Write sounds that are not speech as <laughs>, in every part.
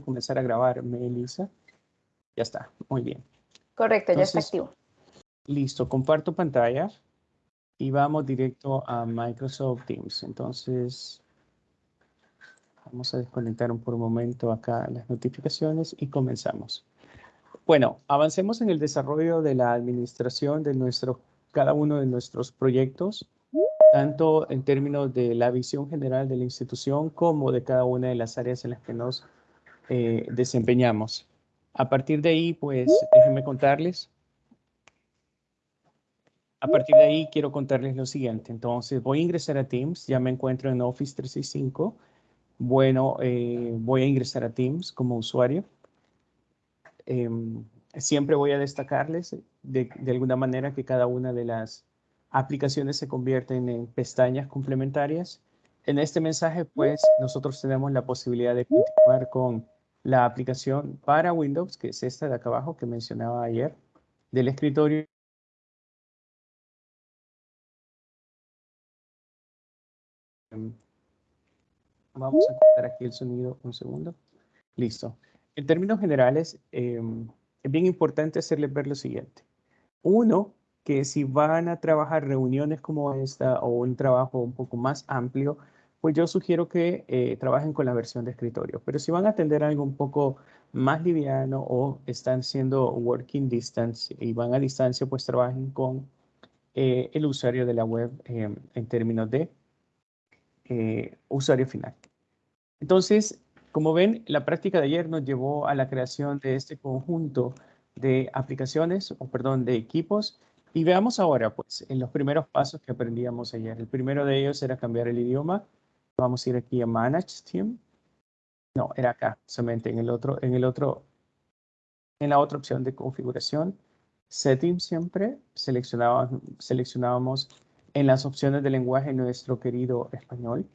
comenzar a grabar, Melissa. Ya está, muy bien. Correcto, ya está activo. Listo, comparto pantalla y vamos directo a Microsoft Teams. Entonces, vamos a desconectar por un momento acá las notificaciones y comenzamos. Bueno, avancemos en el desarrollo de la administración de nuestro, cada uno de nuestros proyectos, tanto en términos de la visión general de la institución como de cada una de las áreas en las que nos eh, desempeñamos. A partir de ahí, pues, déjenme contarles a partir de ahí quiero contarles lo siguiente. Entonces voy a ingresar a Teams, ya me encuentro en Office 365. Bueno, eh, voy a ingresar a Teams como usuario. Em, siempre voy a destacarles de, de, alguna manera que cada una de las aplicaciones se convierten en pestañas complementarias. En este mensaje, pues, nosotros tenemos la posibilidad de continuar con la aplicación para Windows, que es esta de acá abajo que mencionaba ayer, del escritorio Vamos a quitar aquí el sonido un segundo. Listo. En términos generales, em, es bien importante hacerles ver lo siguiente. Uno, que si van a trabajar reuniones como esta o un trabajo un poco más amplio, pues yo sugiero que eh, trabajen con la versión de escritorio. Pero si van a atender algo un poco más liviano o están siendo working distance y van a distancia, pues trabajen con eh, el usuario de la web em, en términos de eh, usuario final. Entonces, como ven, la práctica de ayer nos llevó a la creación de este conjunto de aplicaciones, o perdón, de equipos. Y veamos ahora, pues, en los primeros pasos que aprendíamos ayer. El primero de ellos era cambiar el idioma. Vamos a ir aquí a Manage Team. No, era acá, solamente en el otro, en el otro, en la otra opción de configuración. Settings siempre, seleccionábamos, seleccionábamos en las opciones de lenguaje nuestro querido español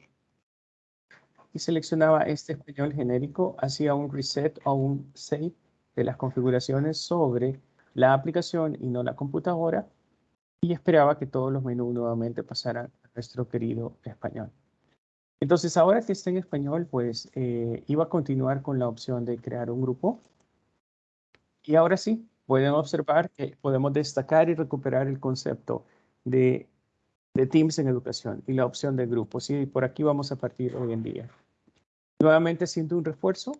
y seleccionaba este español genérico, hacía un reset o un save de las configuraciones sobre la aplicación y no la computadora y esperaba que todos los menús nuevamente pasaran a nuestro querido español. Entonces, ahora que está en español, pues eh, iba a continuar con la opción de crear un grupo. Y ahora sí, pueden observar que podemos destacar y recuperar el concepto de de Teams en educación y la opción de grupos. Y por aquí vamos a partir hoy en día. Nuevamente haciendo un refuerzo,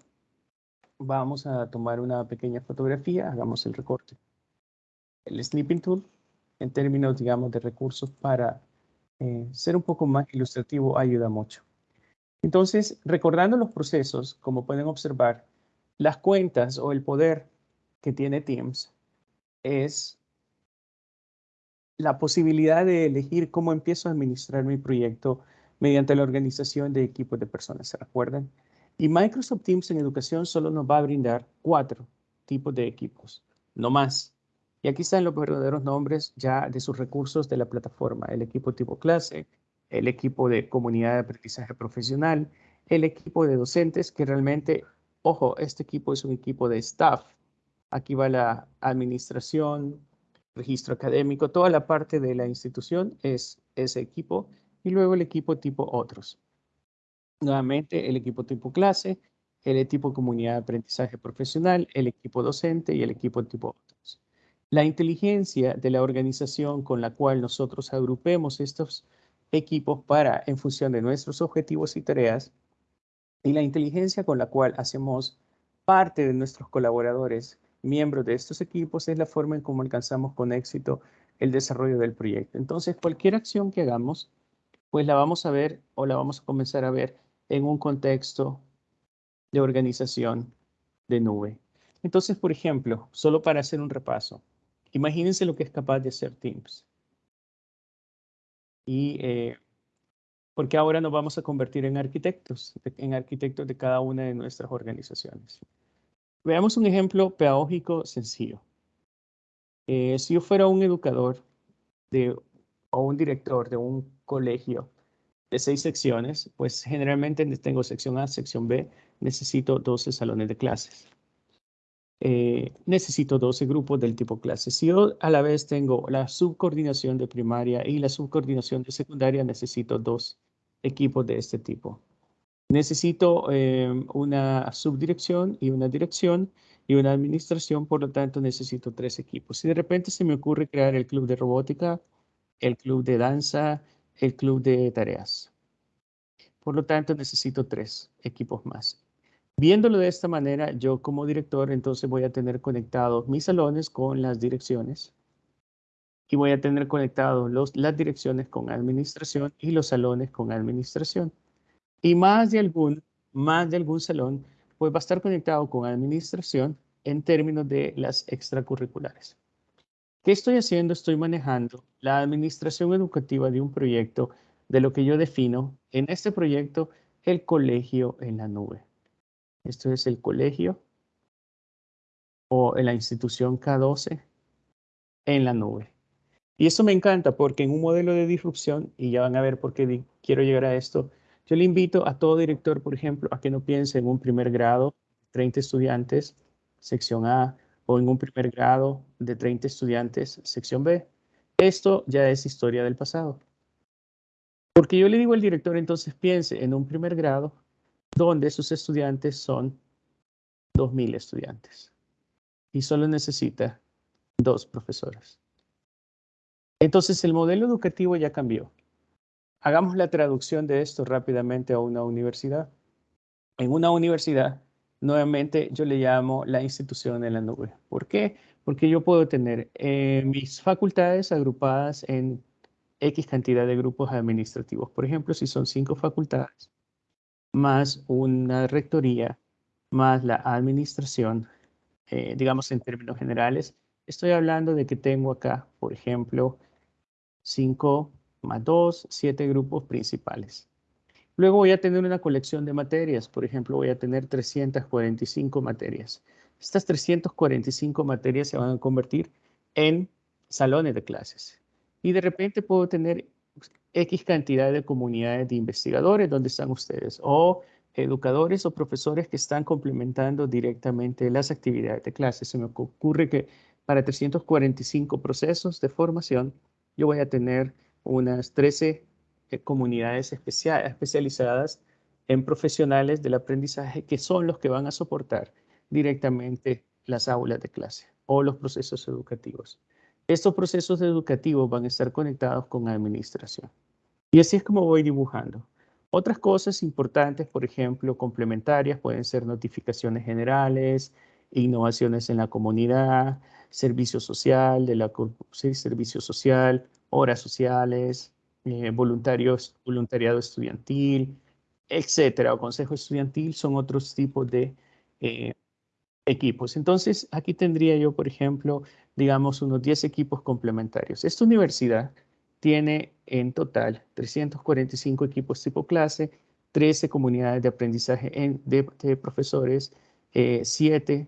vamos a tomar una pequeña fotografía, hagamos el recorte. El Snipping Tool, en términos, digamos, de recursos para eh, ser un poco más ilustrativo, ayuda mucho. Entonces, recordando los procesos, como pueden observar, las cuentas o el poder que tiene Teams es la posibilidad de elegir cómo empiezo a administrar mi proyecto mediante la organización de equipos de personas, ¿se recuerdan? Y Microsoft Teams en educación solo nos va a brindar cuatro tipos de equipos, no más. Y aquí están los verdaderos nombres ya de sus recursos de la plataforma. El equipo tipo clase, el equipo de comunidad de aprendizaje profesional, el equipo de docentes, que realmente, ojo, este equipo es un equipo de staff. Aquí va la administración, registro académico, toda la parte de la institución es ese equipo y luego el equipo tipo otros. Nuevamente el equipo tipo clase, el tipo comunidad de aprendizaje profesional, el equipo docente y el equipo tipo otros. La inteligencia de la organización con la cual nosotros agrupemos estos equipos para en función de nuestros objetivos y tareas y la inteligencia con la cual hacemos parte de nuestros colaboradores miembros de estos equipos es la forma en cómo alcanzamos con éxito el desarrollo del proyecto. Entonces, cualquier acción que hagamos, pues la vamos a ver o la vamos a comenzar a ver en un contexto de organización de nube. Entonces, por ejemplo, solo para hacer un repaso, imagínense lo que es capaz de hacer Teams. Y eh, porque ahora nos vamos a convertir en arquitectos, en arquitectos de cada una de nuestras organizaciones. Veamos un ejemplo pedagógico sencillo. Eh, si yo fuera un educador o un director de un colegio de seis secciones, pues generalmente tengo sección A, sección B, necesito 12 salones de clases. Eh, necesito 12 grupos del tipo clase. Si yo a la vez tengo la subcoordinación de primaria y la subcoordinación de secundaria, necesito dos equipos de este tipo. Necesito em, una subdirección y una dirección y una administración, por lo tanto necesito tres equipos. Si de repente se me ocurre crear el club de robótica, el club de danza, el club de tareas. Por lo tanto necesito tres equipos más. Viéndolo de esta manera, yo como director entonces voy a tener conectados mis salones con las direcciones y voy a tener conectados las direcciones con administración y los salones con administración. Y más de algún, más de algún salón, pues va a estar conectado con administración en términos de las extracurriculares. ¿Qué estoy haciendo? Estoy manejando la administración educativa de un proyecto de lo que yo defino en este proyecto el colegio en la nube. Esto es el colegio o en la institución K12 en la nube. Y eso me encanta porque en un modelo de disrupción, y ya van a ver por qué quiero llegar a esto, yo le invito a todo director, por ejemplo, a que no piense en un primer grado, 30 estudiantes, sección A, o en un primer grado de 30 estudiantes, sección B. Esto ya es historia del pasado. Porque yo le digo al director, entonces piense en un primer grado donde sus estudiantes son 2.000 estudiantes y solo necesita dos profesores. Entonces el modelo educativo ya cambió. Hagamos la traducción de esto rápidamente a una universidad. En una universidad, nuevamente yo le llamo la institución en la nube. ¿Por qué? Porque yo puedo tener eh, mis facultades agrupadas en X cantidad de grupos administrativos. Por ejemplo, si son cinco facultades, más una rectoría, más la administración, eh, digamos en términos generales, estoy hablando de que tengo acá, por ejemplo, 5 más 2, 7 grupos principales. Luego voy a tener una colección de materias, por ejemplo, voy a tener 345 materias. Estas 345 materias se van a convertir en salones de clases. Y de repente puedo tener X cantidad de comunidades de investigadores donde están ustedes o educadores o profesores que están complementando directamente las actividades de clase. Se me ocurre que para 345 procesos de formación yo voy a tener unas 13 eh, comunidades especializadas en profesionales del aprendizaje que son los que van a soportar directamente las aulas de clase o los procesos educativos. Estos procesos educativos van a estar conectados con administración. Y así es como voy dibujando. Otras cosas importantes, por ejemplo, complementarias, pueden ser notificaciones generales, innovaciones en la comunidad, servicio social, de la, servicio social, horas sociales, eh, voluntarios, voluntariado estudiantil, etcétera, o consejo estudiantil, son otros tipos de eh, equipos. Entonces, aquí tendría yo, por ejemplo, digamos, unos 10 equipos complementarios. Esta universidad tiene en total 345 equipos tipo clase, 13 comunidades de aprendizaje de, profesores, 7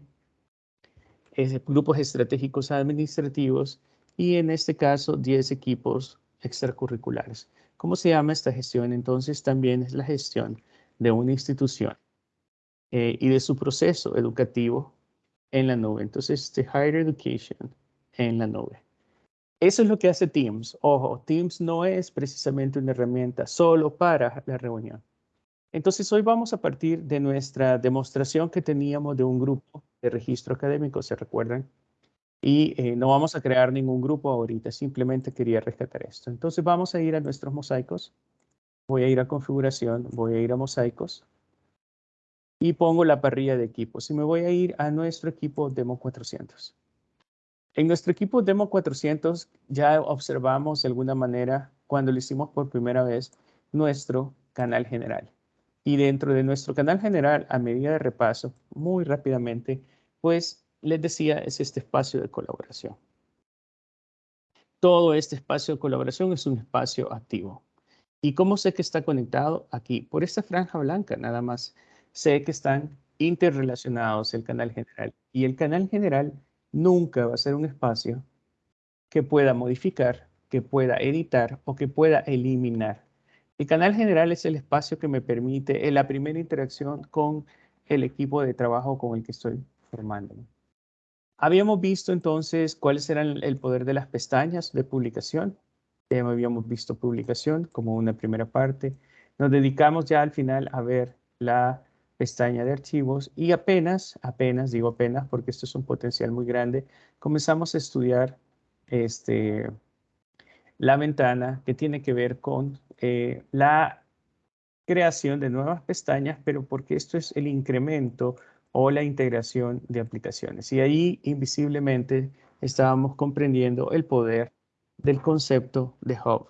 eh, grupos estratégicos administrativos y en este caso 10 equipos extracurriculares. ¿Cómo se llama esta gestión? Entonces también es la gestión de una institución eh, y de su proceso educativo en la nube. Entonces, the Higher Education en la nube. Eso es lo que hace Teams. Ojo, Teams no es precisamente una herramienta solo para la reunión. Entonces, hoy vamos a partir de nuestra demostración que teníamos de un grupo de registro académico, ¿se recuerdan? Y eh, no vamos a crear ningún grupo ahorita, simplemente quería rescatar esto. Entonces, vamos a ir a nuestros mosaicos. Voy a ir a configuración, voy a ir a mosaicos y pongo la parrilla de equipos. Y me voy a ir a nuestro equipo Demo 400. En nuestro equipo Demo 400 ya observamos de alguna manera, cuando lo hicimos por primera vez, nuestro canal general. Y dentro de nuestro canal general, a medida de repaso, muy rápidamente, pues les decía, es este espacio de colaboración. Todo este espacio de colaboración es un espacio activo. ¿Y cómo sé que está conectado? Aquí, por esta franja blanca, nada más sé que están interrelacionados el canal general. Y el canal general nunca va a ser un espacio que pueda modificar, que pueda editar o que pueda eliminar. El canal general es el espacio que me permite la primera interacción con el equipo de trabajo con el que estoy formando. Habíamos visto entonces cuáles eran el poder de las pestañas de publicación. habíamos visto publicación como una primera parte. Nos dedicamos ya al final a ver la pestaña de archivos y apenas, apenas, digo apenas porque esto es un potencial muy grande, comenzamos a estudiar este, la ventana que tiene que ver con eh, la creación de nuevas pestañas, pero porque esto es el incremento o la integración de aplicaciones. Y ahí invisiblemente estábamos comprendiendo el poder del concepto de hub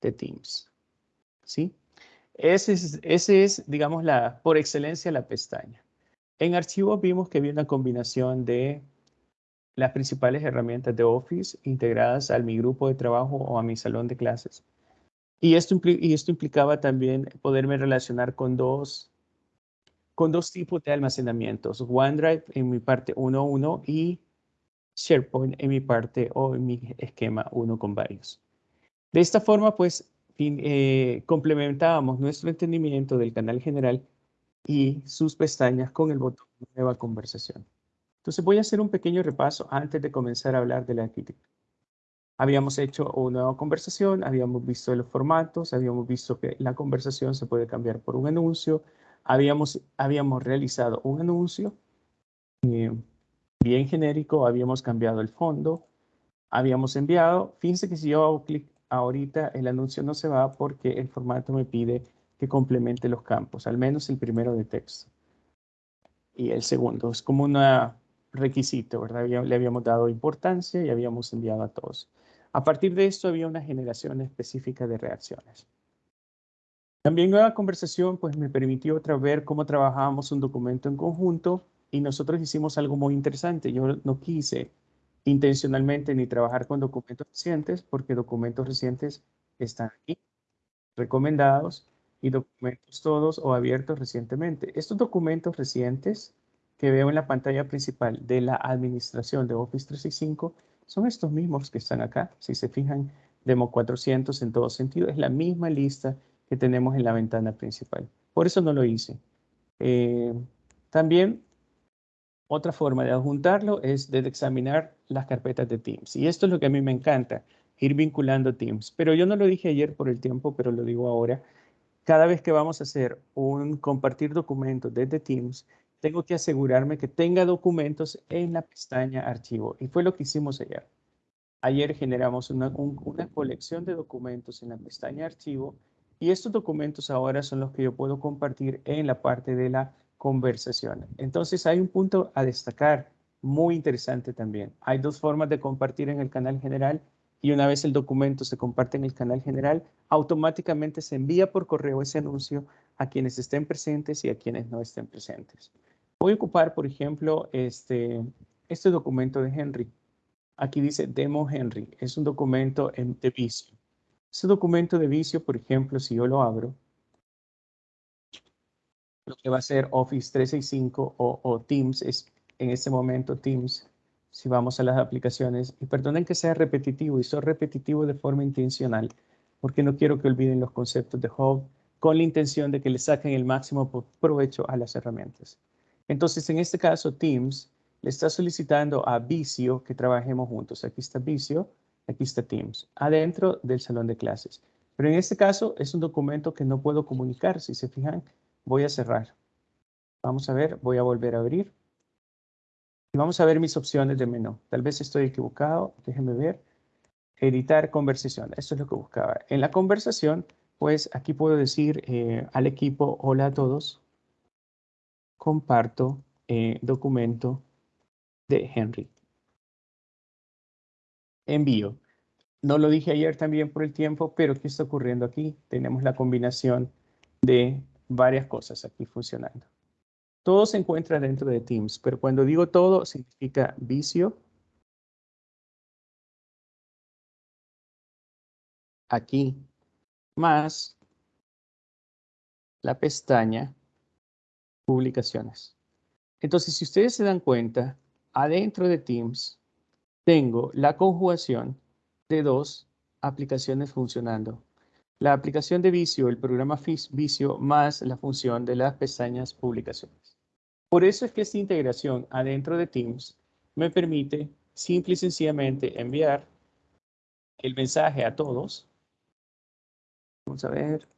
de Teams. ¿Sí? Ese es, digamos, la, por excelencia la pestaña. En archivos vimos que había una combinación de las principales herramientas de Office integradas a mi grupo de trabajo o a mi salón de clases. Y esto, y esto implicaba también poderme relacionar con dos, con dos tipos de almacenamientos. OneDrive en mi parte 1.1 y SharePoint en mi parte o en mi esquema uno con varios. De esta forma, pues, eh, complementábamos nuestro entendimiento del canal general y sus pestañas con el botón Nueva Conversación. Entonces voy a hacer un pequeño repaso antes de comenzar a hablar de la arquitectura. Habíamos hecho una nueva conversación, habíamos visto los formatos, habíamos visto que la conversación se puede cambiar por un anuncio, habíamos, habíamos realizado un anuncio eh, bien genérico, habíamos cambiado el fondo, habíamos enviado, fíjense que si yo hago clic ahorita el anuncio no se va porque el formato me pide que complemente los campos, al menos el primero de texto. Y el segundo, es como un requisito, ¿verdad? Le habíamos dado importancia y habíamos enviado a todos. A partir de esto había una generación específica de reacciones. También nueva conversación pues me permitió otra ver cómo trabajábamos un documento en conjunto y nosotros hicimos algo muy interesante. Yo no quise intencionalmente ni trabajar con documentos recientes, porque documentos recientes están aquí, recomendados, y documentos todos o abiertos recientemente. Estos documentos recientes que veo en la pantalla principal de la administración de Office 365 son estos mismos que están acá. Si se fijan, Demo 400 en todo sentido, es la misma lista que tenemos en la ventana principal. Por eso no lo hice. Eh, también otra forma de adjuntarlo es de examinar las carpetas de Teams. Y esto es lo que a mí me encanta, ir vinculando Teams. Pero yo no lo dije ayer por el tiempo, pero lo digo ahora. Cada vez que vamos a hacer un compartir documentos desde Teams, tengo que asegurarme que tenga documentos en la pestaña archivo. Y fue lo que hicimos ayer. Ayer generamos una, una colección de documentos en la pestaña archivo y estos documentos ahora son los que yo puedo compartir en la parte de la conversación. Entonces hay un punto a destacar muy interesante también. Hay dos formas de compartir en el canal general y una vez el documento se comparte en el canal general, automáticamente se envía por correo ese anuncio a quienes estén presentes y a quienes no estén presentes. Voy a ocupar, por ejemplo, este, este documento de Henry. Aquí dice Demo Henry. Es un documento de vicio. Ese documento de vicio, por ejemplo, si yo lo abro, lo que va a ser Office 365 o, Teams es en este momento Teams. Si vamos a las aplicaciones, y perdonen que sea repetitivo, y soy repetitivo de forma intencional, porque no quiero que olviden los conceptos de Hub con la intención de que le saquen el máximo provecho a las herramientas. Entonces, en este caso, Teams le está solicitando a Vicio que trabajemos juntos. Aquí está Vicio, aquí está Teams, adentro del salón de clases. Pero en este caso es un documento que no puedo comunicar. Si se fijan, Voy a cerrar. Vamos a ver, voy a volver a abrir. Y vamos a ver mis opciones de menú. Tal vez estoy equivocado, déjenme ver. Editar conversación, esto es lo que buscaba. En la conversación, pues aquí puedo decir eh, al equipo, hola a todos. Comparto eh, documento de Henry. Envío. No lo dije ayer también por el tiempo, pero ¿qué está ocurriendo aquí? Tenemos la combinación de varias cosas aquí funcionando. Todo se encuentra dentro de Teams, pero cuando digo todo significa vicio. Aquí, más la pestaña publicaciones. Entonces, si ustedes se dan cuenta, adentro de Teams tengo la conjugación de dos aplicaciones funcionando la aplicación de Vicio, el programa Vicio, más la función de las pestañas publicaciones. Por eso es que esta integración adentro de Teams me permite simple y sencillamente enviar el mensaje a todos. Vamos a ver.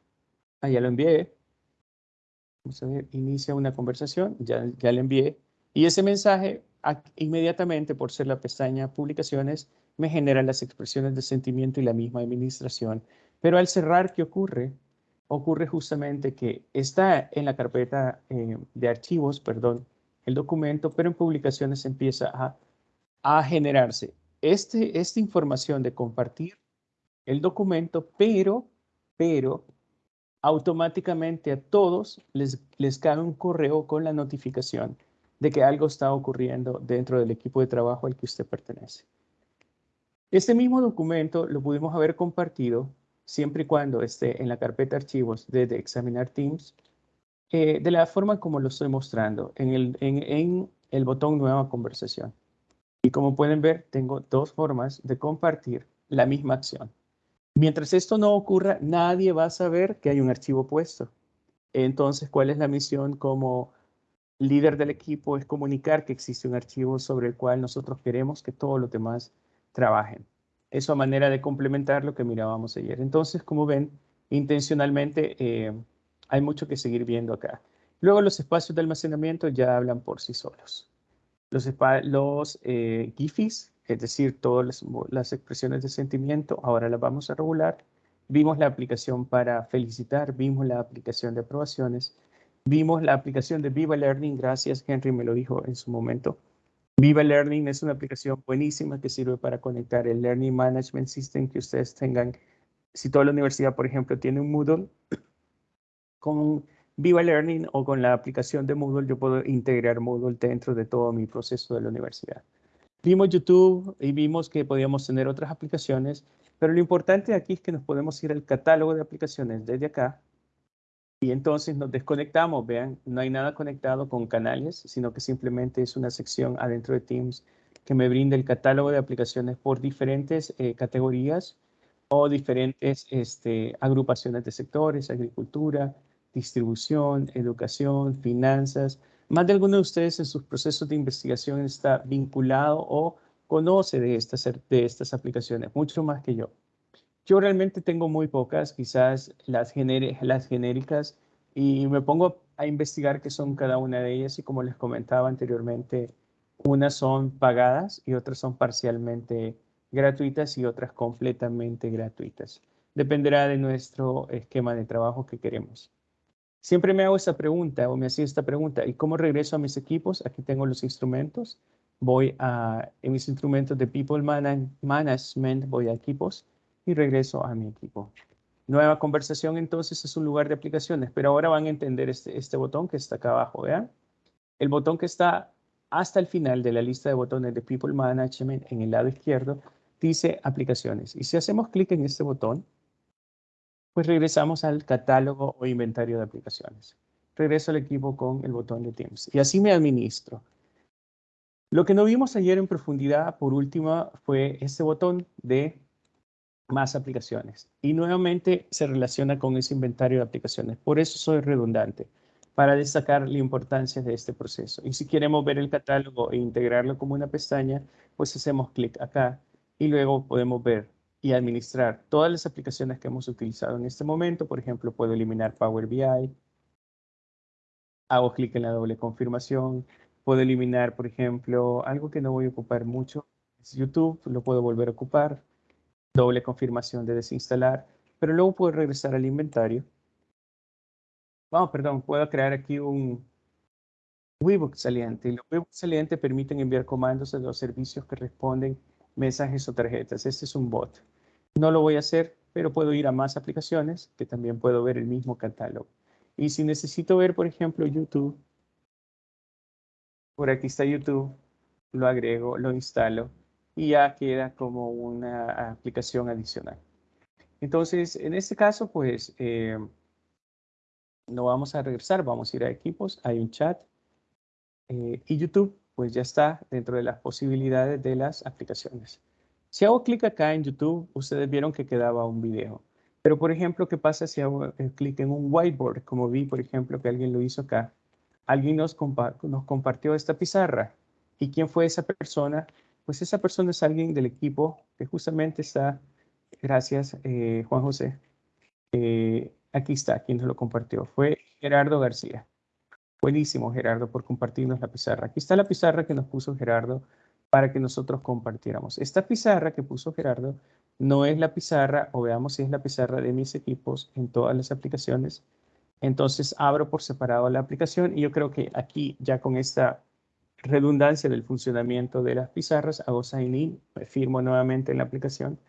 Allá lo envié. vamos a ver, inicia una conversación, ya, ya le envié, y ese mensaje inmediatamente, por ser la pestaña publicaciones, me genera las expresiones de sentimiento y la misma administración. Pero al cerrar, ¿qué ocurre? Ocurre justamente que está en la carpeta eh, de archivos, perdón, el documento, pero en publicaciones empieza a, a generarse este, esta información de compartir el documento, pero, pero automáticamente a todos les, les cae un correo con la notificación de que algo está ocurriendo dentro del equipo de trabajo al que usted pertenece. Este mismo documento lo pudimos haber compartido siempre y cuando esté en la carpeta archivos de, examinar Teams, eh, de la forma como lo estoy mostrando, en el botón Nueva Conversación. Y como pueden ver, tengo dos formas de compartir la misma acción. Mientras esto no ocurra, nadie va a saber que hay un archivo puesto. Entonces, ¿cuál es la misión como líder del equipo? Es comunicar que existe un archivo sobre el cual nosotros queremos que todos los demás trabajen. Eso a manera de complementar lo que mirábamos ayer. Entonces, como ven, intencionalmente eh, hay mucho que seguir viendo acá. Luego los espacios de almacenamiento ya hablan por sí solos. Los, los eh, GIFIs es decir, todas las, expresiones de sentimiento, ahora las vamos a regular. Vimos la aplicación para felicitar, vimos la aplicación de aprobaciones, vimos la aplicación de Viva Learning, gracias, Henry me lo dijo en su momento. Viva Learning es una aplicación buenísima que sirve para conectar el Learning Management System que ustedes tengan. Si toda la universidad, por ejemplo, tiene un Moodle, con Viva Learning o con la aplicación de Moodle, yo puedo integrar Moodle dentro de todo mi proceso de la universidad. Vimos YouTube y vimos que podíamos tener otras aplicaciones, pero lo importante aquí es que nos podemos ir al catálogo de aplicaciones desde acá y entonces nos desconectamos. Vean, no hay nada conectado con canales, sino que simplemente es una sección adentro de Teams que me brinda el catálogo de aplicaciones por diferentes eh, categorías o diferentes este, agrupaciones de sectores, agricultura, distribución, educación, finanzas, más de alguno de ustedes en sus procesos de investigación está vinculado o conoce de estas, de estas aplicaciones, mucho más que yo. Yo realmente tengo muy pocas, quizás las, las genéricas, y me pongo a investigar qué son cada una de ellas y como les comentaba anteriormente, unas son pagadas y otras son parcialmente gratuitas y otras completamente gratuitas. Dependerá de nuestro esquema de trabajo que queremos. Siempre me hago esta pregunta o me hacía esta pregunta, ¿y cómo regreso a mis equipos? Aquí tengo los instrumentos. Voy a, en mis instrumentos de People Management, voy a equipos y regreso a mi equipo. Nueva conversación entonces es un lugar de aplicaciones, pero ahora van a entender este, este botón que está acá abajo, ¿vean? El botón que está hasta el final de la lista de botones de People Management en el lado izquierdo dice aplicaciones. Y si hacemos clic en este botón, pues regresamos al catálogo o inventario de aplicaciones. Regreso al equipo con el botón de Teams y así me administro. Lo que no vimos ayer en profundidad, por última, fue este botón de más aplicaciones. Y nuevamente se relaciona con ese inventario de aplicaciones. Por eso soy redundante, para destacar la importancia de este proceso. Y si queremos ver el catálogo e integrarlo como una pestaña, pues hacemos clic acá y luego podemos ver y administrar todas las aplicaciones que hemos utilizado en este momento. Por ejemplo, puedo eliminar Power BI. Hago clic en la doble confirmación. Puedo eliminar, por ejemplo, algo que no voy a ocupar mucho. YouTube, lo puedo volver a ocupar. Doble confirmación de desinstalar. Pero luego puedo regresar al inventario. Vamos, perdón, puedo crear aquí un Webbook saliente. Los Webbook salientes permiten enviar comandos a los servicios que responden mensajes o tarjetas. Este es un bot. No lo voy a hacer, pero puedo ir a más aplicaciones que también puedo ver el mismo catálogo. Y si necesito ver, por ejemplo, YouTube, por aquí está YouTube, lo agrego, lo instalo y ya queda como una aplicación adicional. Entonces, en este caso, pues, eh, no vamos a regresar, vamos a ir a equipos, hay un chat eh, y YouTube pues ya está dentro de las posibilidades de las aplicaciones. Si hago clic acá en YouTube, ustedes vieron que quedaba un video. Pero, por ejemplo, ¿qué pasa si hago eh, clic en un whiteboard? Como vi, por ejemplo, que alguien lo hizo acá. Alguien nos, nos compartió esta pizarra. ¿Y quién fue esa persona? Pues esa persona es alguien del equipo que justamente está, gracias eh, Juan José, eh, aquí está, quien nos lo compartió. Fue Gerardo García. Buenísimo, Gerardo, por compartirnos la pizarra. Aquí está la pizarra que nos puso Gerardo para que nosotros compartiéramos. Esta pizarra que puso Gerardo no es la pizarra, o veamos si es la pizarra de mis equipos en todas las aplicaciones. Entonces abro por separado la aplicación y yo creo que aquí ya con esta redundancia del funcionamiento de las pizarras, hago sign in, firmo nuevamente en la aplicación.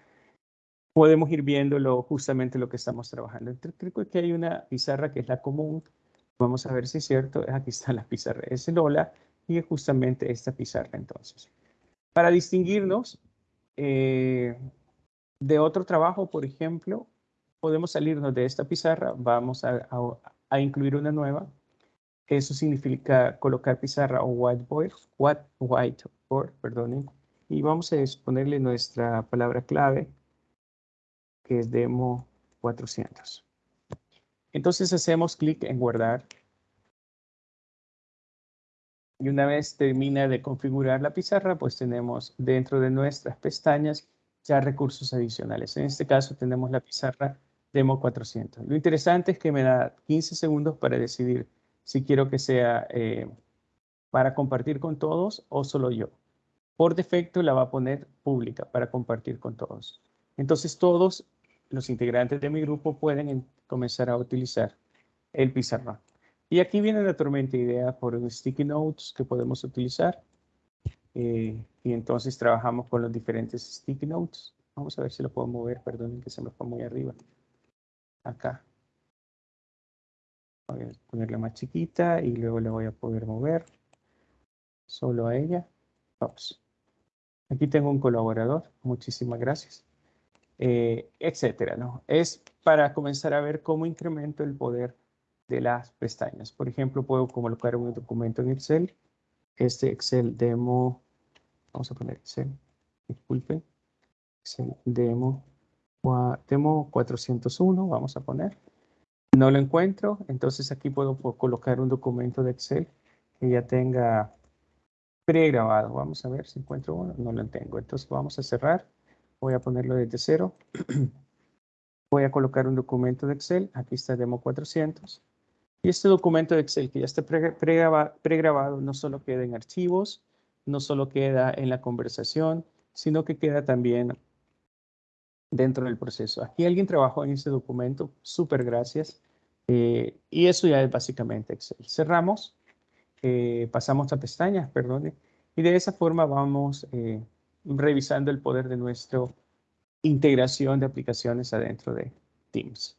Podemos ir viendo justamente lo que estamos trabajando. Creo que hay una pizarra que es la común. Vamos a ver si es cierto. Aquí está la pizarra. Es el hola y es justamente esta pizarra entonces. Para distinguirnos eh, de otro trabajo, por ejemplo, podemos salirnos de esta pizarra. Vamos a incluir una nueva eso significa colocar pizarra o whiteboard, what, whiteboard, perdonen. Y vamos a ponerle nuestra palabra clave, que es demo 400. Entonces hacemos clic en guardar. Y una vez termina de configurar la pizarra, pues tenemos dentro de nuestras pestañas ya recursos adicionales. En este caso tenemos la pizarra demo 400. Lo interesante es que me da 15 segundos para decidir si quiero que sea eh, para compartir con todos o solo yo. Por defecto la va a poner pública para compartir con todos. Entonces todos los integrantes de mi grupo pueden comenzar a utilizar el pizarrón. Y aquí viene naturalmente idea por sticky notes que podemos utilizar. Eh, y entonces trabajamos con los diferentes sticky notes. Vamos a ver si lo puedo mover, perdonen que se me fue muy arriba. Acá. Voy a ponerla más chiquita y luego le voy a poder mover solo a ella. Vamos. Aquí tengo un colaborador. Muchísimas gracias. Eh, etcétera, ¿no? Es para comenzar a ver cómo incremento el poder de las pestañas. Por ejemplo, puedo colocar un documento en Excel. Este Excel demo, vamos a poner Excel, disculpen, Excel demo, demo 401, vamos a poner. No lo encuentro, entonces aquí puedo colocar un documento de Excel que ya tenga pregrabado. Vamos a ver si encuentro uno. No lo tengo. Entonces vamos a cerrar. Voy a ponerlo desde cero. <clears throat> Voy a colocar un documento de Excel. Aquí está Demo 400. Y este documento de Excel que ya está pregrabado no solo queda en archivos, no solo queda en la conversación, sino que queda también dentro del proceso. Aquí alguien trabajó en este documento, súper gracias. Eh, y eso ya es básicamente Excel. Cerramos, eh, pasamos a pestañas, perdone, y de esa forma vamos eh, revisando el poder de nuestra integración de aplicaciones adentro de Teams.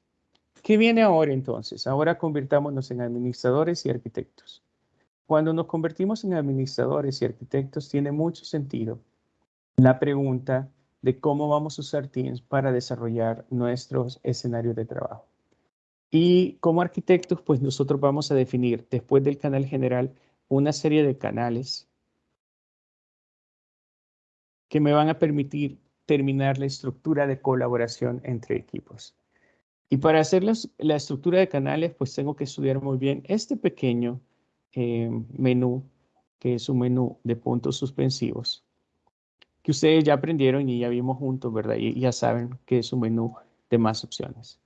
¿Qué viene ahora entonces? Ahora convirtámonos en administradores y arquitectos. Cuando nos convertimos en administradores y arquitectos tiene mucho sentido la pregunta de cómo vamos a usar Teams para desarrollar nuestros escenarios de trabajo. Y como arquitectos, pues nosotros vamos a definir después del canal general una serie de canales que me van a permitir terminar la estructura de colaboración entre equipos. Y para hacer la estructura de canales, pues tengo que estudiar muy bien este pequeño eh, menú, que es un menú de puntos suspensivos que ustedes ya aprendieron y ya vimos juntos, ¿verdad? Y ya saben que es un menú de más opciones.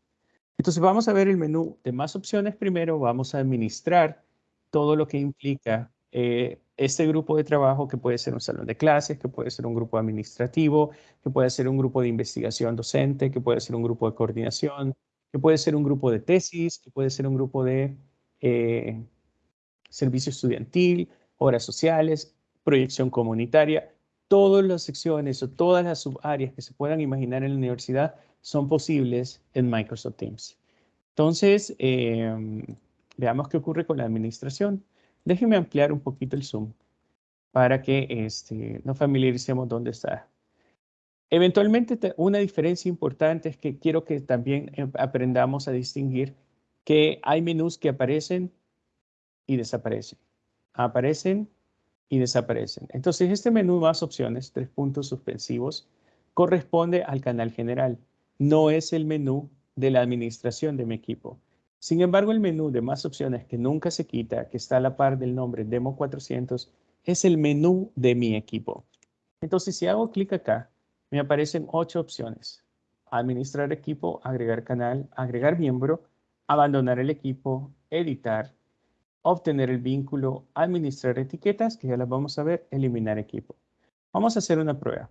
Entonces vamos a ver el menú de más opciones primero, vamos a administrar todo lo que implica eh, este grupo de trabajo que puede ser un salón de clases, que puede ser un grupo administrativo, que puede ser un grupo de investigación docente, que puede ser un grupo de coordinación, que puede ser un grupo de tesis, que puede ser un grupo de eh, servicio estudiantil, horas sociales, proyección comunitaria. Todas las secciones o todas las subáreas que se puedan imaginar en la universidad son posibles en Microsoft Teams. Entonces, em, veamos qué ocurre con la administración. Déjenme ampliar un poquito el zoom para que este, nos familiaricemos dónde está. Eventualmente, una diferencia importante es que quiero que también em, aprendamos a distinguir que hay menús que aparecen y desaparecen. Aparecen y desaparecen. Entonces, este menú más opciones, tres puntos suspensivos, corresponde al canal general. No es el menú de la administración de mi equipo. Sin embargo, el menú de más opciones que nunca se quita, que está a la par del nombre Demo 400, es el menú de mi equipo. Entonces, si hago clic acá, me aparecen ocho opciones. Administrar equipo, agregar canal, agregar miembro, abandonar el equipo, editar, obtener el vínculo, administrar etiquetas, que ya las vamos a ver, eliminar equipo. Vamos a hacer una prueba.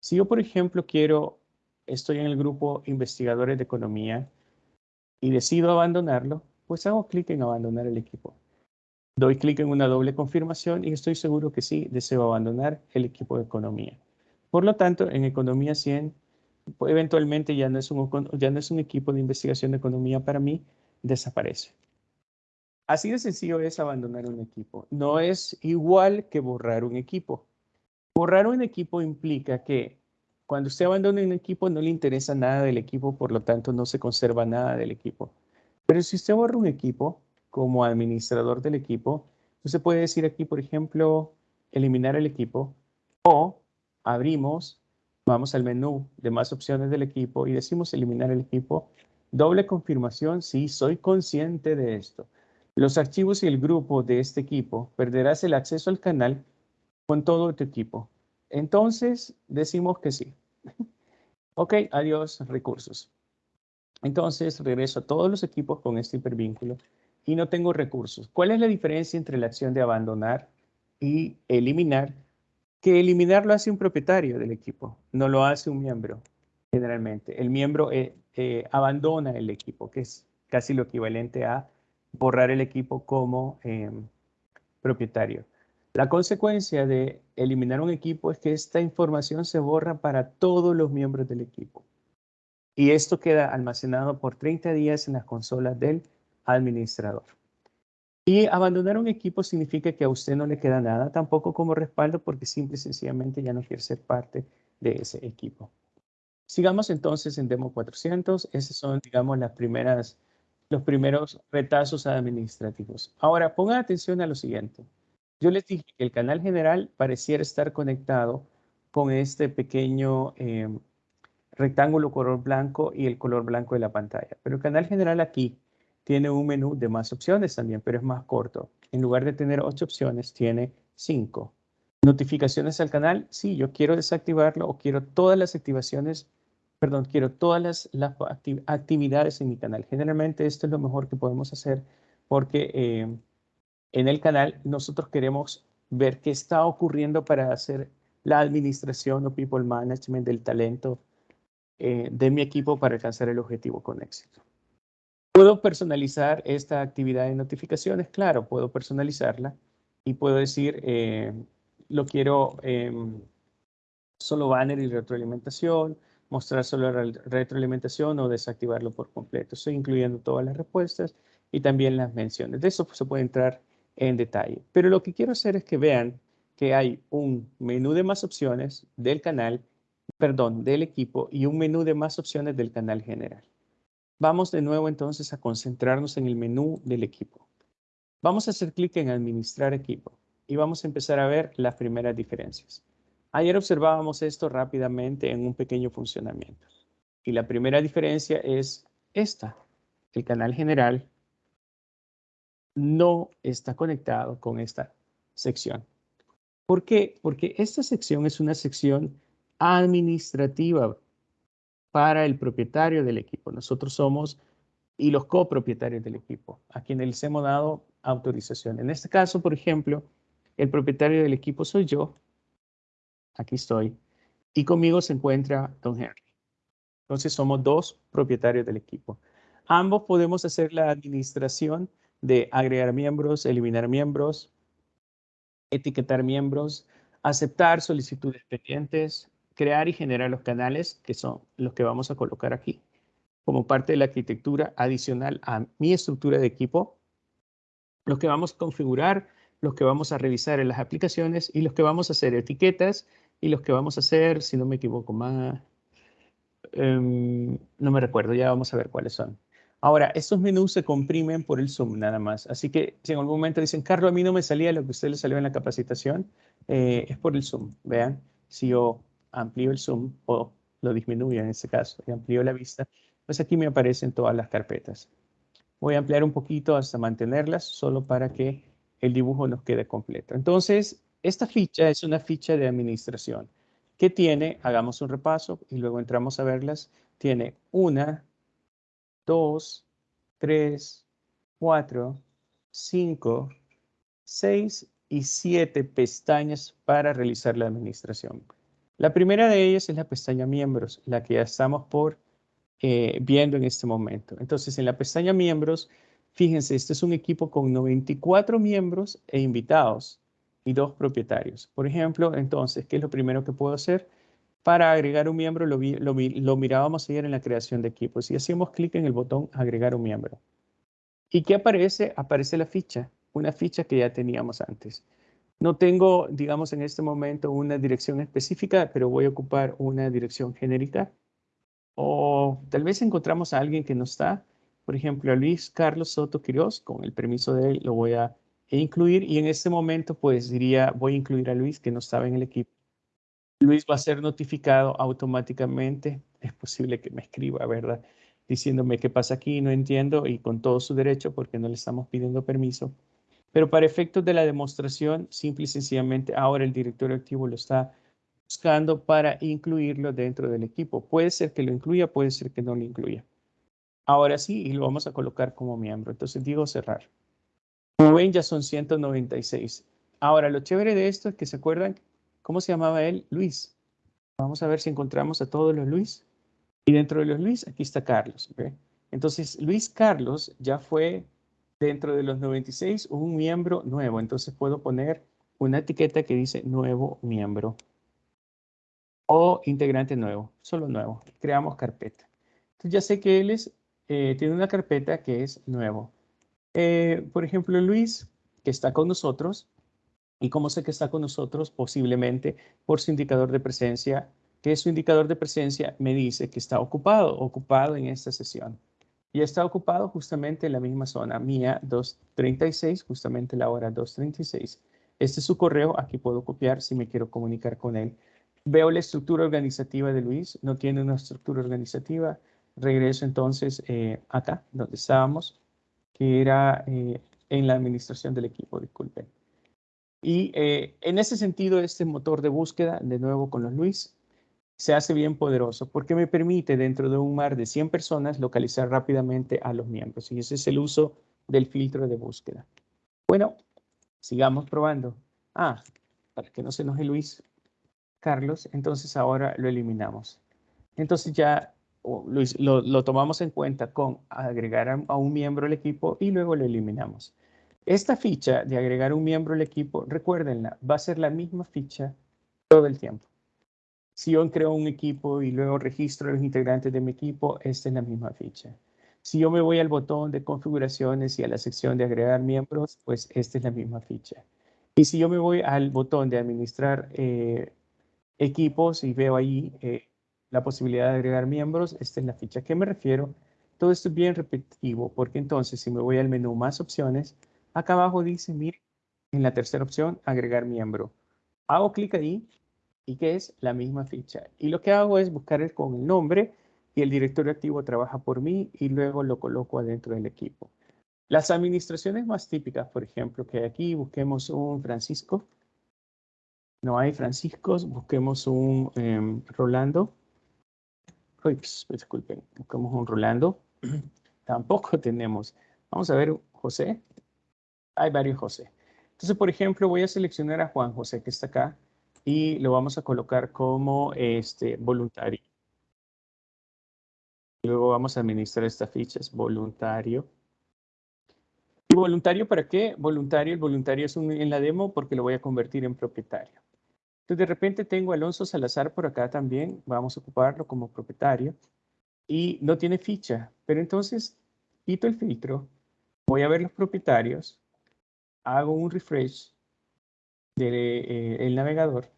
Si yo, por ejemplo, quiero, estoy en el grupo investigadores de economía y decido abandonarlo, pues hago clic en abandonar el equipo. Doy clic en una doble confirmación y estoy seguro que sí, deseo abandonar el equipo de economía. Por lo tanto, en Economía 100, eventualmente ya no es un, ya no es un equipo de investigación de economía para mí, desaparece. Así de sencillo es abandonar un equipo. No es igual que borrar un equipo. Borrar un equipo implica que cuando usted abandona un equipo no le interesa nada del equipo, por lo tanto no se conserva nada del equipo. Pero si usted borra un equipo como administrador del equipo, usted puede decir aquí, por ejemplo, eliminar el equipo o abrimos, vamos al menú de más opciones del equipo y decimos eliminar el equipo. Doble confirmación, sí, soy consciente de esto. Los archivos y el grupo de este equipo perderás el acceso al canal con todo tu equipo. Entonces, decimos que sí. <laughs> ok, adiós, recursos. Entonces, regreso a todos los equipos con este hipervínculo y no tengo recursos. ¿Cuál es la diferencia entre la acción de abandonar y eliminar? Que eliminar lo hace un propietario del equipo, no lo hace un miembro, generalmente. El miembro eh, eh, abandona el equipo, que es casi lo equivalente a borrar el equipo como em, propietario. La consecuencia de eliminar un equipo es que esta información se borra para todos los miembros del equipo. Y esto queda almacenado por 30 días en las consolas del administrador. Y abandonar un equipo significa que a usted no le queda nada tampoco como respaldo porque simple y sencillamente ya no quiere ser parte de ese equipo. Sigamos entonces en Demo 400. Esos son, digamos, las primeras los primeros retazos administrativos. Ahora, pongan atención a lo siguiente. Yo les dije que el canal general pareciera estar conectado con este pequeño eh, rectángulo color blanco y el color blanco de la pantalla. Pero el canal general aquí tiene un menú de más opciones también, pero es más corto. En lugar de tener ocho opciones, tiene cinco. Notificaciones al canal, sí, yo quiero desactivarlo o quiero todas las activaciones perdón, quiero todas las, actividades en mi canal. Generalmente esto es lo mejor que podemos hacer porque eh, en el canal nosotros queremos ver qué está ocurriendo para hacer la administración o people management del talento eh, de mi equipo para alcanzar el objetivo con éxito. ¿Puedo personalizar esta actividad de notificaciones? Claro, puedo personalizarla y puedo decir, eh, lo quiero em, solo banner y retroalimentación, mostrar solo retroalimentación o desactivarlo por completo. Estoy incluyendo todas las respuestas y también las menciones. De eso se puede entrar en detalle. Pero lo que quiero hacer es que vean que hay un menú de más opciones del canal, perdón, del equipo y un menú de más opciones del canal general. Vamos de nuevo entonces a concentrarnos en el menú del equipo. Vamos a hacer clic en administrar equipo y vamos a empezar a ver las primeras diferencias. Ayer observábamos esto rápidamente en un pequeño funcionamiento. Y la primera diferencia es esta. El canal general no está conectado con esta sección. ¿Por qué? Porque esta sección es una sección administrativa para el propietario del equipo. Nosotros somos y los copropietarios del equipo, a quienes les hemos dado autorización. En este caso, por ejemplo, el propietario del equipo soy yo aquí estoy, y conmigo se encuentra Don Henry. Entonces somos dos propietarios del equipo. Ambos podemos hacer la administración de agregar miembros, eliminar miembros, etiquetar miembros, aceptar solicitudes pendientes, crear y generar los canales, que son los que vamos a colocar aquí, como parte de la arquitectura adicional a mi estructura de equipo, los que vamos a configurar, los que vamos a revisar en las aplicaciones y los que vamos a hacer etiquetas y los que vamos a hacer, si no me equivoco más, em, no me recuerdo, ya vamos a ver cuáles son. Ahora, estos menús se comprimen por el Zoom nada más. Así que si en algún momento dicen, Carlos, a mí no me salía lo que usted le salió en la capacitación, eh, es por el Zoom. Vean, si yo amplío el Zoom o lo disminuyo en este caso y amplío la vista, pues aquí me aparecen todas las carpetas. Voy a ampliar un poquito hasta mantenerlas, solo para que el dibujo nos quede completo. Entonces, esta ficha es una ficha de administración que tiene, hagamos un repaso y luego entramos a verlas, tiene una, dos, tres, cuatro, 5, 6 y 7 pestañas para realizar la administración. La primera de ellas es la pestaña miembros, la que ya estamos por eh, viendo en este momento. Entonces, en la pestaña miembros, fíjense, este es un equipo con 94 miembros e invitados y dos propietarios. Por ejemplo, entonces, ¿qué es lo primero que puedo hacer? Para agregar un miembro, lo, mirábamos ayer en la creación de equipos y hacemos clic en el botón agregar un miembro. ¿Y qué aparece? Aparece la ficha, una ficha que ya teníamos antes. No tengo, digamos, en este momento una dirección específica, pero voy a ocupar una dirección genérica. O tal vez encontramos a alguien que no está, por ejemplo, a Luis Carlos Soto Quiroz, con el permiso de él lo voy a incluir y en este momento pues diría voy a incluir a Luis que no estaba en el equipo. Luis va a ser notificado automáticamente, es posible que me escriba, ¿verdad? Diciéndome qué pasa aquí, no entiendo y con todo su derecho porque no le estamos pidiendo permiso. Pero para efectos de la demostración, simple y sencillamente ahora el director activo lo está buscando para incluirlo dentro del equipo. Puede ser que lo incluya, puede ser que no lo incluya. Ahora sí, y lo vamos a colocar como miembro. Entonces digo cerrar. Como ven, ya son 196. Ahora, lo chévere de esto es que se acuerdan, ¿cómo se llamaba él? Luis. Vamos a ver si encontramos a todos los Luis. Y dentro de los Luis, aquí está Carlos. Entonces, Luis Carlos ya fue dentro de los 96 un miembro nuevo. Entonces puedo poner una etiqueta que dice nuevo miembro o integrante nuevo, solo nuevo. Creamos carpeta. Entonces ya sé que él es, eh, tiene una carpeta que es nuevo. Eh, por ejemplo, Luis, que está con nosotros, ¿y cómo sé que está con nosotros? Posiblemente por su indicador de presencia, que su indicador de presencia me dice que está ocupado, ocupado en esta sesión y está ocupado justamente en la misma zona, mía 236, justamente la hora 236. Este es su correo, aquí puedo copiar si me quiero comunicar con él. Veo la estructura organizativa de Luis, no tiene una estructura organizativa. Regreso entonces eh, acá, donde estábamos, que era eh, en la administración del equipo, disculpen. Y eh, en ese sentido, este motor de búsqueda, de nuevo con los Luis, se hace bien poderoso porque me permite dentro de un mar de 100 personas localizar rápidamente a los miembros y ese es el uso del filtro de búsqueda. Bueno, sigamos probando. Ah, para que no se enoje Luis Carlos, entonces ahora lo eliminamos. Entonces ya Luis, lo, tomamos en cuenta con agregar a, a un miembro al equipo y luego lo eliminamos. Esta ficha de agregar un miembro al equipo, recuérdenla, va a ser la misma ficha todo el tiempo. Si yo creo un equipo y luego registro a los integrantes de mi equipo, esta es la misma ficha. Si yo me voy al botón de configuraciones y a la sección de agregar miembros, pues esta es la misma ficha. Y si yo me voy al botón de administrar eh, equipos y veo ahí eh, la posibilidad de agregar miembros, esta es la ficha. ¿A qué me refiero? Todo esto es bien repetitivo, porque entonces si me voy al menú más opciones, acá abajo dice, mire, en la tercera opción, agregar miembro. Hago clic ahí y que es la misma ficha. Y lo que hago es buscar con el nombre y el directorio activo trabaja por mí y luego lo coloco adentro del equipo. Las administraciones más típicas, por ejemplo, que aquí busquemos un Francisco. No hay Franciscos, busquemos un em, Rolando. Ups, disculpen, busquemos un Rolando. <clears throat> Tampoco <laughs> tenemos. Vamos a ver, José. Hay varios José. Entonces, por ejemplo, voy a seleccionar a Juan José, que está acá y lo vamos a colocar como este, voluntario. Luego vamos a administrar esta ficha, es voluntario. ¿Y voluntario para qué? Voluntario, el voluntario es un, en la demo porque lo voy a convertir en propietario. Entonces de repente tengo a Alonso Salazar por acá también, vamos a ocuparlo como propietario. Y no tiene ficha, pero entonces quito el filtro, voy a ver los propietarios, hago un refresh del eh, navegador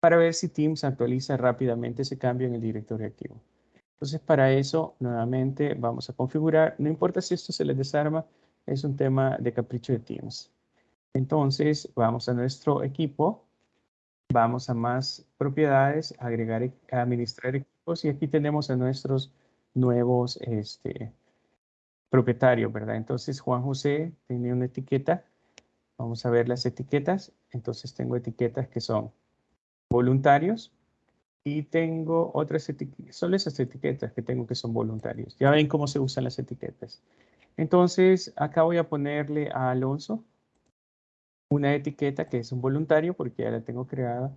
para ver si Teams actualiza rápidamente ese cambio en el directorio activo. Entonces, para eso, nuevamente, vamos a configurar. No importa si esto se les desarma, es un tema de capricho de Teams. Entonces, vamos a nuestro equipo, vamos a más propiedades, agregar, administrar equipos, y aquí tenemos a nuestros nuevos este, propietarios, ¿verdad? Entonces, Juan José tiene una etiqueta. Vamos a ver las etiquetas. Entonces, tengo etiquetas que son voluntarios y tengo otras etiquetas, son esas etiquetas que tengo que son voluntarios. Ya ven cómo se usan las etiquetas. Entonces, acá voy a ponerle a Alonso una etiqueta que es un voluntario porque ya la tengo creada.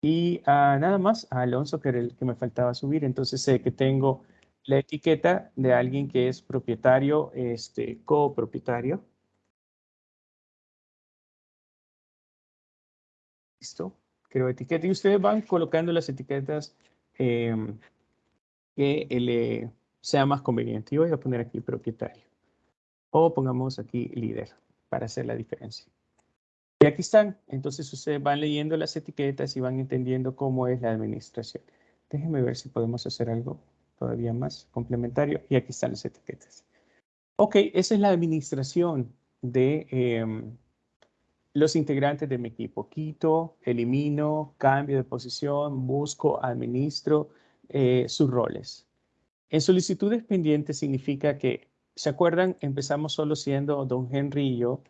Y ah, nada más a Alonso, que era el que me faltaba subir. Entonces sé que tengo la etiqueta de alguien que es propietario, este, copropietario. Creo etiqueta. Y ustedes van colocando las etiquetas em, que le sea más conveniente. Yo voy a poner aquí propietario. O pongamos aquí líder para hacer la diferencia. Y aquí están. Entonces ustedes van leyendo las etiquetas y van entendiendo cómo es la administración. Déjenme ver si podemos hacer algo todavía más complementario. Y aquí están las etiquetas. Ok, esa es la administración de em, los integrantes de mi equipo. Quito, elimino, cambio de posición, busco, administro eh, sus roles. En solicitudes pendientes significa que, ¿se acuerdan? Empezamos solo siendo don Henry y yo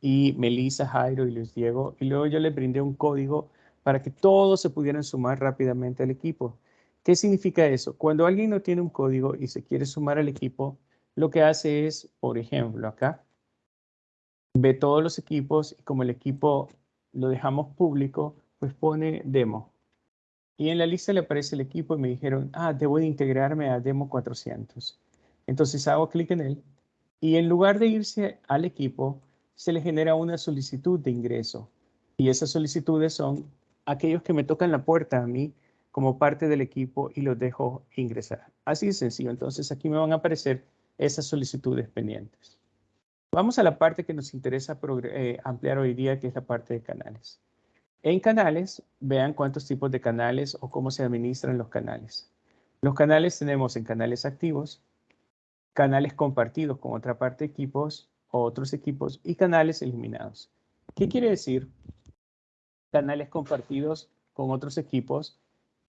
y Melissa, Jairo y Luis Diego. Y luego yo les brindé un código para que todos se pudieran sumar rápidamente al equipo. ¿Qué significa eso? Cuando alguien no tiene un código y se quiere sumar al equipo, lo que hace es, por ejemplo, acá, ve todos los equipos y como el equipo lo dejamos público, pues pone demo. Y en la lista le aparece el equipo y me dijeron, ah, debo de integrarme a demo 400. Entonces hago clic en él y en lugar de irse al equipo, se le genera una solicitud de ingreso. Y esas solicitudes son aquellos que me tocan la puerta a mí como parte del equipo y los dejo ingresar. Así de sencillo. Entonces aquí me van a aparecer esas solicitudes pendientes. Vamos a la parte que nos interesa eh, ampliar hoy día, que es la parte de canales. En canales, vean cuántos tipos de canales o cómo se administran los canales. Los canales tenemos en canales activos, canales compartidos con otra parte de equipos otros equipos y canales eliminados. ¿Qué quiere decir? Canales compartidos con otros equipos,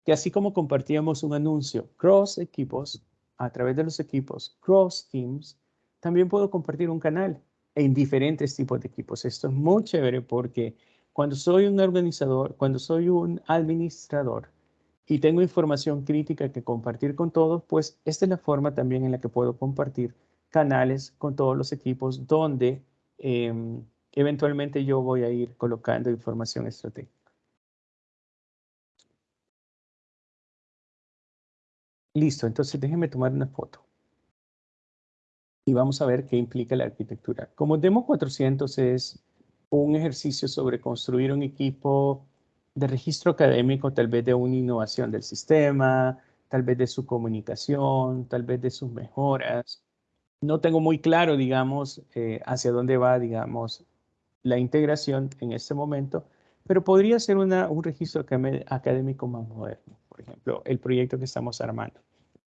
que así como compartíamos un anuncio cross equipos, a través de los equipos cross teams, también puedo compartir un canal en diferentes tipos de equipos. Esto es muy chévere porque cuando soy un organizador, cuando soy un administrador y tengo información crítica que compartir con todos, pues esta es la forma también en la que puedo compartir canales con todos los equipos donde em, eventualmente yo voy a ir colocando información estratégica. Listo, entonces déjenme tomar una foto. Y vamos a ver qué implica la arquitectura. Como Demo 400 es un ejercicio sobre construir un equipo de registro académico, tal vez de una innovación del sistema, tal vez de su comunicación, tal vez de sus mejoras, no tengo muy claro, digamos, eh, hacia dónde va, digamos, la integración en este momento, pero podría ser un registro académico más moderno, por ejemplo, el proyecto que estamos armando,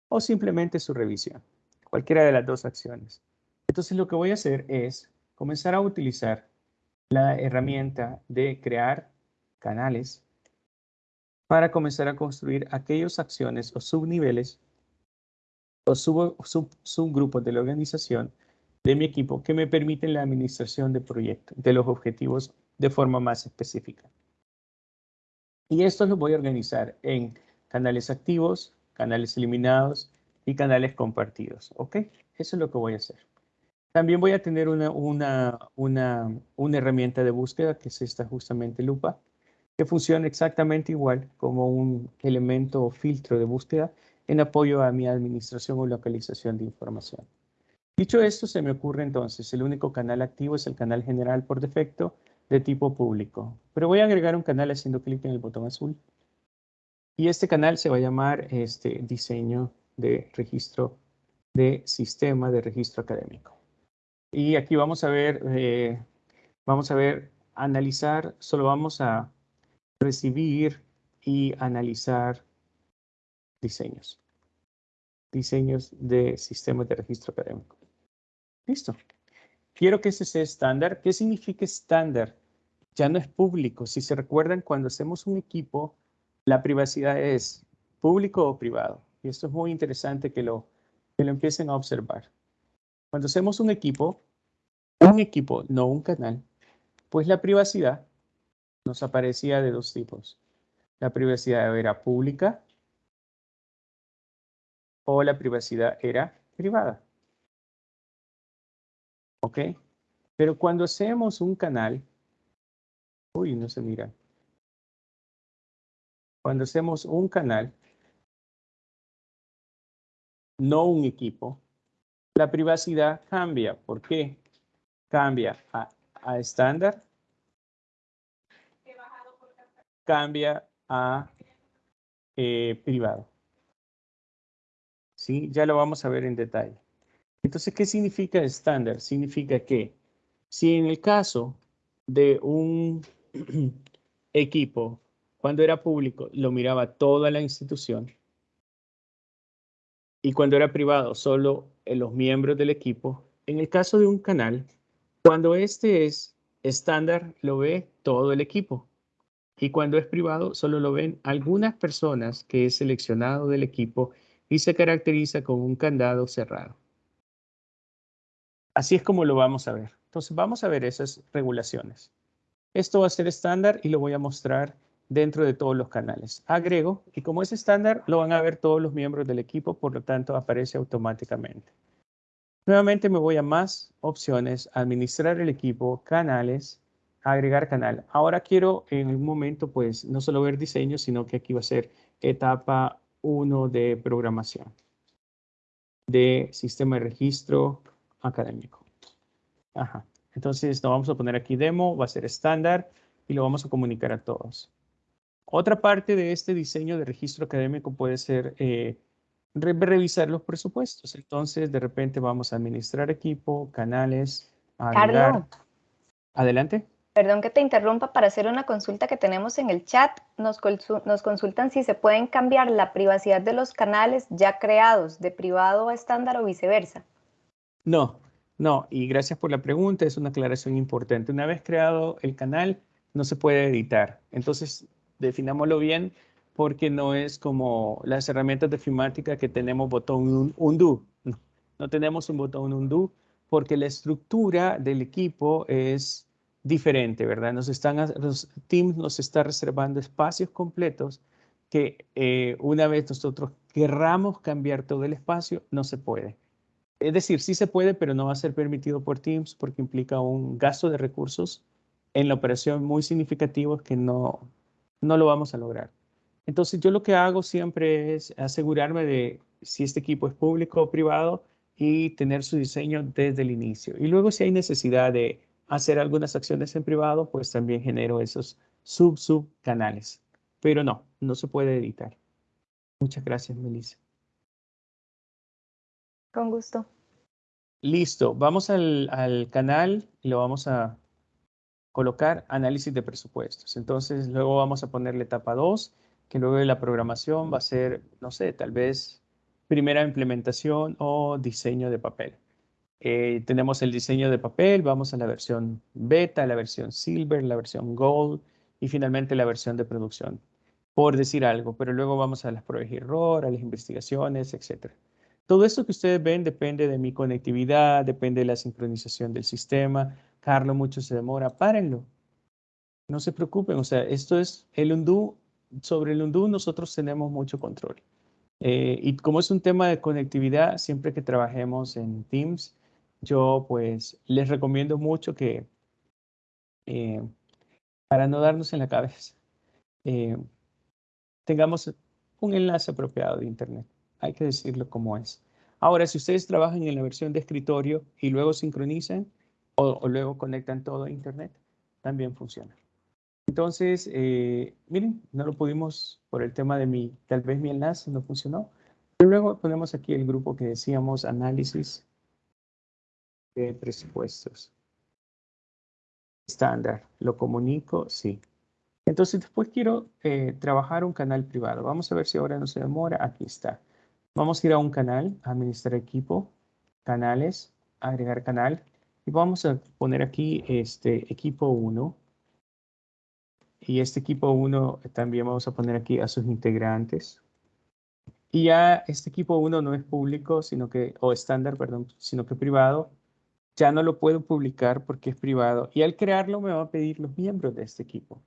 o simplemente su revisión, cualquiera de las dos acciones. Entonces lo que voy a hacer es comenzar a utilizar la herramienta de crear canales para comenzar a construir aquellas acciones o subniveles o subgrupos de la organización de mi equipo que me permiten la administración de proyectos, de los objetivos de forma más específica. Y esto lo voy a organizar en canales activos, canales eliminados y canales compartidos. ¿Ok? Eso es lo que voy a hacer. También voy a tener una, una, una, una herramienta de búsqueda que es esta justamente lupa, que funciona exactamente igual como un elemento o filtro de búsqueda en apoyo a mi administración o localización de información. Dicho esto, se me ocurre entonces, el único canal activo es el canal general por defecto de tipo público. Pero voy a agregar un canal haciendo clic en el botón azul. Y este canal se va a llamar este, diseño de registro de sistema de registro académico. Y aquí vamos a ver, eh, vamos a ver, analizar, solo vamos a recibir y analizar diseños. Diseños de sistemas de registro académico. Listo. Quiero que ese sea estándar. ¿Qué significa estándar? Ya no es público. Si se recuerdan, cuando hacemos un equipo, la privacidad es público o privado. Y esto es muy interesante que lo, que lo empiecen a observar. Cuando hacemos un equipo, un equipo, no un canal, pues la privacidad nos aparecía de dos tipos. La privacidad era pública o la privacidad era privada. ¿Ok? Pero cuando hacemos un canal, uy, no se mira. Cuando hacemos un canal, no un equipo, la privacidad cambia. ¿Por qué? Cambia a, estándar, cambia a eh, privado. ¿Sí? Ya lo vamos a ver en detalle. Entonces, ¿qué significa estándar? Significa que si en el caso de un <clears throat> equipo, cuando era público, lo miraba toda la institución, y cuando era privado, solo los miembros del equipo, en el caso de un canal, cuando este es estándar, lo ve todo el equipo. Y cuando es privado, solo lo ven algunas personas que es seleccionado del equipo y se caracteriza con un candado cerrado. Así es como lo vamos a ver. Entonces vamos a ver esas regulaciones. Esto va a ser estándar y lo voy a mostrar dentro de todos los canales. Agrego y como es estándar lo van a ver todos los miembros del equipo, por lo tanto aparece automáticamente. Nuevamente me voy a más opciones, administrar el equipo, canales, agregar canal. Ahora quiero en un momento pues no solo ver diseño, sino que aquí va a ser etapa 1 de programación de sistema de registro académico. Ajá. Entonces lo vamos a poner aquí demo, va a ser estándar y lo vamos a comunicar a todos. Otra parte de este diseño de registro académico puede ser eh, revisar los presupuestos. Entonces, de repente vamos a administrar equipo, canales, Carlos. Adelante. Perdón que te interrumpa para hacer una consulta que tenemos en el chat. Nos, nos consultan si se pueden cambiar la privacidad de los canales ya creados de privado a estándar o viceversa. No, no, y gracias por la pregunta, es una aclaración importante. Una vez creado el canal, no se puede editar. Entonces, definámoslo bien porque no es como las herramientas de filmática que tenemos botón undo. No, no tenemos un botón undo porque la estructura del equipo es diferente, ¿verdad? Nos están, los Teams nos está reservando espacios completos que eh, una vez nosotros querramos cambiar todo el espacio, no se puede. Es decir, sí se puede, pero no va a ser permitido por Teams porque implica un gasto de recursos en la operación muy significativo que no, no lo vamos a lograr. Entonces yo lo que hago siempre es asegurarme de si este equipo es público o privado y tener su diseño desde el inicio. Y luego si hay necesidad de hacer algunas acciones en privado, pues también genero esos sub-sub canales. Pero no, no se puede editar. Muchas gracias, Melissa. Con gusto. Listo, vamos al, al canal y lo vamos a colocar análisis de presupuestos. Entonces, luego vamos a ponerle etapa 2, que luego de la programación va a ser, no sé, tal vez primera implementación o diseño de papel. Eh, tenemos el diseño de papel, vamos a la versión beta, la versión silver, la versión gold y finalmente la versión de producción, por decir algo, pero luego vamos a las pruebas de error, a las investigaciones, etc. Todo esto que ustedes ven depende de mi conectividad, depende de la sincronización del sistema, Carlos, mucho se demora, párenlo. No se preocupen, o sea, esto es el undo, sobre el undo nosotros tenemos mucho control. Eh, y como es un tema de conectividad, siempre que trabajemos en Teams, yo pues les recomiendo mucho que, eh, para no darnos en la cabeza, eh, tengamos un enlace apropiado de Internet. Hay que decirlo como es. Ahora, si ustedes trabajan en la versión de escritorio y luego sincronizan, o, luego conectan todo a Internet, también funciona. Entonces, eh, miren, no lo pudimos por el tema de mi, tal vez mi enlace no funcionó. Pero luego ponemos aquí el grupo que decíamos análisis de presupuestos. Estándar, ¿lo comunico? Sí. Entonces después quiero eh, trabajar un canal privado. Vamos a ver si ahora no se demora. Aquí está. Vamos a ir a un canal, administrar equipo, canales, agregar canal. Y vamos a poner aquí este equipo 1. Y este equipo 1 también vamos a poner aquí a sus integrantes. Y ya este equipo 1 no es público, sino que, o estándar, perdón, sino que privado. Ya no lo puedo publicar porque es privado. Y al crearlo me va a pedir los miembros de este equipo.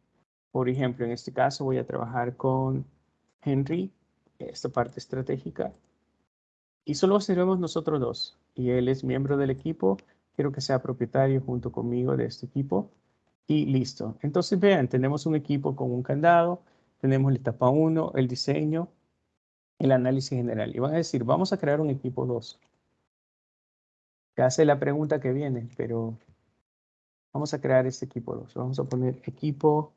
Por ejemplo, en este caso voy a trabajar con Henry, esta parte estratégica. Y solo seremos nosotros dos. Y él es miembro del equipo Quiero que sea propietario junto conmigo de este equipo. Y listo. Entonces vean, tenemos un equipo con un candado, tenemos la etapa 1, el diseño, el análisis general. Y van a decir, vamos a crear un equipo 2. Que hace la pregunta que viene, pero vamos a crear este equipo 2. Vamos a poner equipo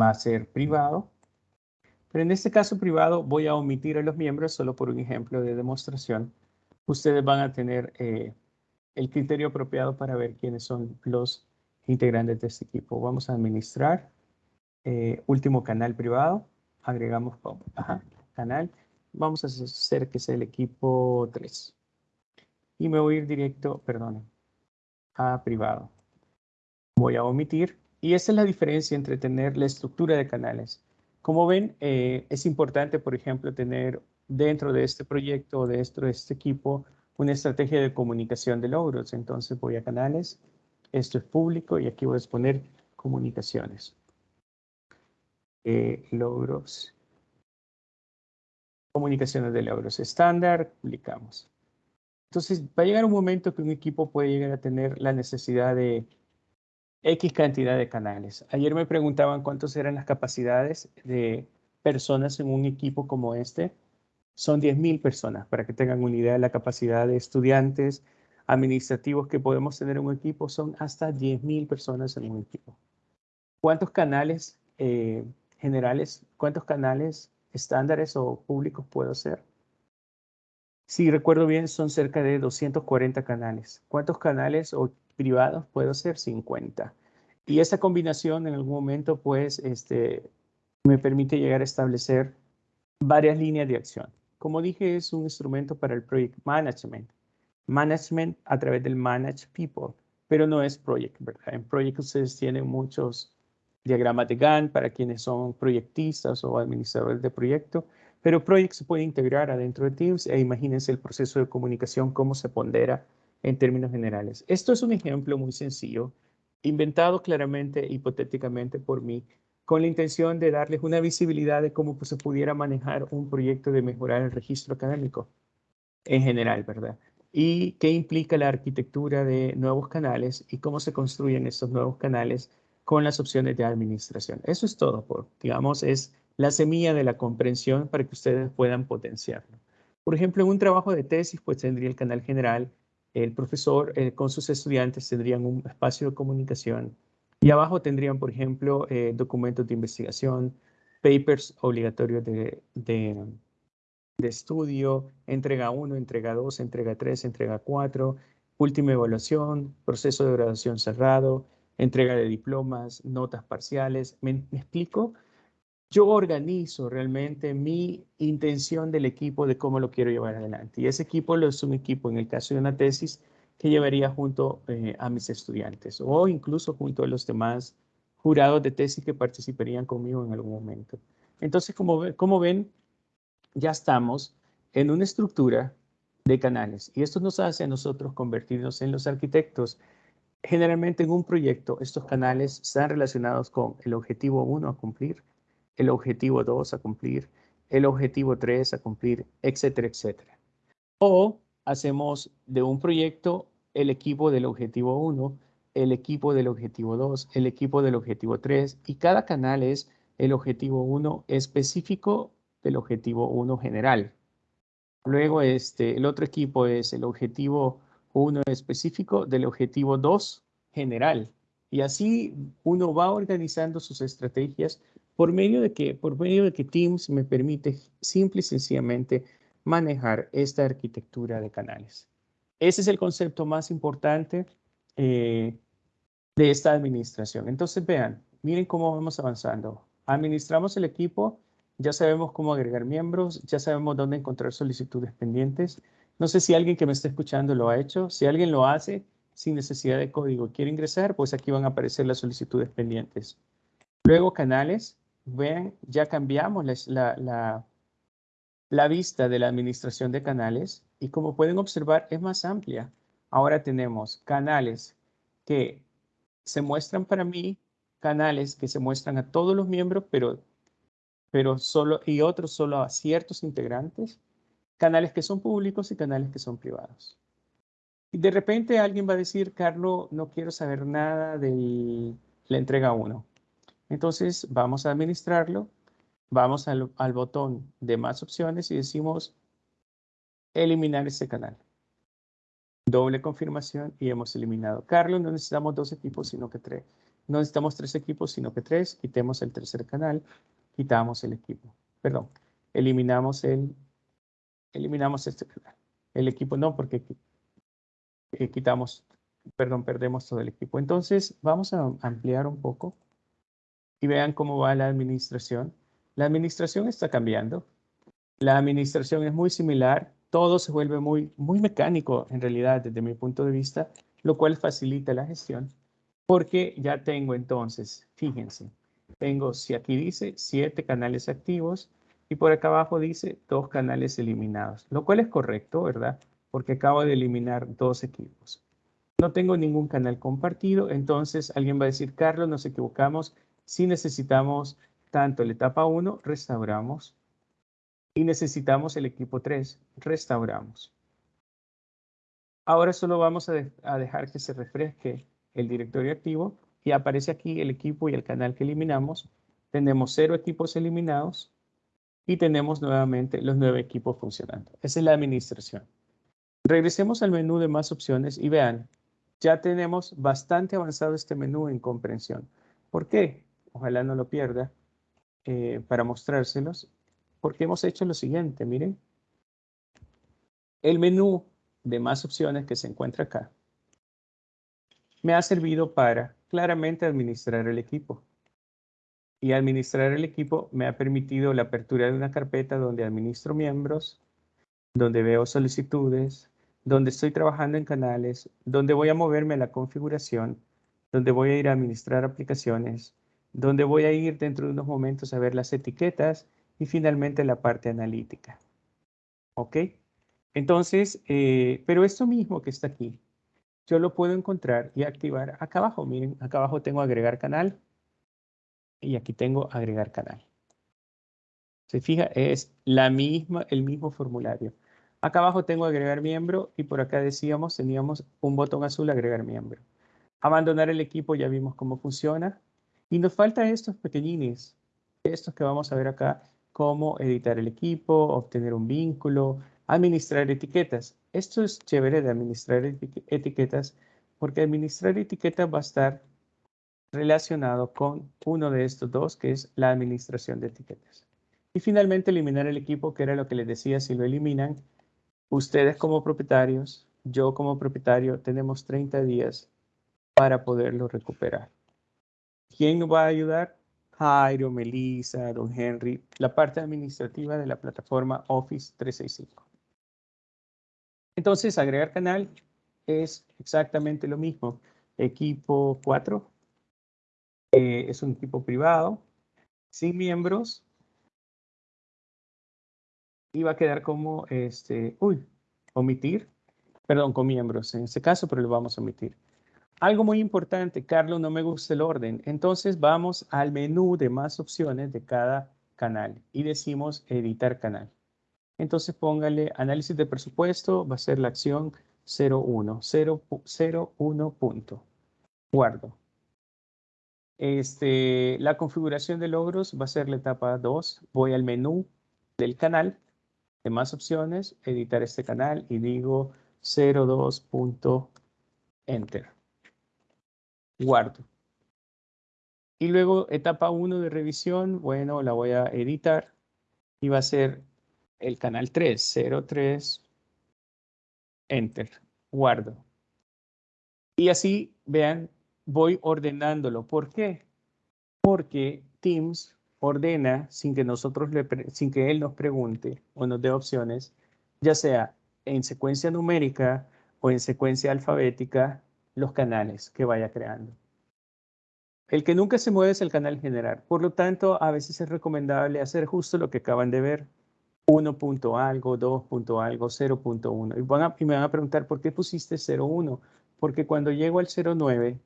va a ser privado. Pero en este caso privado voy a omitir a los miembros solo por un ejemplo de demostración. Ustedes van a tener eh, el criterio apropiado para ver quiénes son los integrantes de este equipo. Vamos a administrar eh, último canal privado. Agregamos canal. Vamos a hacer que sea el equipo 3. Y me voy a ir directo, perdón, a privado. Voy a omitir y esa es la diferencia entre tener la estructura de canales. Como ven, eh, es importante, por ejemplo, tener dentro de este proyecto dentro de este equipo una estrategia de comunicación de logros. Entonces voy a canales, esto es público y aquí voy a exponer comunicaciones. Eh, logros. Comunicaciones de logros estándar, publicamos. Entonces va a llegar un momento que un equipo puede llegar a tener la necesidad de X cantidad de canales. Ayer me preguntaban cuántos eran las capacidades de personas en un equipo como este. Son 10.000 personas, para que tengan una idea de la capacidad de estudiantes administrativos que podemos tener en un equipo. Son hasta 10.000 personas en un equipo. ¿Cuántos canales eh, generales, cuántos canales estándares o públicos puedo hacer? Si recuerdo bien, son cerca de 240 canales. ¿Cuántos canales o privados puedo hacer 50. Y esa combinación en algún momento, pues, este, me permite llegar a establecer varias líneas de acción. Como dije, es un instrumento para el Project Management. Management a través del Manage People, pero no es Project, ¿verdad? En Project ustedes tienen muchos diagramas de Gantt para quienes son proyectistas o administradores de proyecto, pero Project se puede integrar adentro de Teams e imagínense el proceso de comunicación, cómo se pondera en términos generales. Esto es un ejemplo muy sencillo, inventado claramente, hipotéticamente por mí, con la intención de darles una visibilidad de cómo pues, se pudiera manejar un proyecto de mejorar el registro académico en general, ¿verdad? Y qué implica la arquitectura de nuevos canales y cómo se construyen estos nuevos canales con las opciones de administración. Eso es todo, por, digamos, es la semilla de la comprensión para que ustedes puedan potenciarlo. Por ejemplo, en un trabajo de tesis, pues tendría el canal general, el profesor eh, con sus estudiantes tendrían un espacio de comunicación y abajo tendrían, por ejemplo, eh, documentos de investigación, papers obligatorios de, de, estudio, entrega 1, entrega 2, entrega 3, entrega 4, última evaluación, proceso de graduación cerrado, entrega de diplomas, notas parciales. ¿Me, me explico? Yo organizo realmente mi intención del equipo de cómo lo quiero llevar adelante. Y ese equipo es un equipo, en el caso de una tesis, que llevaría junto eh, a mis estudiantes o incluso junto a los demás jurados de tesis que participarían conmigo en algún momento. Entonces, como, como ven, ya estamos en una estructura de canales y esto nos hace a nosotros convertirnos en los arquitectos. Generalmente en un proyecto, estos canales están relacionados con el objetivo 1 a cumplir, el objetivo 2 a cumplir, el objetivo 3 a cumplir, etcétera, etcétera. O hacemos de un proyecto el equipo del objetivo 1, el equipo del objetivo 2, el equipo del objetivo 3 y cada canal es el objetivo 1 específico del objetivo 1 general. Luego este, el otro equipo es el objetivo 1 específico del objetivo 2 general. Y así uno va organizando sus estrategias por medio de que, por medio de que Teams me permite simple y sencillamente manejar esta arquitectura de canales. Ese es el concepto más importante eh, de esta administración. Entonces vean, miren cómo vamos avanzando. Administramos el equipo, ya sabemos cómo agregar miembros, ya sabemos dónde encontrar solicitudes pendientes. No sé si alguien que me está escuchando lo ha hecho. Si alguien lo hace sin necesidad de código quiere ingresar, pues aquí van a aparecer las solicitudes pendientes. Luego canales, Vean, ya cambiamos la, la, vista de la administración de canales y como pueden observar es más amplia. Ahora tenemos canales que se muestran para mí, canales que se muestran a todos los miembros, pero, pero solo, y otros solo a ciertos integrantes. canales que son públicos y canales que son privados. Y de repente alguien va a decir, Carlos, no quiero saber nada de la entrega 1. Entonces vamos a administrarlo, vamos al, botón de más opciones y decimos eliminar ese canal. Doble confirmación y hemos eliminado. Carlos, no necesitamos dos equipos, sino que tres. No necesitamos tres equipos, sino que tres. Quitemos el tercer canal, quitamos el equipo. Perdón, eliminamos el, eliminamos este canal. El equipo no, porque eh, quitamos, perdón, perdemos todo el equipo. Entonces, vamos a ampliar un poco y vean cómo va la administración. La administración está cambiando. La administración es muy similar. Todo se vuelve muy, muy mecánico, en realidad, desde mi punto de vista, lo cual facilita la gestión. Porque ya tengo entonces, fíjense, tengo, si aquí dice, siete canales activos y por acá abajo dice dos canales eliminados, lo cual es correcto, ¿verdad? Porque acabo de eliminar dos equipos. No tengo ningún canal compartido, entonces alguien va a decir, Carlos, nos equivocamos. Si necesitamos tanto la etapa 1, restauramos. Y necesitamos el equipo 3, restauramos. Ahora solo vamos a, a dejar que se refresque el directorio activo y aparece aquí el equipo y el canal que eliminamos. Tenemos cero equipos eliminados y tenemos nuevamente los nueve equipos funcionando. Esa es la administración. Regresemos al menú de más opciones y vean, ya tenemos bastante avanzado este menú en comprensión. ¿Por qué? Ojalá no lo pierda eh, para mostrárselos. Porque hemos hecho lo siguiente, miren. El menú de más opciones que se encuentra acá me ha servido para claramente administrar el equipo. Y administrar el equipo me ha permitido la apertura de una carpeta donde administro miembros, donde veo solicitudes, donde estoy trabajando en canales, donde voy a moverme a la configuración, donde voy a ir a administrar aplicaciones, donde voy a ir dentro de unos momentos a ver las etiquetas y finalmente la parte analítica. ¿Ok? Entonces, eh, pero esto mismo que está aquí, yo lo puedo encontrar y activar acá abajo. Miren, acá abajo tengo agregar canal y aquí tengo agregar canal. Se fija, es la misma, el mismo formulario. Acá abajo tengo agregar miembro y por acá decíamos, teníamos un botón azul agregar miembro. Abandonar el equipo, ya vimos cómo funciona. Y nos falta estos pequeñines, estos que vamos a ver acá, cómo editar el equipo, obtener un vínculo, administrar etiquetas. Esto es chévere de administrar etiquetas porque administrar etiquetas va a estar relacionado con uno de estos dos, que es la administración de etiquetas. Y finalmente eliminar el equipo, que era lo que les decía, si lo eliminan, ustedes como propietarios, yo como propietario, tenemos 30 días para poderlo recuperar. ¿Quién nos va a ayudar? Jairo, Melissa, Don Henry, la parte administrativa de la plataforma Office 365. Entonces, agregar canal es exactamente lo mismo. Equipo 4 eh, es un equipo privado, sin miembros. Y va a quedar como, este, uy, omitir. Perdón, con miembros en este caso, pero lo vamos a omitir. Algo muy importante, Carlos, no me gusta el orden. Entonces vamos al menú de más opciones de cada canal y decimos editar canal. Entonces póngale análisis de presupuesto, va a ser la acción 01, 01 punto. Guardo. Este, la configuración de logros va a ser la etapa 2. Voy al menú del canal, de más opciones, editar este canal y digo 02 punto enter. Guardo. Y luego etapa 1 de revisión, bueno, la voy a editar y va a ser el canal 3, 03, enter, guardo. Y así, vean, voy ordenándolo. ¿Por qué? Porque Teams ordena sin que nosotros le, sin que él nos pregunte o nos dé opciones, ya sea en secuencia numérica o en secuencia alfabética, los canales que vaya creando. El que nunca se mueve es el canal general. Por lo tanto, a veces es recomendable hacer justo lo que acaban de ver. 1 punto algo, 2 punto algo, 0.1. Y, van y me van a preguntar, ¿por qué pusiste 0.1? Porque cuando llego al 0.9,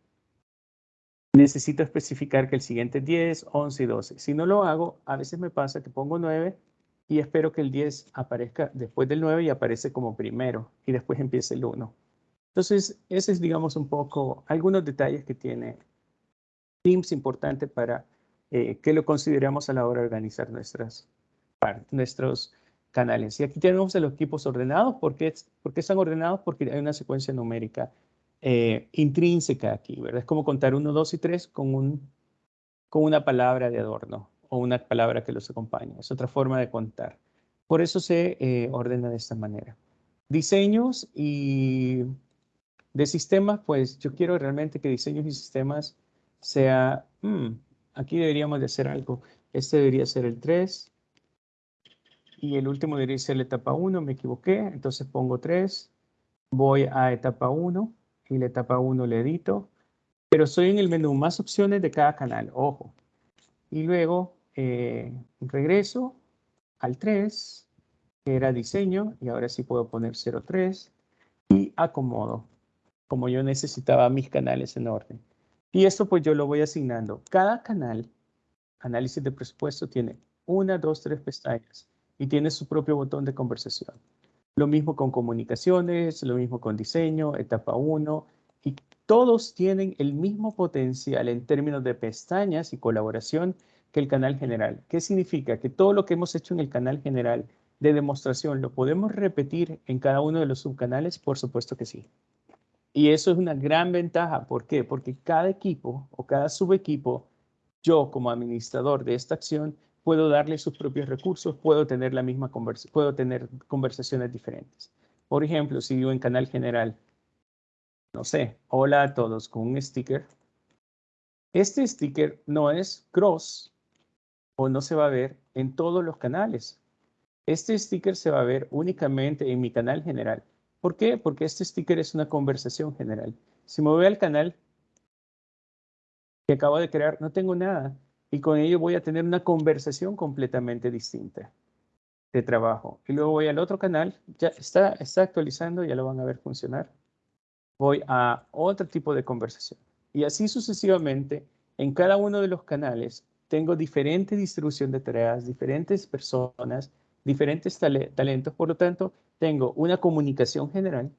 necesito especificar que el siguiente es 10, 11 y 12. Si no lo hago, a veces me pasa que pongo 9 y espero que el 10 aparezca después del 9 y aparece como primero y después empiece el 1. Entonces, ese es, digamos, un poco algunos detalles que tiene Teams importante para eh, que lo consideramos a la hora de organizar nuestras, nuestros canales. Y aquí tenemos los equipos ordenados. ¿Por qué, están ordenados? Porque hay una secuencia numérica eh, intrínseca aquí, ¿verdad? Es como contar 1, 2 y 3 con, un, con una palabra de adorno o una palabra que los acompaña. Es otra forma de contar. Por eso se eh, ordena de esta manera. Diseños y de sistemas, pues yo quiero realmente que diseños y sistemas sea, hmm, aquí deberíamos de hacer algo. Este debería ser el 3 y el último debería ser la etapa 1, me equivoqué, entonces pongo 3, voy a etapa 1 y la etapa 1 le edito, pero estoy en el menú más opciones de cada canal, ojo. Y luego eh, regreso al 3, que era diseño, y ahora sí puedo poner 03, y acomodo, como yo necesitaba mis canales en orden. Y esto pues yo lo voy asignando. Cada canal, análisis de presupuesto, tiene una, dos, tres pestañas y tiene su propio botón de conversación. Lo mismo con comunicaciones, lo mismo con diseño, etapa 1, y todos tienen el mismo potencial en términos de pestañas y colaboración que el canal general. ¿Qué significa? Que todo lo que hemos hecho en el canal general de demostración lo podemos repetir en cada uno de los subcanales, por supuesto que sí. Y eso es una gran ventaja. ¿Por qué? Porque cada equipo o cada subequipo, yo como administrador de esta acción, puedo darle sus propios recursos, puedo tener la misma conversación, puedo tener conversaciones diferentes. Por ejemplo, si yo en canal general, no sé, hola a todos con un sticker, este sticker no es cross o no se va a ver en todos los canales. Este sticker se va a ver únicamente en mi canal general. ¿Por qué? Porque este sticker es una conversación general. Si me voy al canal que acabo de crear, no tengo nada. Y con ello voy a tener una conversación completamente distinta de trabajo. Y luego voy al otro canal, ya está, está actualizando, ya lo van a ver funcionar. Voy a otro tipo de conversación. Y así sucesivamente, en cada uno de los canales, tengo diferente distribución de tareas, diferentes personas, diferentes talentos. Por lo tanto, tengo una comunicación general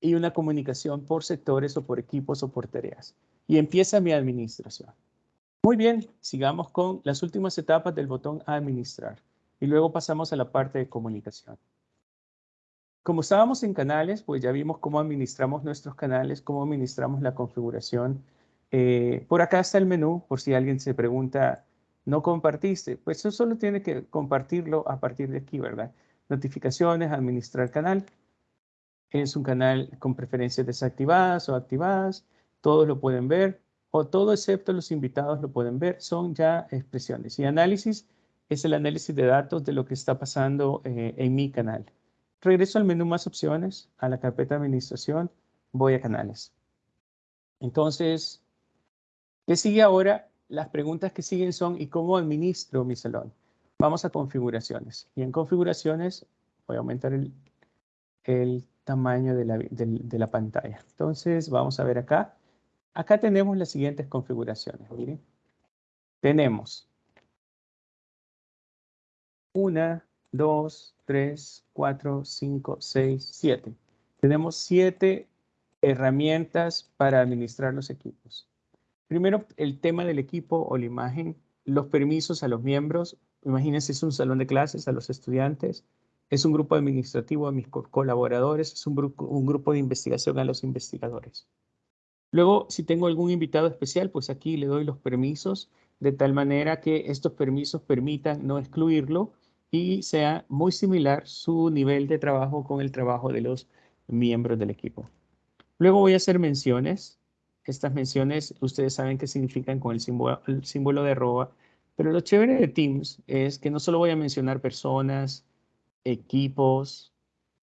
y una comunicación por sectores o por equipos o por tareas. Y empieza mi administración. Muy bien, sigamos con las últimas etapas del botón administrar. Y luego pasamos a la parte de comunicación. Como estábamos en canales, pues ya vimos cómo administramos nuestros canales, cómo administramos la configuración. Eh, por acá está el menú, por si alguien se pregunta, ¿no compartiste? Pues eso solo tiene que compartirlo a partir de aquí, ¿verdad? Notificaciones, administrar canal. Es un canal con preferencias desactivadas o activadas. Todos lo pueden ver o todo excepto los invitados lo pueden ver, son ya expresiones. Y análisis es el análisis de datos de lo que está pasando eh, en mi canal. Regreso al menú más opciones, a la carpeta administración, voy a canales. Entonces, ¿qué sigue ahora? Las preguntas que siguen son ¿y cómo administro mi salón? Vamos a configuraciones. Y en configuraciones voy a aumentar el, tamaño de la, de la pantalla. Entonces, vamos a ver acá Acá tenemos las siguientes configuraciones, miren. Tenemos una, dos, tres, cuatro, cinco, seis, siete. Tenemos siete herramientas para administrar los equipos. Primero, el tema del equipo o la imagen, los permisos a los miembros. Imagínense, es un salón de clases a los estudiantes, es un grupo administrativo a mis colaboradores, es un grupo de investigación a los investigadores. Luego, si tengo algún invitado especial, pues aquí le doy los permisos de tal manera que estos permisos permitan no excluirlo y sea muy similar su nivel de trabajo con el trabajo de los miembros del equipo. Luego voy a hacer menciones. Estas menciones ustedes saben qué significan con el símbolo, el símbolo de arroba, pero lo chévere de Teams es que no solo voy a mencionar personas, equipos,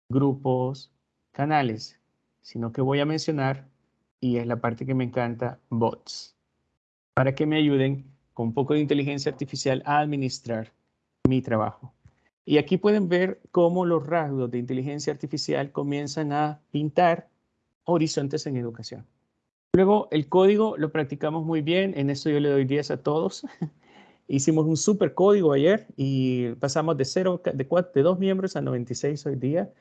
grupos, canales, sino que voy a mencionar y es la parte que me encanta, bots, para que me ayuden con un poco de inteligencia artificial a administrar mi trabajo. Y aquí pueden ver cómo los rasgos de inteligencia artificial comienzan a pintar horizontes en educación. Luego, el código lo practicamos muy bien, en eso yo le doy 10 a todos. <laughs> Hicimos un super código ayer y pasamos de, cero, de, cuatro, dos miembros a 96 hoy día.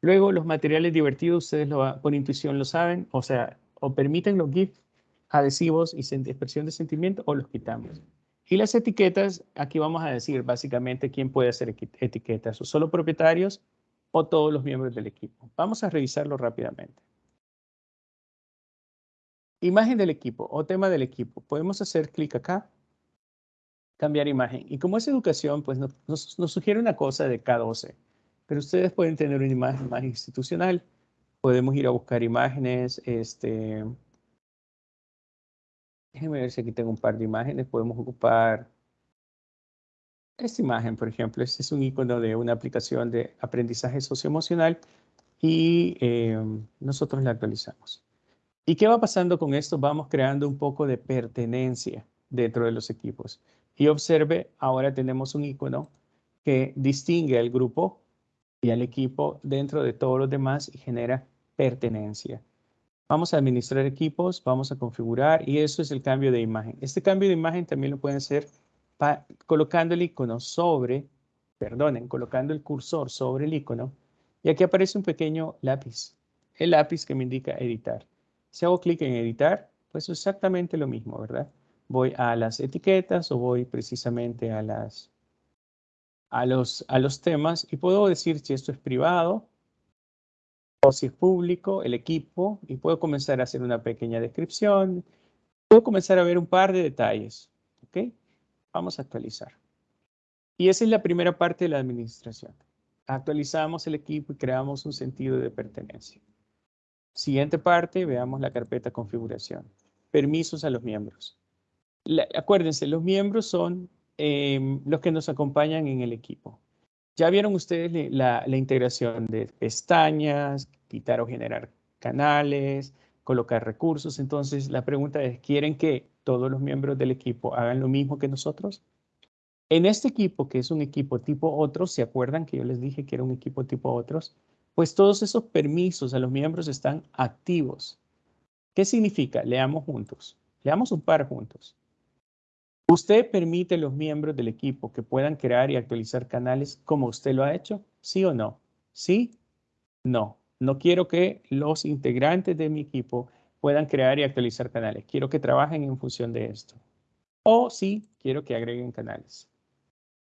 Luego los materiales divertidos, ustedes lo, por intuición lo saben, o sea, o permiten los GIFs adhesivos y expresión de sentimiento o los quitamos. Y las etiquetas, aquí vamos a decir básicamente quién puede hacer etiquetas, o solo propietarios o todos los miembros del equipo. Vamos a revisarlo rápidamente. Imagen del equipo o tema del equipo. Podemos hacer clic acá, cambiar imagen. Y como es educación, pues nos, nos, sugiere una cosa de K12. Pero ustedes pueden tener una imagen más institucional. Podemos ir a buscar imágenes, este, Déjenme ver si aquí tengo un par de imágenes. Podemos ocupar esta imagen, por ejemplo. Este es un icono de una aplicación de aprendizaje socioemocional y em, nosotros la actualizamos. ¿Y qué va pasando con esto? Vamos creando un poco de pertenencia dentro de los equipos. Y observe, ahora tenemos un icono que distingue al grupo y al equipo dentro de todos los demás y genera pertenencia. Vamos a administrar equipos, vamos a configurar y eso es el cambio de imagen. Este cambio de imagen también lo pueden hacer colocando el icono sobre, perdonen, colocando el cursor sobre el icono y aquí aparece un pequeño lápiz, el lápiz que me indica editar. Si hago clic en editar, pues es exactamente lo mismo, ¿verdad? Voy a las etiquetas o voy precisamente a, las, a, los, a los temas y puedo decir si esto es privado o si es público, el equipo, y puedo comenzar a hacer una pequeña descripción. Puedo comenzar a ver un par de detalles. ¿Ok? Vamos a actualizar. Y esa es la primera parte de la administración. Actualizamos el equipo y creamos un sentido de pertenencia. Siguiente parte, veamos la carpeta configuración. Permisos a los miembros. Acuérdense, los miembros son em, los que nos acompañan en el equipo. Ya vieron ustedes la, integración de pestañas, quitar o generar canales, colocar recursos. Entonces, la pregunta es, ¿quieren que todos los miembros del equipo hagan lo mismo que nosotros? En este equipo, que es un equipo tipo otros, ¿se acuerdan que yo les dije que era un equipo tipo otros? Pues todos esos permisos a los miembros están activos. ¿Qué significa? Leamos juntos. Leamos un par juntos. ¿Usted permite a los miembros del equipo que puedan crear y actualizar canales como usted lo ha hecho? ¿Sí o no? ¿Sí? No. No quiero que los integrantes de mi equipo puedan crear y actualizar canales. Quiero que trabajen en función de esto. O sí, quiero que agreguen canales.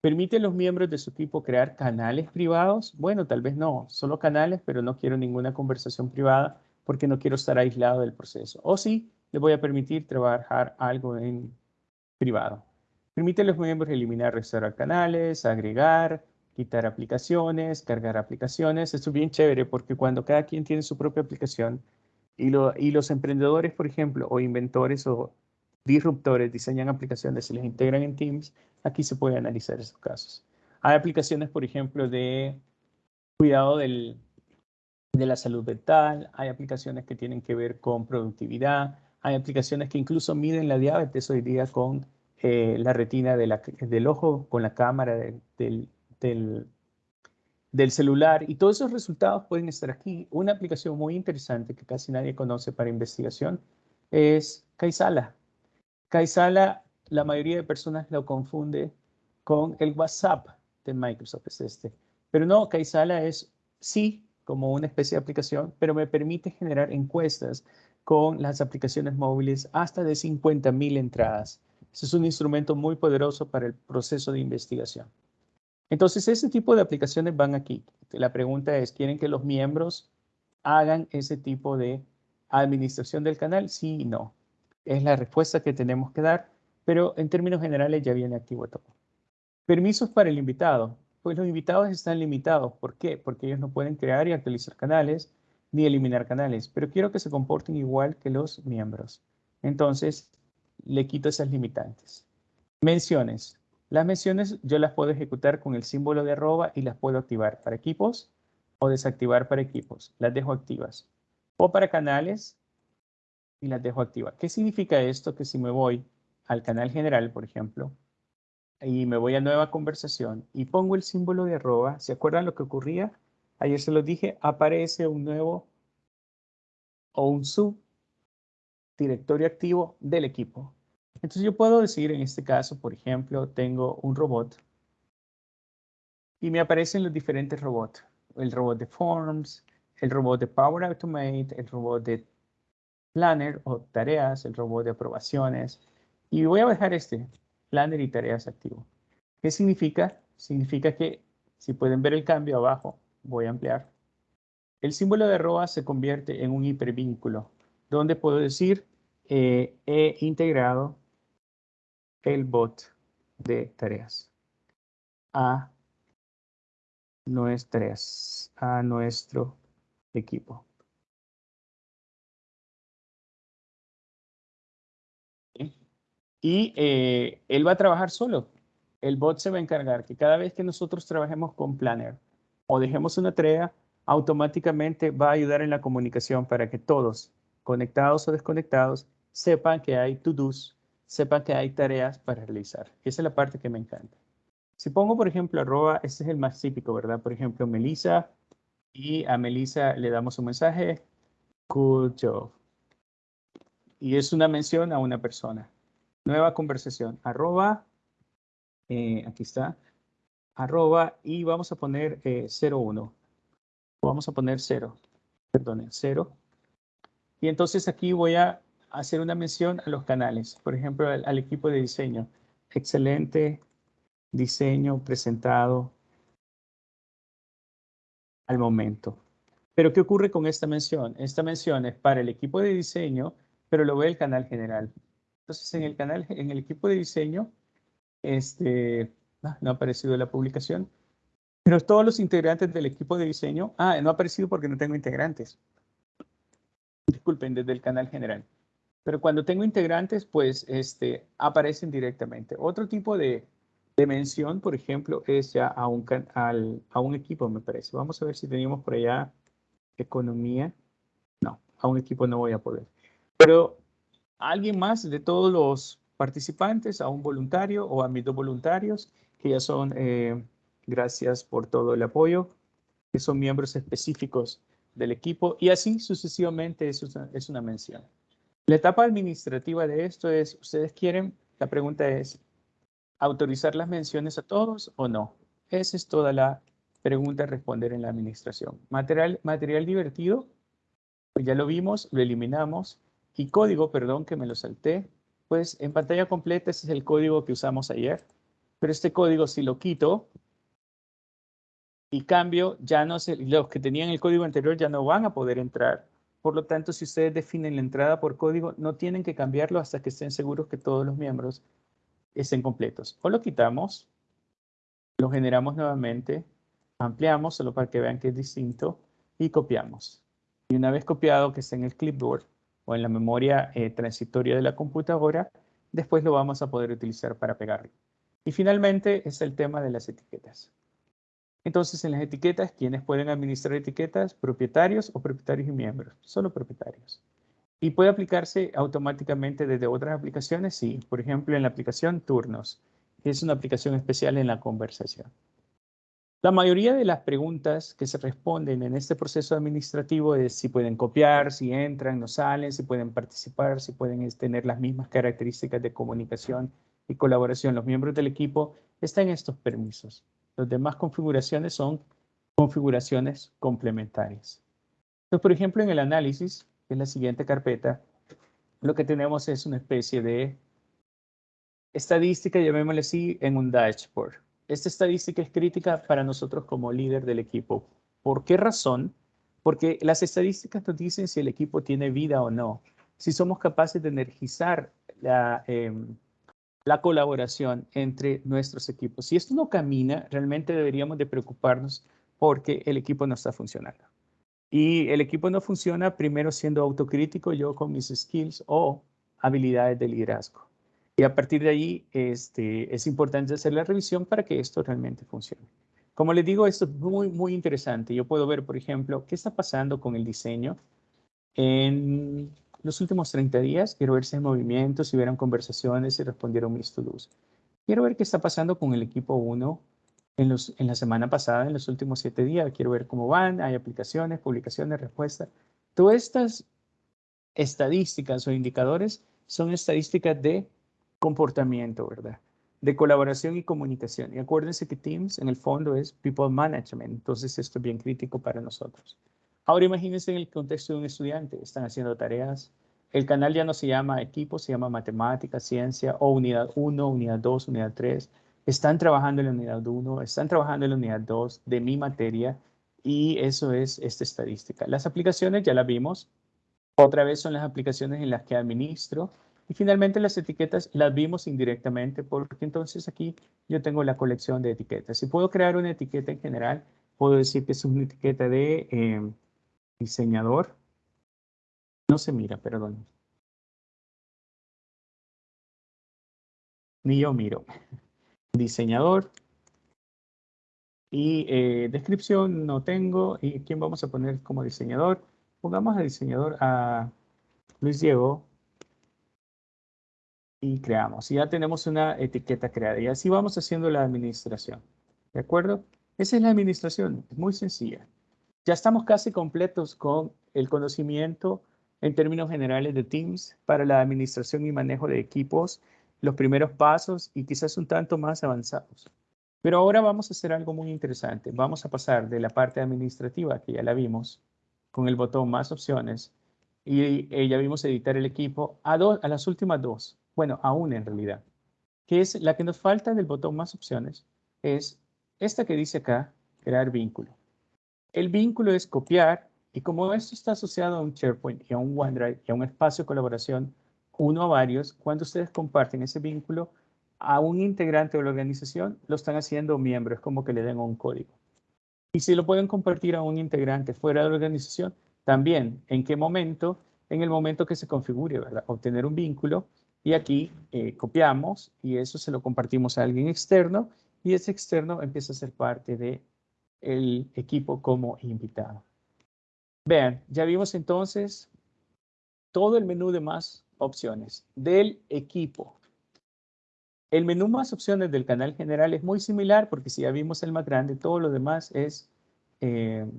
¿Permite a los miembros de su equipo crear canales privados? Bueno, tal vez no, solo canales, pero no quiero ninguna conversación privada porque no quiero estar aislado del proceso. O sí, le voy a permitir trabajar algo en privado. Permite a los miembros eliminar, restaurar canales, agregar, quitar aplicaciones, cargar aplicaciones. Esto es bien chévere porque cuando cada quien tiene su propia aplicación y, los emprendedores, por ejemplo, o inventores o disruptores diseñan aplicaciones y les integran en Teams, aquí se puede analizar esos casos. Hay aplicaciones, por ejemplo, de cuidado del, de la salud mental, hay aplicaciones que tienen que ver con productividad, hay aplicaciones que incluso miden la diabetes hoy día con eh, la retina del ojo, con la cámara del, del, celular. Y todos esos resultados pueden estar aquí. Una aplicación muy interesante que casi nadie conoce para investigación es Kaisala. Kaisala, la mayoría de personas lo confunde con el WhatsApp de Microsoft, es este. Pero no, Kaisala es sí como una especie de aplicación, pero me permite generar encuestas con las aplicaciones móviles hasta de 50.000 entradas. Ese es un instrumento muy poderoso para el proceso de investigación. Entonces, ese tipo de aplicaciones van aquí. La pregunta es, ¿quieren que los miembros hagan ese tipo de administración del canal? Sí y no. Es la respuesta que tenemos que dar, pero en términos generales ya viene activo todo. Permisos para el invitado. Pues los invitados están limitados. ¿Por qué? Porque ellos no pueden crear y actualizar canales, ni eliminar canales, pero quiero que se comporten igual que los miembros. Entonces, le quito esas limitantes. Menciones. Las menciones yo las puedo ejecutar con el símbolo de arroba y las puedo activar para equipos o desactivar para equipos. Las dejo activas. O para canales y las dejo activas. ¿Qué significa esto? Que si me voy al canal general, por ejemplo, y me voy a nueva conversación y pongo el símbolo de arroba, ¿se acuerdan lo que ocurría? Ayer se lo dije, aparece un nuevo o un sub directorio activo del equipo. Entonces yo puedo decir en este caso, por ejemplo, tengo un robot y me aparecen los diferentes robots. El robot de Forms, el robot de Power Automate, el robot de Planner o tareas, el robot de aprobaciones. Y voy a dejar este, Planner y tareas activo. ¿Qué significa? Significa que, si pueden ver el cambio abajo, voy a ampliar. El símbolo de arroba se convierte en un hipervínculo, donde puedo decir eh, he integrado el bot de tareas a nuestras, a nuestro equipo. Y eh, él va a trabajar solo. El bot se va a encargar que cada vez que nosotros trabajemos con Planner o dejemos una tarea, automáticamente va a ayudar en la comunicación para que todos, conectados o desconectados, sepan que hay to-dos, sepan que hay tareas para realizar. Esa es la parte que me encanta. Si pongo, por ejemplo, arroba, este es el más típico, ¿verdad? Por ejemplo, Melissa, y a Melissa le damos un mensaje, good job. Y es una mención a una persona. Nueva conversación, arroba, eh, aquí está, arroba, y vamos a poner 01. Eh, vamos a poner 0, perdón, 0. Y entonces aquí voy a hacer una mención a los canales, por ejemplo, al equipo de diseño. Excelente diseño presentado al momento. Pero ¿qué ocurre con esta mención? Esta mención es para el equipo de diseño, pero lo ve el canal general. Entonces, en el canal, en el equipo de diseño, este, no ha aparecido la publicación, pero todos los integrantes del equipo de diseño, ah, no ha aparecido porque no tengo integrantes. Disculpen, desde el canal general. Pero cuando tengo integrantes, pues este, aparecen directamente. Otro tipo de, de mención, por ejemplo, es ya a un, a un equipo, me parece. Vamos a ver si teníamos por allá economía. No, a un equipo no voy a poder. Pero alguien más de todos los participantes, a un voluntario o a mis dos voluntarios, que ya son, eh, gracias por todo el apoyo, que son miembros específicos del equipo y así sucesivamente es una, es una mención. La etapa administrativa de esto es, ustedes quieren, la pregunta es, autorizar las menciones a todos o no? Esa es toda la pregunta a responder en la administración. Material, material divertido, pues ya lo vimos, lo eliminamos. Y código, perdón que me lo salté, pues en pantalla completa ese es el código que usamos ayer. Pero este código si lo quito y cambio, ya no sé, los que tenían el código anterior ya no van a poder entrar. Por lo tanto, si ustedes definen la entrada por código, no tienen que cambiarlo hasta que estén seguros que todos los miembros estén completos. O lo quitamos, lo generamos nuevamente, ampliamos solo para que vean que es distinto y copiamos. Y una vez copiado que esté en el clipboard o en la memoria eh, transitoria de la computadora, después lo vamos a poder utilizar para pegarlo. Y finalmente es el tema de las etiquetas. Entonces, en las etiquetas, ¿quiénes pueden administrar etiquetas? Propietarios o propietarios y miembros. Solo propietarios. ¿Y puede aplicarse automáticamente desde otras aplicaciones? Sí, por ejemplo, en la aplicación Turnos, que es una aplicación especial en la conversación. La mayoría de las preguntas que se responden en este proceso administrativo es si pueden copiar, si entran, no salen, si pueden participar, si pueden tener las mismas características de comunicación y colaboración. Los miembros del equipo están en estos permisos. Las demás configuraciones son configuraciones complementarias. Entonces, por ejemplo, en el análisis, en la siguiente carpeta, lo que tenemos es una especie de estadística, llamémosle así, en un dashboard. Esta estadística es crítica para nosotros como líder del equipo. ¿Por qué razón? Porque las estadísticas nos dicen si el equipo tiene vida o no, si somos capaces de energizar la, em, la colaboración entre nuestros equipos. Si esto no camina, realmente deberíamos de preocuparnos porque el equipo no está funcionando. Y el equipo no funciona primero siendo autocrítico yo con mis skills o habilidades de liderazgo. Y a partir de ahí este, es importante hacer la revisión para que esto realmente funcione. Como les digo, esto es muy, muy interesante. Yo puedo ver, por ejemplo, qué está pasando con el diseño en los últimos 30 días. Quiero ver si hay movimientos, si hubieron conversaciones, si respondieron mis to-dos. Quiero ver qué está pasando con el equipo 1 en, los, en la semana pasada, en los últimos siete días. Quiero ver cómo van, hay aplicaciones, publicaciones, respuestas. Todas estas estadísticas o indicadores son estadísticas de comportamiento, ¿verdad? De colaboración y comunicación. Y acuérdense que Teams en el fondo es People Management, entonces esto es bien crítico para nosotros. Ahora imagínense en el contexto de un estudiante, están haciendo tareas, el canal ya no se llama equipo, se llama matemática, ciencia o unidad 1, unidad 2, unidad 3. Están trabajando en la unidad 1, están trabajando en la unidad 2 de mi materia y eso es esta estadística. Las aplicaciones ya las vimos. Otra vez son las aplicaciones en las que administro. Y finalmente las etiquetas las vimos indirectamente porque entonces aquí yo tengo la colección de etiquetas. Si puedo crear una etiqueta en general, puedo decir que es una etiqueta de eh, diseñador. No se mira, perdón. Ni yo miro. <laughs> Diseñador. Y eh, descripción no tengo. ¿Y quién vamos a poner como diseñador? Pongamos a diseñador a Luis Diego. Y creamos. Ya tenemos una etiqueta creada. Y así vamos haciendo la administración. ¿De acuerdo? Esa es la administración. Es muy sencilla. Ya estamos casi completos con el conocimiento en términos generales de Teams para la administración y manejo de equipos, los primeros pasos y quizás un tanto más avanzados. Pero ahora vamos a hacer algo muy interesante. Vamos a pasar de la parte administrativa, que ya la vimos, con el botón más opciones, y eh, ya vimos editar el equipo, a, a las últimas dos, bueno, a una en realidad, que es la que nos falta del botón más opciones, es esta que dice acá, crear vínculo. El vínculo es copiar y como esto está asociado a un SharePoint y a un OneDrive y a un espacio de colaboración, uno a varios, cuando ustedes comparten ese vínculo a un integrante de la organización, lo están haciendo miembro, es como que le den un código. Y si lo pueden compartir a un integrante fuera de la organización, también, ¿en qué momento? En el momento que se configure, ¿verdad? Obtener un vínculo y aquí eh, copiamos y eso se lo compartimos a alguien externo y ese externo empieza a ser parte de el equipo como invitado. Vean, ya vimos entonces todo el menú de más opciones del equipo. El menú más opciones del canal general es muy similar porque si ya vimos el más grande, todo lo demás es, eh,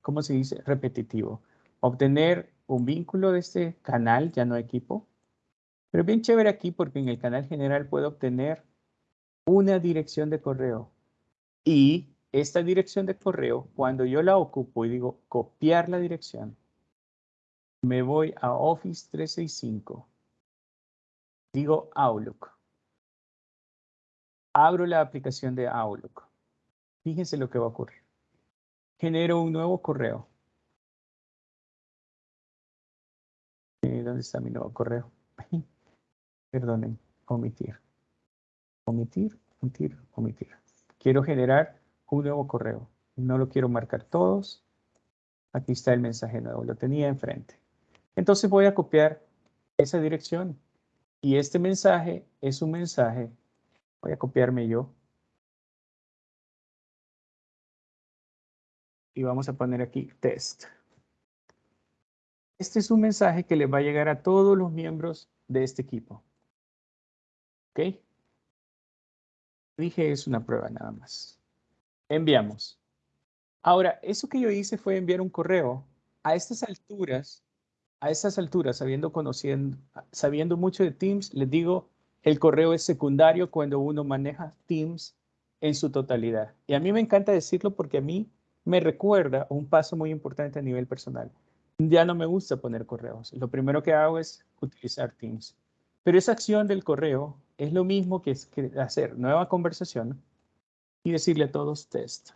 ¿cómo se dice? Repetitivo. Obtener un vínculo de este canal, ya no equipo. Pero bien chévere aquí porque en el canal general puedo obtener una dirección de correo y esta dirección de correo, cuando yo la ocupo y digo copiar la dirección, me voy a Office 365, digo Outlook. Abro la aplicación de Outlook. Fíjense lo que va a ocurrir. Genero un nuevo correo. Eh, ¿Dónde está mi nuevo correo? <laughs> Perdonen, omitir. Omitir, omitir, omitir. Quiero generar un nuevo correo. No lo quiero marcar todos. Aquí está el mensaje nuevo, lo tenía enfrente. Entonces voy a copiar esa dirección. Y este mensaje es un mensaje. Voy a copiarme yo. Y vamos a poner aquí test. Este es un mensaje que le va a llegar a todos los miembros de este equipo. ¿Ok? Dije es una prueba nada más enviamos. Ahora, eso que yo hice fue enviar un correo. A estas alturas, a estas alturas, sabiendo, conociendo, sabiendo mucho de Teams, les digo, el correo es secundario cuando uno maneja Teams en su totalidad. Y a mí me encanta decirlo porque a mí me recuerda un paso muy importante a nivel personal. Ya no me gusta poner correos. Lo primero que hago es utilizar Teams. Pero esa acción del correo es lo mismo que, que hacer nueva conversación y decirle a todos test.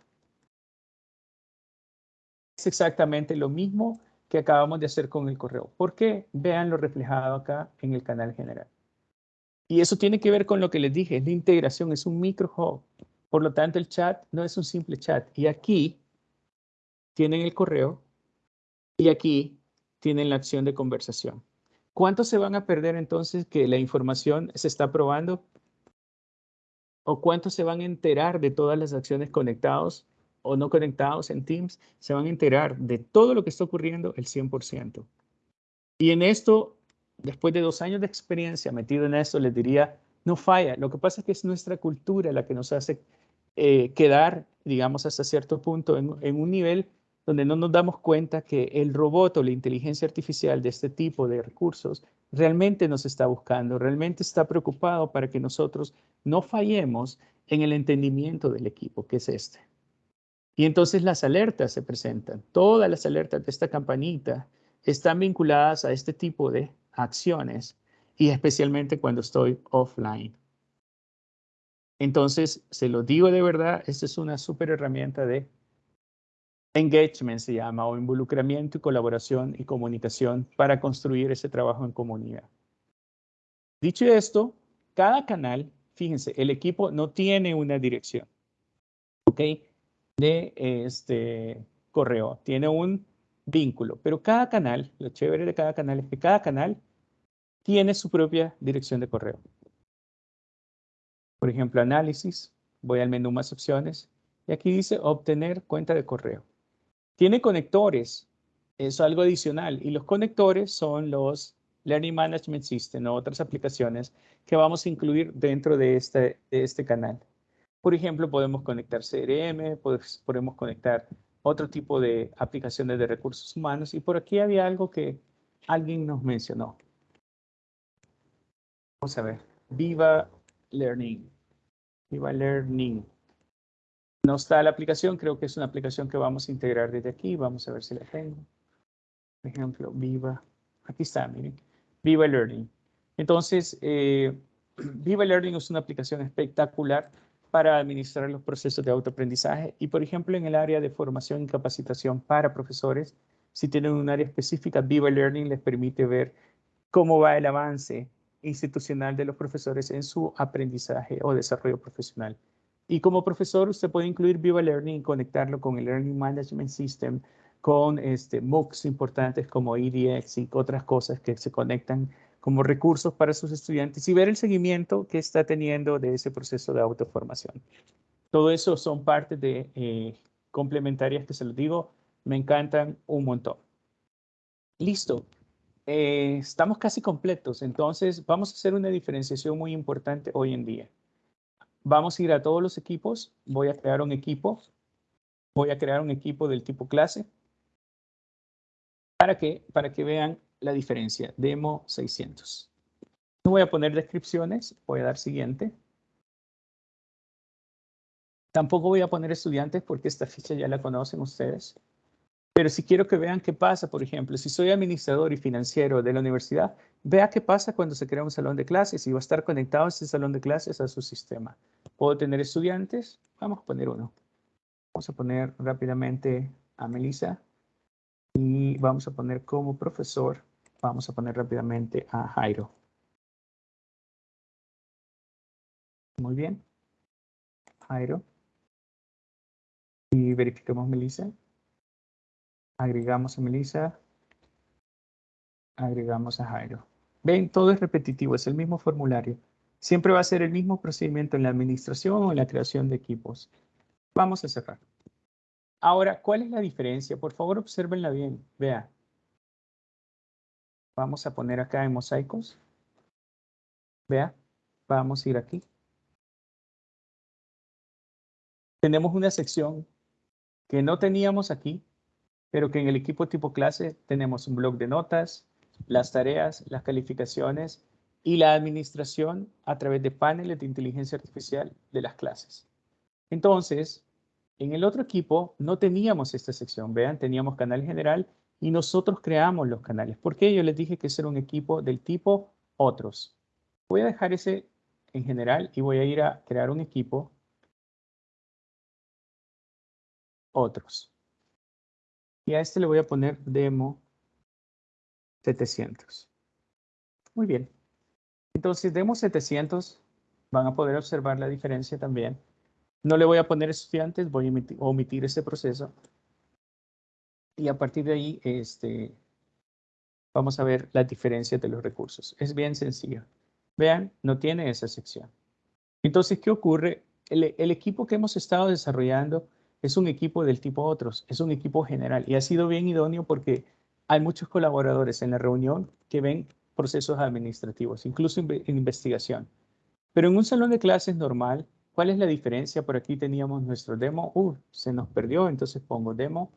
Es exactamente lo mismo que acabamos de hacer con el correo. ¿Por qué? Vean lo reflejado acá en el canal general. Y eso tiene que ver con lo que les dije, es la integración, es un micro hub. Por lo tanto, el chat no es un simple chat. Y aquí tienen el correo y aquí tienen la acción de conversación. ¿Cuántos se van a perder entonces que la información se está probando? O cuántos se van a enterar de todas las acciones conectados o no conectados en Teams, se van a enterar de todo lo que está ocurriendo el 100%. Y en esto, después de dos años de experiencia metido en esto, les diría, no falla. Lo que pasa es que es nuestra cultura la que nos hace eh, quedar, digamos, hasta cierto punto en, en un nivel donde no nos damos cuenta que el robot o la inteligencia artificial de este tipo de recursos realmente nos está buscando, realmente está preocupado para que nosotros no fallemos en el entendimiento del equipo, que es este. Y entonces las alertas se presentan. Todas las alertas de esta campanita están vinculadas a este tipo de acciones y especialmente cuando estoy offline. Entonces, se lo digo de verdad, esta es una súper herramienta de engagement, se llama, o involucramiento y colaboración y comunicación para construir ese trabajo en comunidad. Dicho esto, cada canal, fíjense, el equipo no tiene una dirección, ¿ok? De este correo, tiene un vínculo, pero cada canal, lo chévere de cada canal es que cada canal tiene su propia dirección de correo. Por ejemplo, análisis, voy al menú más opciones y aquí dice obtener cuenta de correo. Tiene conectores, es algo adicional y los conectores son los Learning Management System o otras aplicaciones que vamos a incluir dentro de este, de este canal. Por ejemplo, podemos conectar CRM, podemos conectar otro tipo de aplicaciones de recursos humanos y por aquí había algo que alguien nos mencionó. Vamos a ver, Viva Learning. Viva Learning. No está la aplicación, creo que es una aplicación que vamos a integrar desde aquí. Vamos a ver si la tengo. Por ejemplo, Viva. Aquí está, miren. Viva Learning. Entonces, eh, <clears throat> Viva Learning es una aplicación espectacular para administrar los procesos de autoaprendizaje y, por ejemplo, en el área de formación y capacitación para profesores, si tienen un área específica, Viva Learning les permite ver cómo va el avance institucional de los profesores en su aprendizaje o desarrollo profesional. Y como profesor, usted puede incluir Viva Learning y conectarlo con el Learning Management System, con este, MOOCs importantes como EDX y otras cosas que se conectan como recursos para sus estudiantes y ver el seguimiento que está teniendo de ese proceso de autoformación. Todo eso son partes de eh, complementarias que se los digo, me encantan un montón. Listo. Eh, estamos casi completos, entonces vamos a hacer una diferenciación muy importante hoy en día. Vamos a ir a todos los equipos, voy a crear un equipo, voy a crear un equipo del tipo clase, ¿para que Para que vean la diferencia, demo 600. No voy a poner descripciones, voy a dar siguiente. Tampoco voy a poner estudiantes porque esta ficha ya la conocen ustedes. Pero si quiero que vean qué pasa, por ejemplo, si soy administrador y financiero de la universidad, vea qué pasa cuando se crea un salón de clases y va a estar conectado ese salón de clases a su sistema. ¿Puedo tener estudiantes? Vamos a poner uno. Vamos a poner rápidamente a Melissa y vamos a poner como profesor, vamos a poner rápidamente a Jairo. Muy bien. Jairo. Y verificamos Melissa. Agregamos a Melissa. Agregamos a Jairo. Ven, todo es repetitivo, es el mismo formulario. Siempre va a ser el mismo procedimiento en la administración o en la creación de equipos. Vamos a cerrar. Ahora, ¿cuál es la diferencia? Por favor, observenla bien. Vea. Vamos a poner acá en mosaicos. Vea, vamos a ir aquí. Tenemos una sección que no teníamos aquí, pero que en el equipo tipo clase tenemos un blog de notas, las tareas, las calificaciones y la administración a través de paneles de inteligencia artificial de las clases. Entonces, en el otro equipo no teníamos esta sección, vean, teníamos canal general y nosotros creamos los canales. ¿Por qué? Yo les dije que era un equipo del tipo otros. Voy a dejar ese en general y voy a ir a crear un equipo otros. Y a este le voy a poner demo 700. Muy bien. Entonces, demo 700, van a poder observar la diferencia también. No le voy a poner estudiantes, voy a omitir, ese proceso. Y a partir de ahí, este, vamos a ver las diferencias de los recursos. Es bien sencillo. Vean, no tiene esa sección. Entonces, ¿qué ocurre? el equipo que hemos estado desarrollando es un equipo del tipo otros, es un equipo general y ha sido bien idóneo porque hay muchos colaboradores en la reunión que ven procesos administrativos, incluso en investigación. Pero en un salón de clases normal, ¿cuál es la diferencia? Por aquí teníamos nuestro demo, uh, se nos perdió, entonces pongo demo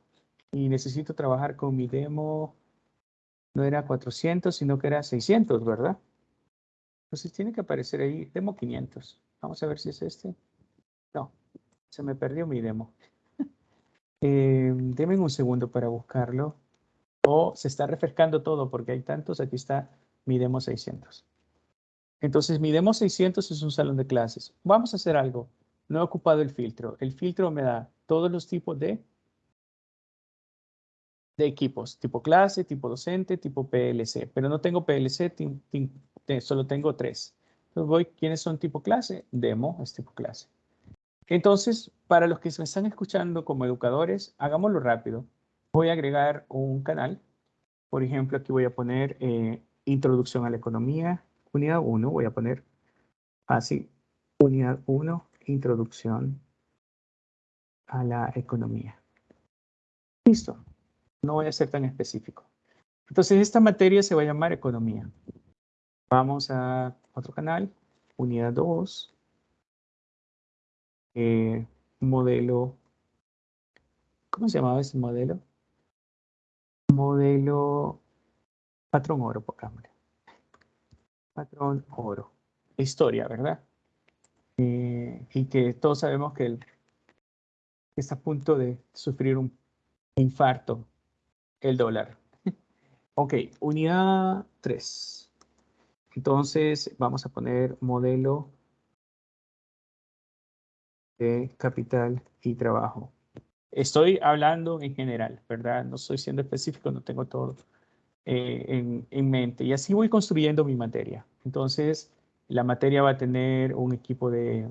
y necesito trabajar con mi demo, no era 400, sino que era 600, ¿verdad? Entonces tiene que aparecer ahí, demo 500. Vamos a ver si es este. No, se me perdió mi demo. <laughs> eh, denme un segundo para buscarlo. O se está refrescando todo porque hay tantos. Aquí está mi demo 600. Entonces mi demo 600 es un salón de clases. Vamos a hacer algo. No he ocupado el filtro. El filtro me da todos los tipos de de equipos, tipo clase, tipo docente, tipo PLC, pero no tengo PLC, solo tengo tres. Entonces voy, ¿quiénes son tipo clase? Demo es tipo clase. Entonces, para los que me están escuchando como educadores, hagámoslo rápido. Voy a agregar un canal. Por ejemplo, aquí voy a poner eh, Introducción a la Economía, unidad 1. Voy a poner así, unidad 1, Introducción a la Economía. Listo. No voy a ser tan específico. Entonces, esta materia se va a llamar economía. Vamos a otro canal, unidad 2, eh, modelo, ¿cómo se llamaba ese modelo? Modelo patrón oro, pongámosle. Patrón oro. Historia, ¿verdad? Eh, y que todos sabemos que, que está a punto de sufrir un infarto el dólar. <laughs> Ok, unidad 3. Entonces vamos a poner modelo de capital y trabajo. Estoy hablando en general, ¿verdad? No estoy siendo específico, no tengo todo eh, en, en, mente. Y así voy construyendo mi materia. Entonces, la materia va a tener un equipo de,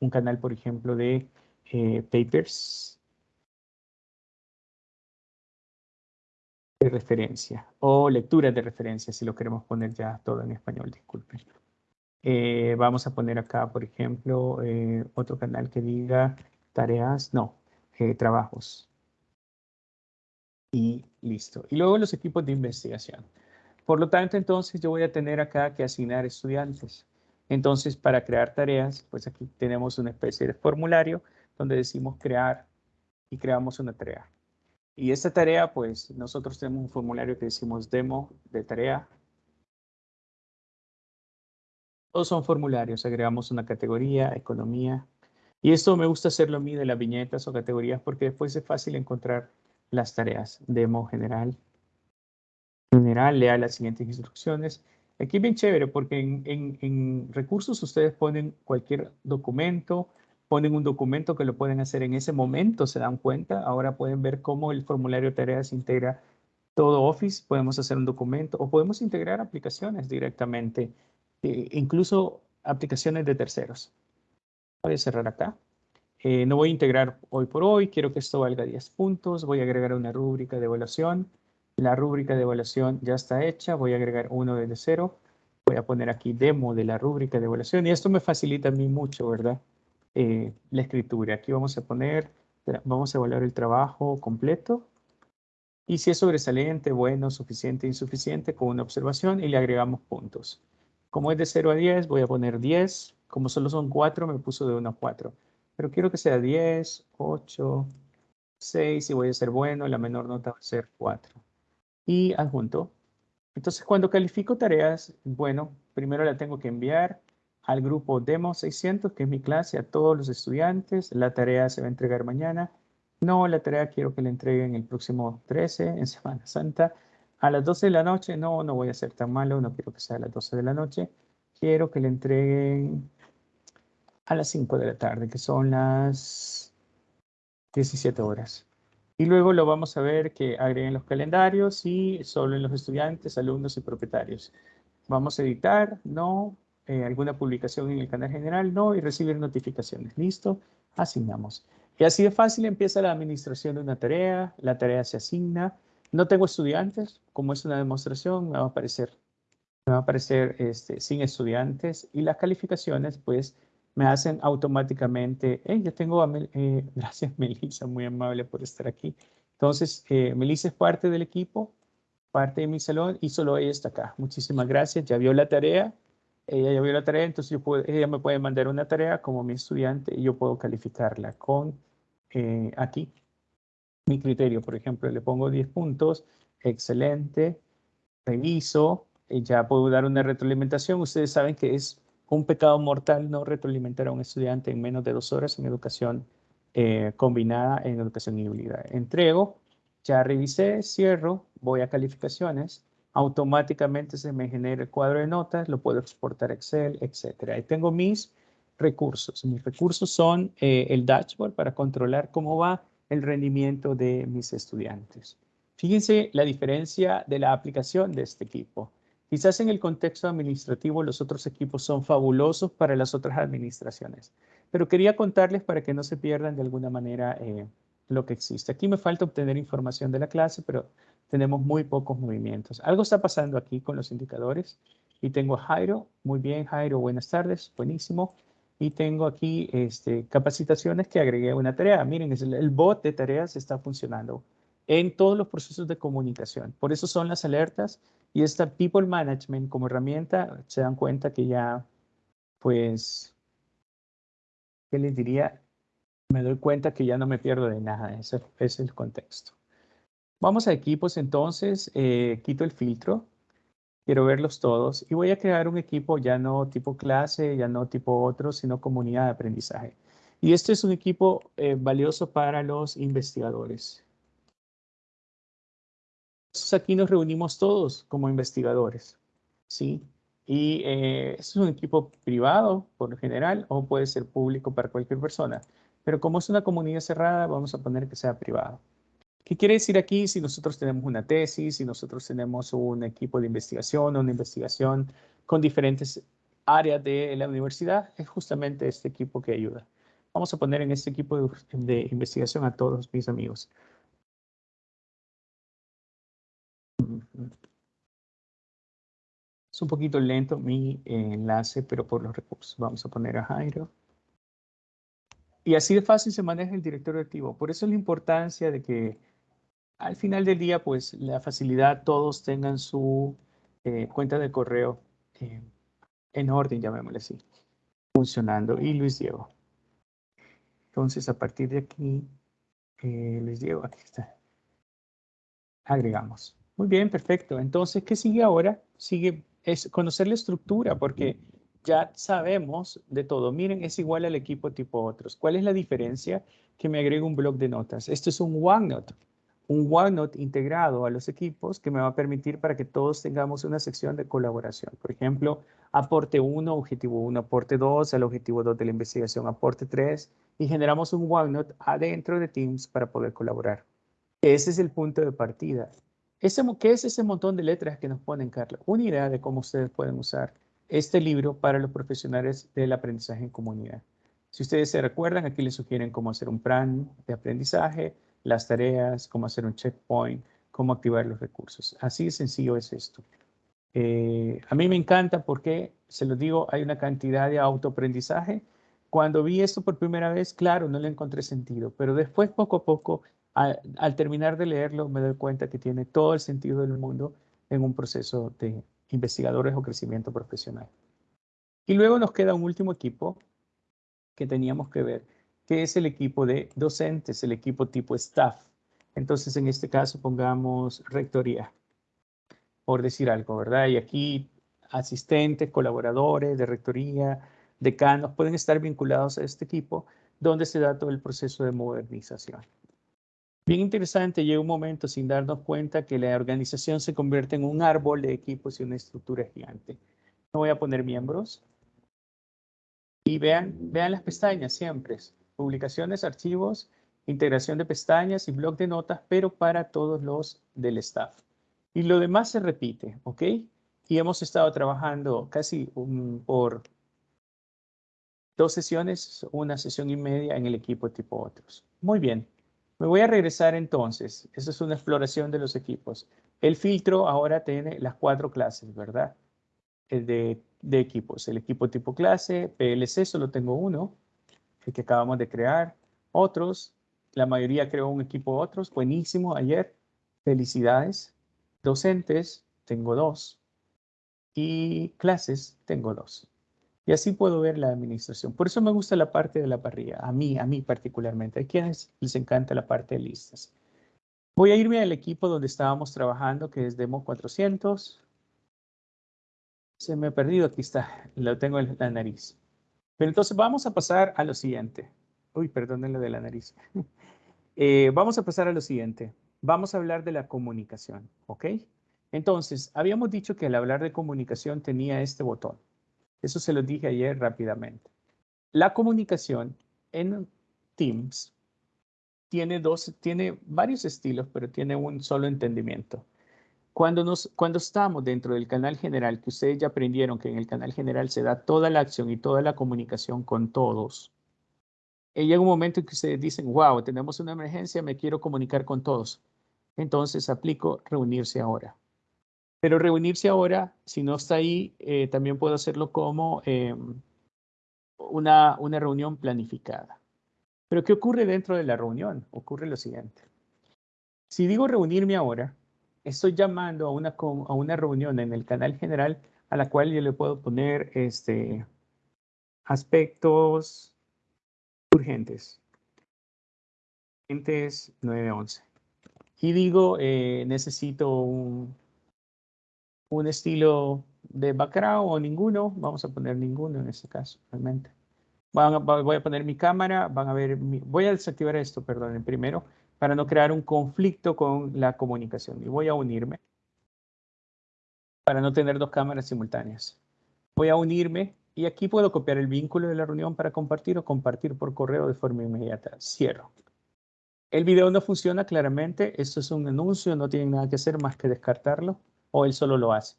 un canal, por ejemplo, de eh, papers, de referencia o lecturas de referencia, si lo queremos poner ya todo en español, disculpen. Eh, vamos a poner acá, por ejemplo, otro canal que diga tareas, no, eh, trabajos. Y listo. Y luego los equipos de investigación. Por lo tanto, entonces yo voy a tener acá que asignar estudiantes. Entonces, para crear tareas, pues aquí tenemos una especie de formulario donde decimos crear y creamos una tarea. Y esta tarea, pues nosotros tenemos un formulario que decimos demo de tarea. Todos son formularios, agregamos una categoría, economía. Y esto me gusta hacerlo a mí de las viñetas o categorías porque después es fácil encontrar las tareas. Demo general. General, lea las siguientes instrucciones. Aquí es bien chévere porque en, en recursos ustedes ponen cualquier documento, ponen un documento que lo pueden hacer en ese momento, se dan cuenta. Ahora pueden ver cómo el formulario de tareas integra todo Office. Podemos hacer un documento o podemos integrar aplicaciones directamente, eh, incluso aplicaciones de terceros. Voy a cerrar acá. Eh, no voy a integrar hoy por hoy, quiero que esto valga 10 puntos. Voy a agregar una rúbrica de evaluación. La rúbrica de evaluación ya está hecha. Voy a agregar uno desde cero. Voy a poner aquí demo de la rúbrica de evaluación y esto me facilita a mí mucho, ¿verdad? Eh, la escritura. Aquí vamos a poner, vamos a evaluar el trabajo completo. Y si es sobresaliente, bueno, suficiente, insuficiente, con una observación y le agregamos puntos. Como es de 0 a 10, voy a poner 10. Como solo son 4, me puso de 1 a 4. Pero quiero que sea 10, 8, 6 y voy a ser bueno. La menor nota va a ser 4. Y adjunto. Entonces, cuando califico tareas, bueno, primero la tengo que enviar al grupo Demo 600, que es mi clase, a todos los estudiantes. La tarea se va a entregar mañana. No, la tarea quiero que la entreguen el próximo 13, en Semana Santa. A las 12 de la noche, no, no voy a ser tan malo, no quiero que sea a las 12 de la noche. Quiero que le entreguen a las 5 de la tarde, que son las 17 horas. Y luego lo vamos a ver que agreguen los calendarios y solo en los estudiantes, alumnos y propietarios. Vamos a editar, no, eh, alguna publicación en el canal general, no, y recibir notificaciones. Listo, asignamos. Y así de fácil empieza la administración de una tarea, la tarea se asigna. No tengo estudiantes, como es una demostración, me va a aparecer, me va a aparecer este, sin estudiantes y las calificaciones pues me hacen automáticamente, hey, yo tengo a, <laughs> eh, gracias Melissa, muy amable por estar aquí. Entonces, eh, Melissa es parte del equipo, parte de mi salón y solo ella está acá. Muchísimas gracias, ya vio la tarea, ella ya vio la tarea, entonces yo puedo, ella me puede mandar una tarea como mi estudiante y yo puedo calificarla con eh, aquí. mi criterio. Por ejemplo, le pongo 10 puntos, excelente, reviso, ya puedo dar una retroalimentación. Ustedes saben que es un pecado mortal no retroalimentar a un estudiante en menos de dos horas en educación eh, combinada en educación híbrida. Entrego, ya revisé, cierro, voy a calificaciones, automáticamente se me genera el cuadro de notas, lo puedo exportar a Excel, etc. Ahí tengo mis recursos. Mis recursos son eh, el dashboard para controlar cómo va el rendimiento de mis estudiantes. Fíjense la diferencia de la aplicación de este equipo. Quizás en el contexto administrativo los otros equipos son fabulosos para las otras administraciones, pero quería contarles para que no se pierdan de alguna manera eh, lo que existe. Aquí me falta obtener información de la clase, pero tenemos muy pocos movimientos. Algo está pasando aquí con los indicadores. Y tengo a Jairo. Muy bien, Jairo, buenas tardes. Buenísimo. Y tengo aquí este, capacitaciones que agregué una tarea. Miren, el bot de tareas está funcionando en todos los procesos de comunicación. Por eso son las alertas y esta People Management como herramienta, se dan cuenta que ya, pues, ¿qué les diría? Me doy cuenta que ya no me pierdo de nada. Ese, es el contexto. Vamos a equipos entonces. Eh, quito el filtro. Quiero verlos todos y voy a crear un equipo ya no tipo clase, ya no tipo otro, sino comunidad de aprendizaje. Y este es un equipo eh, valioso para los investigadores. Aquí nos reunimos todos como investigadores, ¿sí? Y eh, es un equipo privado, por lo general, o puede ser público para cualquier persona. Pero como es una comunidad cerrada, vamos a poner que sea privado. ¿Qué quiere decir aquí? Si nosotros tenemos una tesis, si nosotros tenemos un equipo de investigación o una investigación con diferentes áreas de la universidad, es justamente este equipo que ayuda. Vamos a poner en este equipo de, investigación a todos mis amigos. Es un poquito lento mi enlace, pero por los recursos. Vamos a poner a Jairo. Y así de fácil se maneja el directorio activo. Por eso es la importancia de que al final del día, pues la facilidad, todos tengan su eh, cuenta de correo eh, en orden, llamémosle así, funcionando. Y Luis Diego. Entonces, a partir de aquí, eh, Luis Diego, aquí está. Agregamos. Muy bien, perfecto. Entonces, ¿qué sigue ahora? Sigue es conocer la estructura, porque ya sabemos de todo. Miren, es igual al equipo tipo otros. ¿Cuál es la diferencia? Que me agrego un blog de notas. Esto es un OneNote un OneNote integrado a los equipos que me va a permitir para que todos tengamos una sección de colaboración. Por ejemplo, aporte 1, objetivo 1, aporte 2, el objetivo 2 de la investigación, aporte 3, y generamos un OneNote adentro de Teams para poder colaborar. Ese es el punto de partida. Ese, ¿Qué es ese montón de letras que nos ponen, Carla? Una idea de cómo ustedes pueden usar este libro para los profesionales del aprendizaje en comunidad. Si ustedes se recuerdan, aquí les sugieren cómo hacer un plan de aprendizaje, las tareas, cómo hacer un checkpoint, cómo activar los recursos. Así de sencillo es esto. Eh, a mí me encanta porque, se lo digo, hay una cantidad de autoaprendizaje. Cuando vi esto por primera vez, claro, no le encontré sentido, pero después, poco a poco, al terminar de leerlo, me doy cuenta que tiene todo el sentido del mundo en un proceso de investigadores o crecimiento profesional. Y luego nos queda un último equipo que teníamos que ver, que es el equipo de docentes, el equipo tipo staff. Entonces, en este caso, pongamos rectoría, por decir algo, ¿verdad? Y aquí asistentes, colaboradores de rectoría, decanos, pueden estar vinculados a este equipo, donde se da todo el proceso de modernización. Bien interesante, llega un momento sin darnos cuenta que la organización se convierte en un árbol de equipos y una estructura gigante. No voy a poner miembros. Y vean, vean las pestañas siempre publicaciones, archivos, integración de pestañas y blog de notas, pero para todos los del staff. Y lo demás se repite, ¿ok? Y hemos estado trabajando casi por dos sesiones, una sesión y media en el equipo tipo otros. Muy bien. Me voy a regresar entonces. Esa es una exploración de los equipos. El filtro ahora tiene las cuatro clases, ¿verdad? El de, de equipos. El equipo tipo clase, PLC, solo tengo uno el que acabamos de crear. Otros, la mayoría creó un equipo otros, buenísimo ayer. Felicidades. Docentes, tengo dos. Y clases, tengo dos. Y así puedo ver la administración. Por eso me gusta la parte de la parrilla, a mí, a mí particularmente. Hay quienes les encanta la parte de listas. Voy a irme al equipo donde estábamos trabajando, que es Demo 400. Se me ha perdido, aquí está, lo tengo en la nariz. Pero entonces vamos a pasar a lo siguiente. Uy, perdónenlo de la nariz. <laughs> Eh, vamos a pasar a lo siguiente. Vamos a hablar de la comunicación, ¿ok? Entonces, habíamos dicho que al hablar de comunicación tenía este botón. Eso se lo dije ayer rápidamente. La comunicación en Teams tiene, dos, tiene varios estilos, pero tiene un solo entendimiento. Cuando, nos, cuando estamos dentro del canal general, que ustedes ya aprendieron que en el canal general se da toda la acción y toda la comunicación con todos, y llega un momento en que ustedes dicen, wow, tenemos una emergencia, me quiero comunicar con todos. Entonces aplico reunirse ahora. Pero reunirse ahora, si no está ahí, eh, también puedo hacerlo como em, una, una reunión planificada. Pero ¿qué ocurre dentro de la reunión? Ocurre lo siguiente. Si digo reunirme ahora, estoy llamando a una, a una reunión en el canal general a la cual yo le puedo poner este, aspectos urgentes. Urgentes 911. Y digo, eh, necesito un, un estilo de background o ninguno. Vamos a poner ninguno en este caso, realmente voy a poner mi cámara, van a ver, voy a desactivar esto, perdón, primero, para no crear un conflicto con la comunicación. Y voy a unirme para no tener dos cámaras simultáneas. Voy a unirme y aquí puedo copiar el vínculo de la reunión para compartir o compartir por correo de forma inmediata. Cierro. El video no funciona claramente. Esto es un anuncio, no tienen nada que hacer más que descartarlo o él solo lo hace.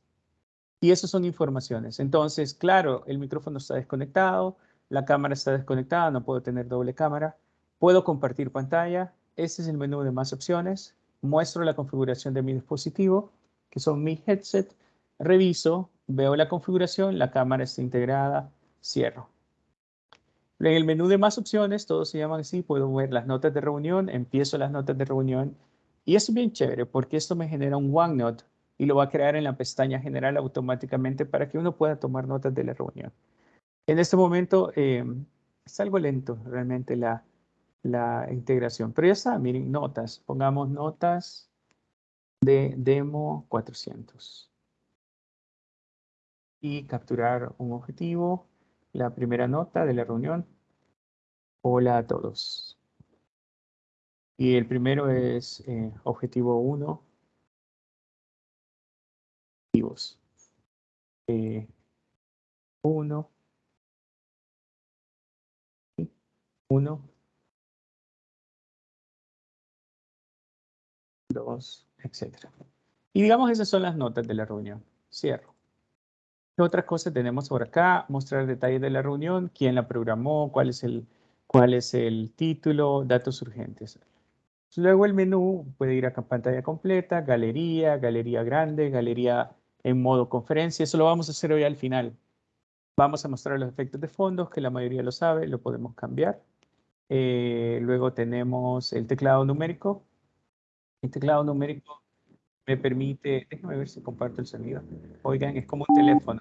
Y eso son informaciones. Entonces, claro, el micrófono está desconectado, la cámara está desconectada, no puedo tener doble cámara. Puedo compartir pantalla. Este es el menú de más opciones. Muestro la configuración de mi dispositivo, que son mi headset. Reviso, veo la configuración, la cámara está integrada, cierro. En el menú de más opciones, todos se llaman así, puedo ver las notas de reunión, empiezo las notas de reunión. Y es bien chévere porque esto me genera un OneNote y lo va a crear en la pestaña general automáticamente para que uno pueda tomar notas de la reunión. En este momento eh, es algo lento realmente la, la integración, pero ya está, miren, notas, pongamos notas de demo 400 y capturar un objetivo, la primera nota de la reunión. Hola a todos. Y el primero es eh, objetivo 1. 1. Eh, 1, 2, etc. Y digamos esas son las notas de la reunión. Cierro. ¿Qué otras cosas tenemos por acá? Mostrar detalles de la reunión, quién la programó, cuál es el, cuál es el título, datos urgentes. Luego el menú puede ir a pantalla completa, galería, galería grande, galería en modo conferencia. Eso lo vamos a hacer hoy al final. Vamos a mostrar los efectos de fondos, que la mayoría lo sabe, lo podemos cambiar. Eh, luego tenemos el teclado numérico. El teclado numérico me permite, déjame ver si comparto el sonido. Oigan, es como un teléfono,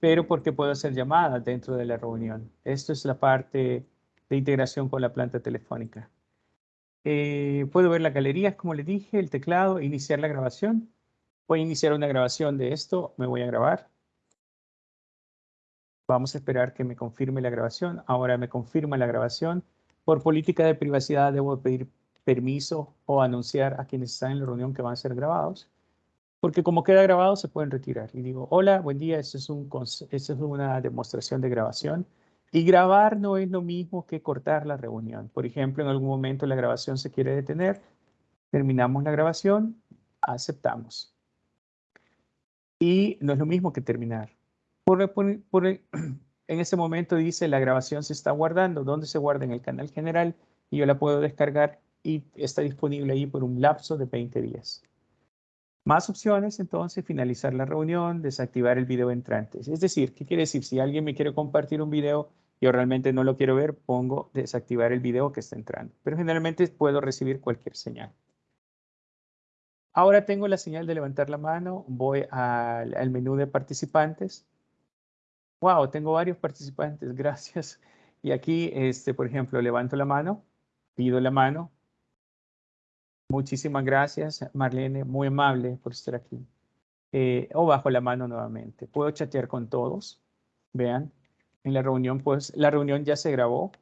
pero porque puedo hacer llamadas dentro de la reunión. Esto es la parte de integración con la planta telefónica. Eh, puedo ver la galería, como les dije, el teclado, iniciar la grabación. Voy a iniciar una grabación de esto, me voy a grabar. Vamos a esperar que me confirme la grabación. Ahora me confirma la grabación. Por política de privacidad debo pedir permiso o anunciar a quienes están en la reunión que van a ser grabados. Porque como queda grabado se pueden retirar. Y digo, hola, buen día, esto es, un, esto es una demostración de grabación. Y grabar no es lo mismo que cortar la reunión. Por ejemplo, en algún momento la grabación se quiere detener, terminamos la grabación, aceptamos. Y no es lo mismo que terminar. <clears throat> en ese momento dice la grabación se está guardando. ¿Dónde se guarda? En el canal general y yo la puedo descargar y está disponible ahí por un lapso de 20 días. Más opciones, entonces, finalizar la reunión, desactivar el video entrante. Es decir, ¿qué quiere decir? Si alguien me quiere compartir un video, yo realmente no lo quiero ver, pongo desactivar el video que está entrando. Pero generalmente puedo recibir cualquier señal. Ahora tengo la señal de levantar la mano, voy al menú de participantes, Wow, tengo varios participantes, <laughs> gracias. Y aquí, este, por ejemplo, levanto la mano, pido la mano, Muchísimas gracias, Marlene, muy amable por estar aquí. Eh, o bajo la mano nuevamente. Puedo chatear con todos. Vean, en la reunión, pues la reunión ya se grabó.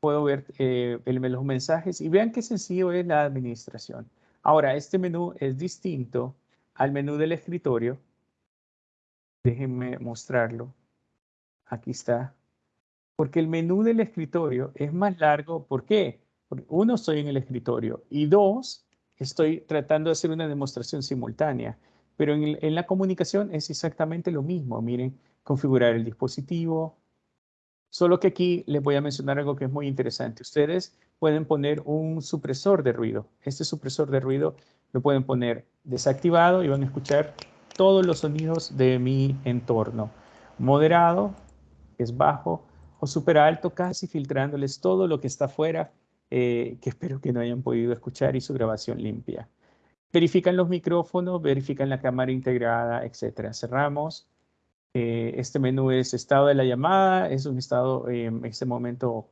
Puedo ver eh, los mensajes y vean qué sencillo es la administración. Ahora, este menú es distinto al menú del escritorio. Déjenme mostrarlo. Aquí está. Porque el menú del escritorio es más largo. ¿Por qué? Porque uno, estoy en el escritorio y dos, estoy tratando de hacer una demostración simultánea. Pero en, en la comunicación es exactamente lo mismo. Miren, configurar el dispositivo. Solo que aquí les voy a mencionar algo que es muy interesante. Ustedes pueden poner un supresor de ruido. Este supresor de ruido lo pueden poner desactivado y van a escuchar todos los sonidos de mi entorno. Moderado, es bajo, o super alto, casi filtrándoles todo lo que está afuera, eh, que <laughs> espero que no hayan podido escuchar y su grabación limpia. Verifican los micrófonos, verifican la cámara integrada, etcétera. Cerramos. Eh, este menú es estado de la llamada, es un estado eh, en este momento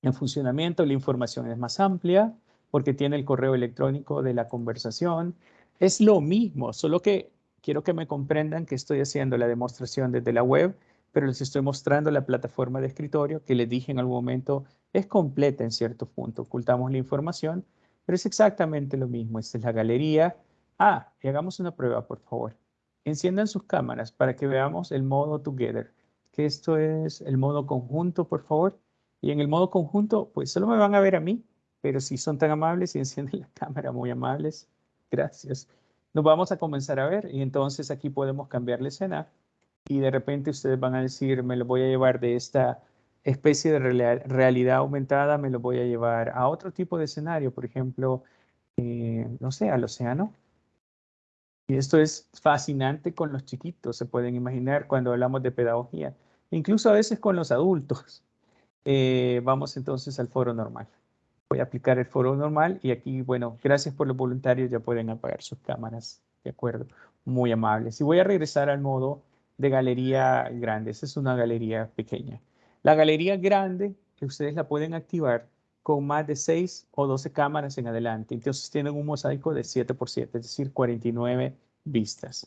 en funcionamiento. La información es más amplia porque tiene el correo electrónico de la conversación. Es lo mismo, solo que quiero que me comprendan que estoy haciendo la demostración desde la web, pero les estoy mostrando la plataforma de escritorio que les dije en algún momento es completa en cierto punto. Ocultamos la información, pero es exactamente lo mismo. Esta es la galería. Ah, y hagamos una prueba, por favor. Enciendan sus cámaras para que veamos el modo Together, que esto es el modo conjunto, por favor. Y en el modo conjunto, pues solo me van a ver a mí, pero si son tan amables y <laughs> encienden la cámara, muy amables, gracias. Nos vamos a comenzar a ver y entonces aquí podemos cambiar la escena y de repente ustedes van a decir, me lo voy a llevar de esta especie de realidad aumentada, me lo voy a llevar a otro tipo de escenario, por ejemplo, eh, no sé, al océano. Y esto es fascinante con los chiquitos, se pueden imaginar cuando hablamos de pedagogía, incluso a veces con los adultos. Eh, vamos entonces al foro normal. Voy a aplicar el foro normal y aquí, bueno, gracias por los voluntarios, ya pueden apagar sus cámaras, ¿de acuerdo? Muy amables. Y voy a regresar al modo de galería grande, esa es una galería pequeña. La galería grande, que ustedes la pueden activar con más de 6 o 12 cámaras en adelante. Entonces tienen un mosaico de 7 por 7, es decir, 49 vistas.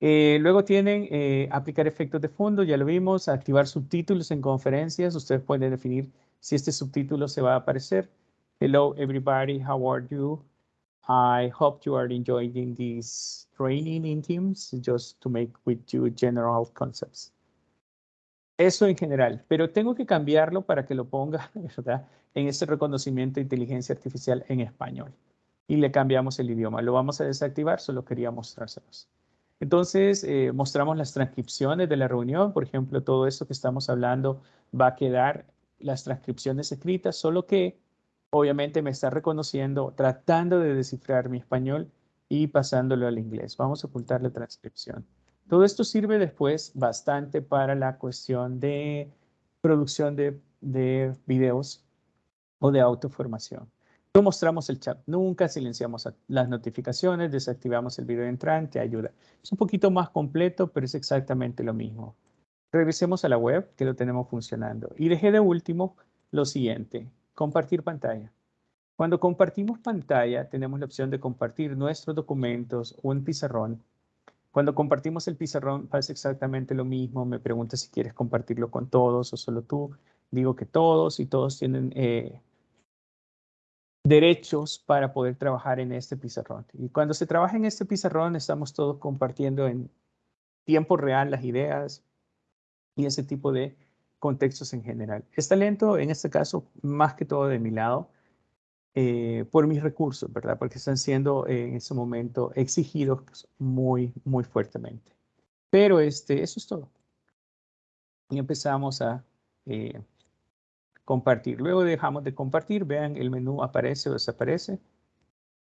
Eh, luego tienen eh, aplicar efectos de fondo, ya lo vimos, activar subtítulos en conferencias. Ustedes pueden definir si este subtítulo se va a aparecer. Hello everybody, how are you? I hope you are enjoying this training in Teams, just to make with you general concepts. Eso en general, pero tengo que cambiarlo para que lo ponga <laughs> en ese reconocimiento de inteligencia artificial en español. Y le cambiamos el idioma. Lo vamos a desactivar, solo quería mostrárselos. Entonces, eh, mostramos las transcripciones de la reunión. Por ejemplo, todo esto que estamos hablando va a quedar las transcripciones escritas, solo que obviamente me está reconociendo, tratando de descifrar mi español y pasándolo al inglés. Vamos a ocultar la transcripción. Todo esto sirve después bastante para la cuestión de producción de, de videos o de autoformación. No mostramos el chat nunca, silenciamos las notificaciones, desactivamos el video entrante, ayuda. Es un poquito más completo, pero es exactamente lo mismo. Regresemos a la web, que lo tenemos funcionando. Y dejé de último lo siguiente, compartir pantalla. Cuando compartimos pantalla, tenemos la opción de compartir nuestros documentos o un pizarrón cuando compartimos el pizarrón pasa exactamente lo mismo. Me pregunta si quieres compartirlo con todos o solo tú. Digo que todos y todos tienen eh, derechos para poder trabajar en este pizarrón. Y cuando se trabaja en este pizarrón estamos todos compartiendo en tiempo real las ideas y ese tipo de contextos en general. Está lento en este caso más que todo de mi lado eh, por mis recursos, ¿verdad? Porque están siendo eh, en ese momento exigidos muy, muy fuertemente. Pero este, eso es todo. Y empezamos a eh, compartir. Luego dejamos de compartir. Vean, el menú aparece o desaparece.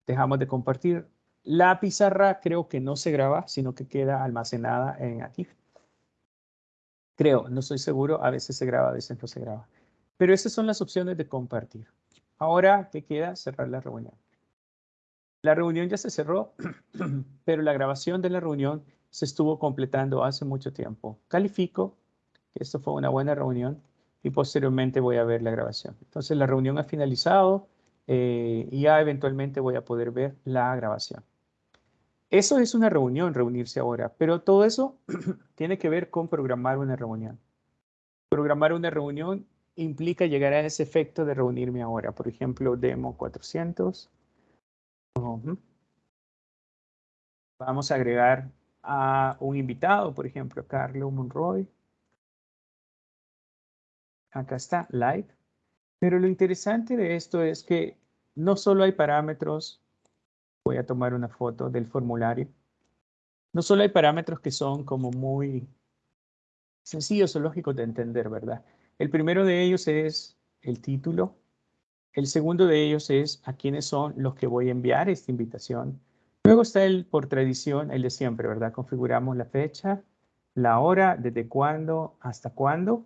Dejamos de compartir. La pizarra creo que no se graba, sino que queda almacenada en aquí. Creo, no estoy seguro. A veces se graba, a veces no se graba. Pero esas son las opciones de compartir. Ahora, ¿qué queda? Cerrar la reunión. La reunión ya se cerró, <clears throat> pero la grabación de la reunión se estuvo completando hace mucho tiempo. Califico que esto fue una buena reunión y posteriormente voy a ver la grabación. Entonces la reunión ha finalizado, eh, y ya eventualmente voy a poder ver la grabación. Eso es una reunión, reunirse ahora, pero todo eso <clears throat> tiene que ver con programar una reunión. Programar una reunión implica llegar a ese efecto de reunirme ahora. Por ejemplo, demo 400. Vamos a agregar a un invitado, por ejemplo, Carlos Monroy. Acá está, live. Pero lo interesante de esto es que no solo hay parámetros, voy a tomar una foto del formulario, no solo hay parámetros que son como muy sencillos o lógicos de entender, ¿verdad? El primero de ellos es el título. El segundo de ellos es a quiénes son los que voy a enviar esta invitación. Luego está el, por tradición, el de siempre, ¿verdad? Configuramos la fecha, la hora, desde cuándo hasta cuándo,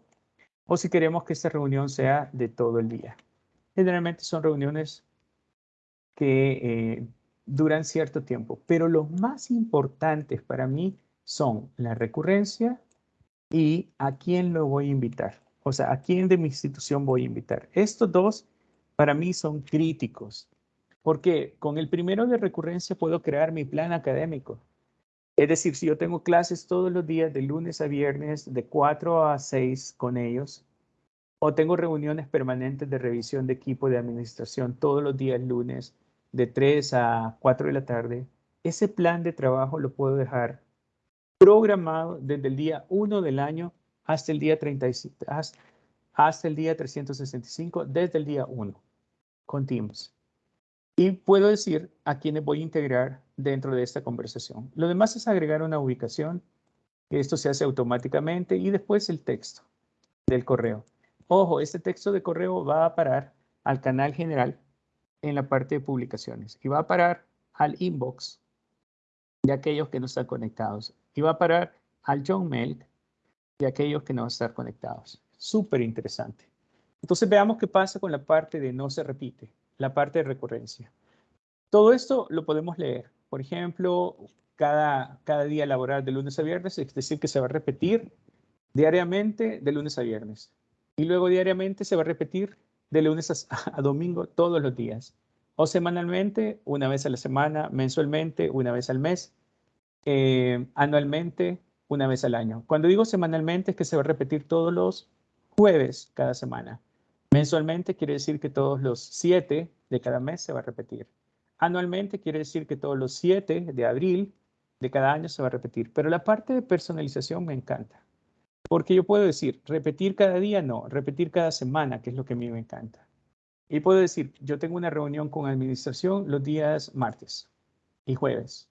o si queremos que esta reunión sea de todo el día. Generalmente son reuniones que eh, duran cierto tiempo, pero los más importantes para mí son la recurrencia y a quién lo voy a invitar. O sea, a quién de mi institución voy a invitar. Estos dos para mí son críticos, porque con el primero de recurrencia puedo crear mi plan académico. Es decir, si yo tengo clases todos los días de lunes a viernes de 4 a 6 con ellos, o tengo reuniones permanentes de revisión de equipo de administración todos los días lunes de 3 a 4 de la tarde, ese plan de trabajo lo puedo dejar programado desde el día 1 del año hasta el día 35, hasta el día 365, desde el día 1 con Teams. Y puedo decir a quiénes voy a integrar dentro de esta conversación. Lo demás es agregar una ubicación, esto se hace automáticamente, y después el texto del correo. Ojo, este texto de correo va a parar al canal general en la parte de publicaciones y va a parar al inbox de aquellos que no están conectados y va a parar al John Mail de aquellos que no están conectados. Súper interesante. Entonces veamos qué pasa con la parte de no se repite, la parte de recurrencia. Todo esto lo podemos leer. Por ejemplo, cada, cada día laboral de lunes a viernes, es decir, que se va a repetir diariamente de lunes a viernes. Y luego diariamente se va a repetir de lunes a, domingo todos los días. O semanalmente, una vez a la semana, mensualmente, una vez al mes, eh, anualmente, una vez al año. Cuando digo semanalmente es que se va a repetir todos los jueves cada semana. Mensualmente quiere decir que todos los siete de cada mes se va a repetir. Anualmente quiere decir que todos los siete de abril de cada año se va a repetir. Pero la parte de personalización me encanta. Porque yo puedo decir, repetir cada día, no, repetir cada semana, que es lo que a mí me encanta. Y puedo decir, yo tengo una reunión con administración los días martes y jueves.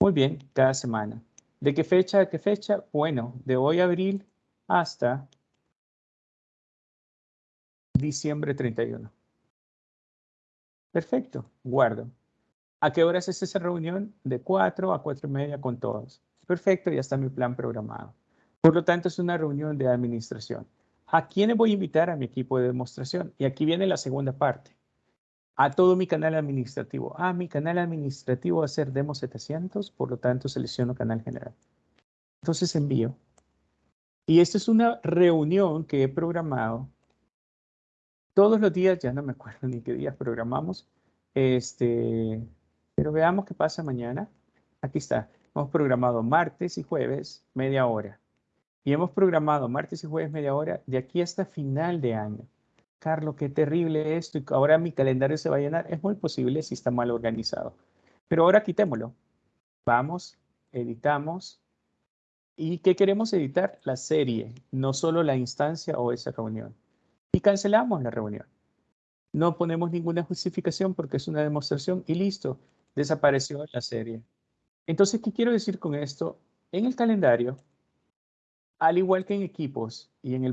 Muy bien, cada semana. ¿De qué fecha a qué fecha? Bueno, de hoy a abril hasta diciembre 31. Perfecto, guardo. ¿A qué horas es esa reunión? De 4 a 4 y media con todos. Perfecto, ya está mi plan programado. Por lo tanto, es una reunión de administración. ¿A quiénes voy a invitar a mi equipo de demostración? Y aquí viene la segunda parte. A todo mi canal administrativo. Ah, mi canal administrativo va a ser Demo 700, por lo tanto selecciono canal general. Entonces envío. Y esta es una reunión que he programado todos los días, ya no me acuerdo <laughs> ni qué días programamos, este, pero veamos qué pasa mañana. Aquí está, hemos programado martes y jueves media hora. Y hemos programado martes y jueves media hora de aquí hasta final de año. Carlos, qué terrible esto y ahora mi calendario se va a llenar. Es muy posible si está mal organizado. Pero ahora quitémoslo. Vamos, editamos. ¿Y qué queremos editar? La serie, no solo la instancia o esa reunión. Y cancelamos la reunión. No ponemos ninguna justificación porque es una demostración y listo, desapareció la serie. Entonces, ¿qué quiero decir con esto? En el calendario al igual que en equipos y en, el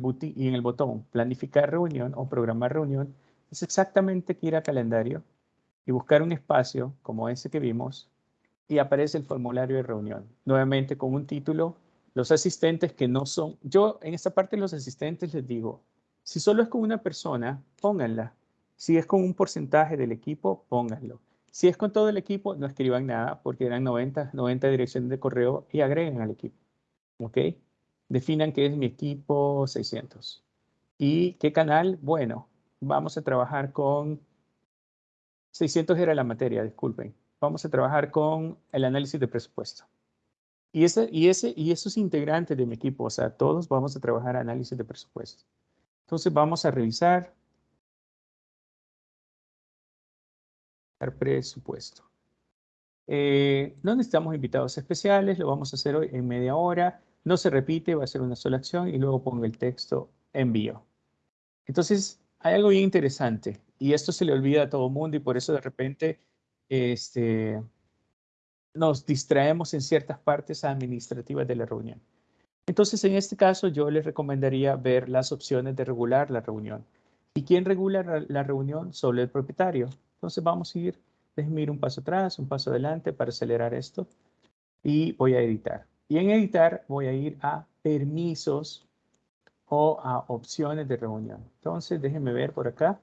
botón planificar reunión o programar reunión, es exactamente que ir a calendario y buscar un espacio como ese que vimos y aparece el formulario de reunión. Nuevamente con un título, los asistentes que no son, yo en esta parte los asistentes les digo, si solo es con una persona, pónganla. Si es con un porcentaje del equipo, pónganlo. Si es con todo el equipo, no escriban nada porque eran 90, 90 direcciones de correo y agreguen al equipo. ¿Ok? Definan qué es mi equipo 600. ¿Y qué canal? Bueno, vamos a trabajar con 600 era la materia, disculpen. Vamos a trabajar con el análisis de presupuesto. Y, ese, y, ese, y esos integrantes de mi equipo, o sea, todos vamos a trabajar análisis de presupuesto. Entonces vamos a revisar presupuesto. Eh, no necesitamos invitados especiales, lo vamos a hacer hoy en media hora. No se repite, va a ser una sola acción y luego pongo el texto envío. Entonces, hay algo bien interesante y esto se le olvida a todo el mundo y por eso de repente este, nos distraemos en ciertas partes administrativas de la reunión. Entonces, en este caso, yo les recomendaría ver las opciones de regular la reunión. ¿Y quién regula la reunión? Solo el propietario. Entonces, vamos a ir, déjenme ir un paso atrás, un paso adelante para acelerar esto. Y voy a editar. Y en editar voy a ir a permisos o a opciones de reunión. Entonces, déjenme ver por acá.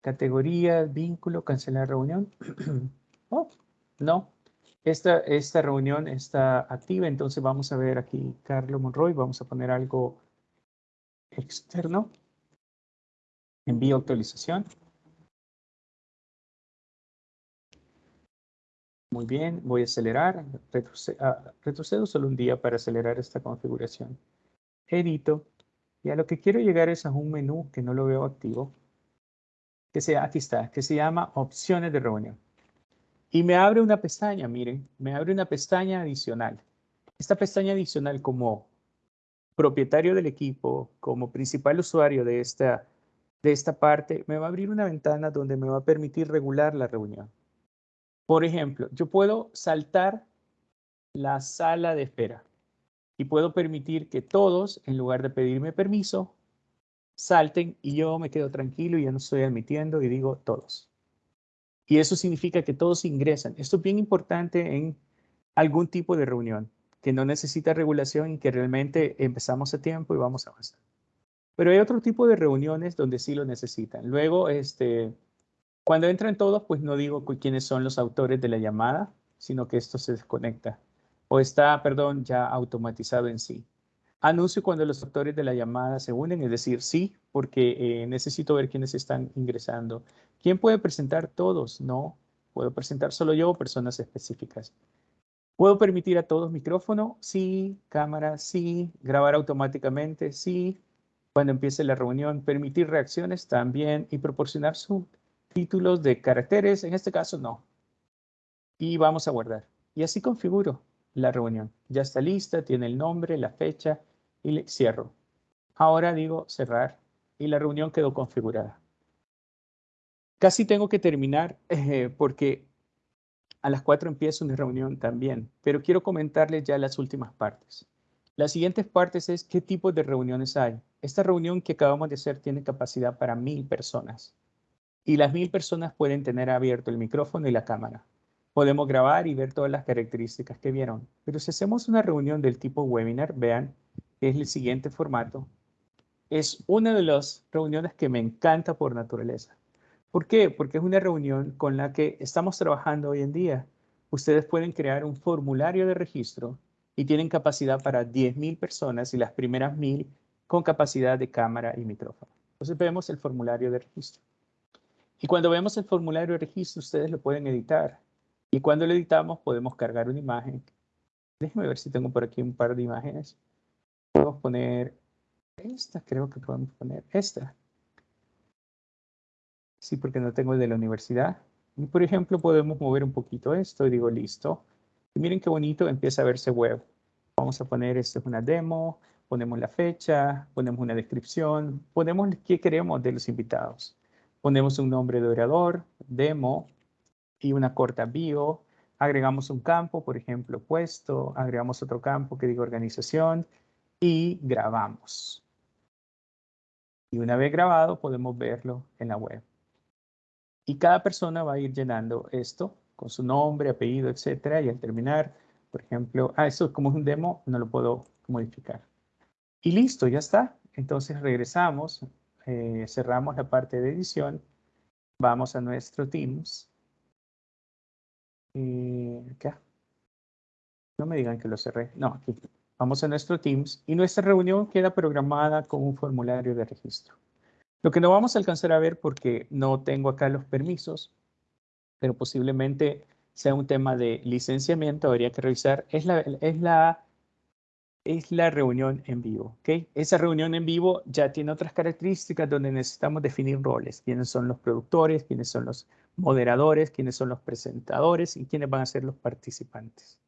Categoría, vínculo, cancelar reunión. <clears throat> oh, no, esta, esta reunión está activa, entonces vamos a ver aquí Carlos Monroy, vamos a poner algo externo. Envío actualización. Muy bien, voy a acelerar, ah, retrocedo, solo un día para acelerar esta configuración. Edito, y a lo que quiero llegar es a un menú que no lo veo activo, que sea, aquí está, que se llama opciones de reunión. Y me abre una pestaña, miren, me abre una pestaña adicional. Esta pestaña adicional como propietario del equipo, como principal usuario de esta, de esta parte, me va a abrir una ventana donde me va a permitir regular la reunión. Por ejemplo, yo puedo saltar la sala de espera y puedo permitir que todos, en lugar de pedirme permiso, salten y yo me quedo tranquilo y ya no estoy admitiendo y digo todos. Y eso significa que todos ingresan. Esto es bien importante en algún tipo de reunión que no necesita regulación y que realmente empezamos a tiempo y vamos a avanzar. Pero hay otro tipo de reuniones donde sí lo necesitan. Luego, este, cuando entran todos, pues no digo quiénes son los autores de la llamada, sino que esto se desconecta o está, perdón, ya automatizado en sí. Anuncio cuando los autores de la llamada se unen, es decir, sí, porque eh, necesito ver quiénes están ingresando. ¿Quién puede presentar todos? No, puedo presentar solo yo o personas específicas. ¿Puedo permitir a todos micrófono? Sí. ¿Cámara? Sí. ¿Grabar automáticamente? Sí. Cuando empiece la reunión, permitir reacciones también y proporcionar su títulos de caracteres, en este caso no. Y vamos a guardar. Y así configuro la reunión. Ya está lista, tiene el nombre, la fecha y le cierro. Ahora digo cerrar y la reunión quedó configurada. Casi tengo que terminar <laughs> eh, porque a las 4 empiezo una reunión también, pero quiero comentarles ya las últimas partes. Las siguientes partes es qué tipo de reuniones hay. Esta reunión que acabamos de hacer tiene capacidad para mil personas y las mil personas pueden tener abierto el micrófono y la cámara. Podemos grabar y ver todas las características que vieron. Pero si hacemos una reunión del tipo webinar, vean, es el siguiente formato. Es una de las reuniones que me encanta por naturaleza. ¿Por qué? Porque es una reunión con la que estamos trabajando hoy en día. Ustedes pueden crear un formulario de registro y tienen capacidad para 10.000 personas y las primeras 1.000 con capacidad de cámara y micrófono. Entonces vemos el formulario de registro. Y cuando vemos el formulario de registro, ustedes lo pueden editar. Y cuando lo editamos, podemos cargar una imagen. Déjenme ver si tengo por aquí un par de imágenes. Podemos poner esta, creo que podemos poner esta. Sí, porque no tengo el de la universidad. Y por ejemplo, podemos mover un poquito esto y digo listo. Y miren qué bonito empieza a verse web. Vamos a poner, esto es una demo, ponemos la fecha, ponemos una descripción, ponemos qué queremos de los invitados. Ponemos un nombre de orador, demo y una corta bio. Agregamos un campo, por ejemplo, puesto. Agregamos otro campo que diga organización y grabamos. Y una vez grabado, podemos verlo en la web. Y cada persona va a ir llenando esto con su nombre, apellido, etcétera. Y al terminar, por ejemplo, ah, esto como es un demo, no lo puedo modificar. Y listo, ya está. Entonces regresamos eh, cerramos la parte de edición, vamos a nuestro Teams. No me digan que lo cerré. No, aquí. Vamos a nuestro Teams y nuestra reunión queda programada con un formulario de registro. Lo que no vamos a alcanzar a ver porque no tengo acá los permisos, pero posiblemente sea un tema de licenciamiento, habría que revisar, es la, es la, es la reunión en vivo. ¿okay? Esa reunión en vivo ya tiene otras características donde necesitamos definir roles, quiénes son los productores, quiénes son los moderadores, quiénes son los presentadores y quiénes van a ser los participantes.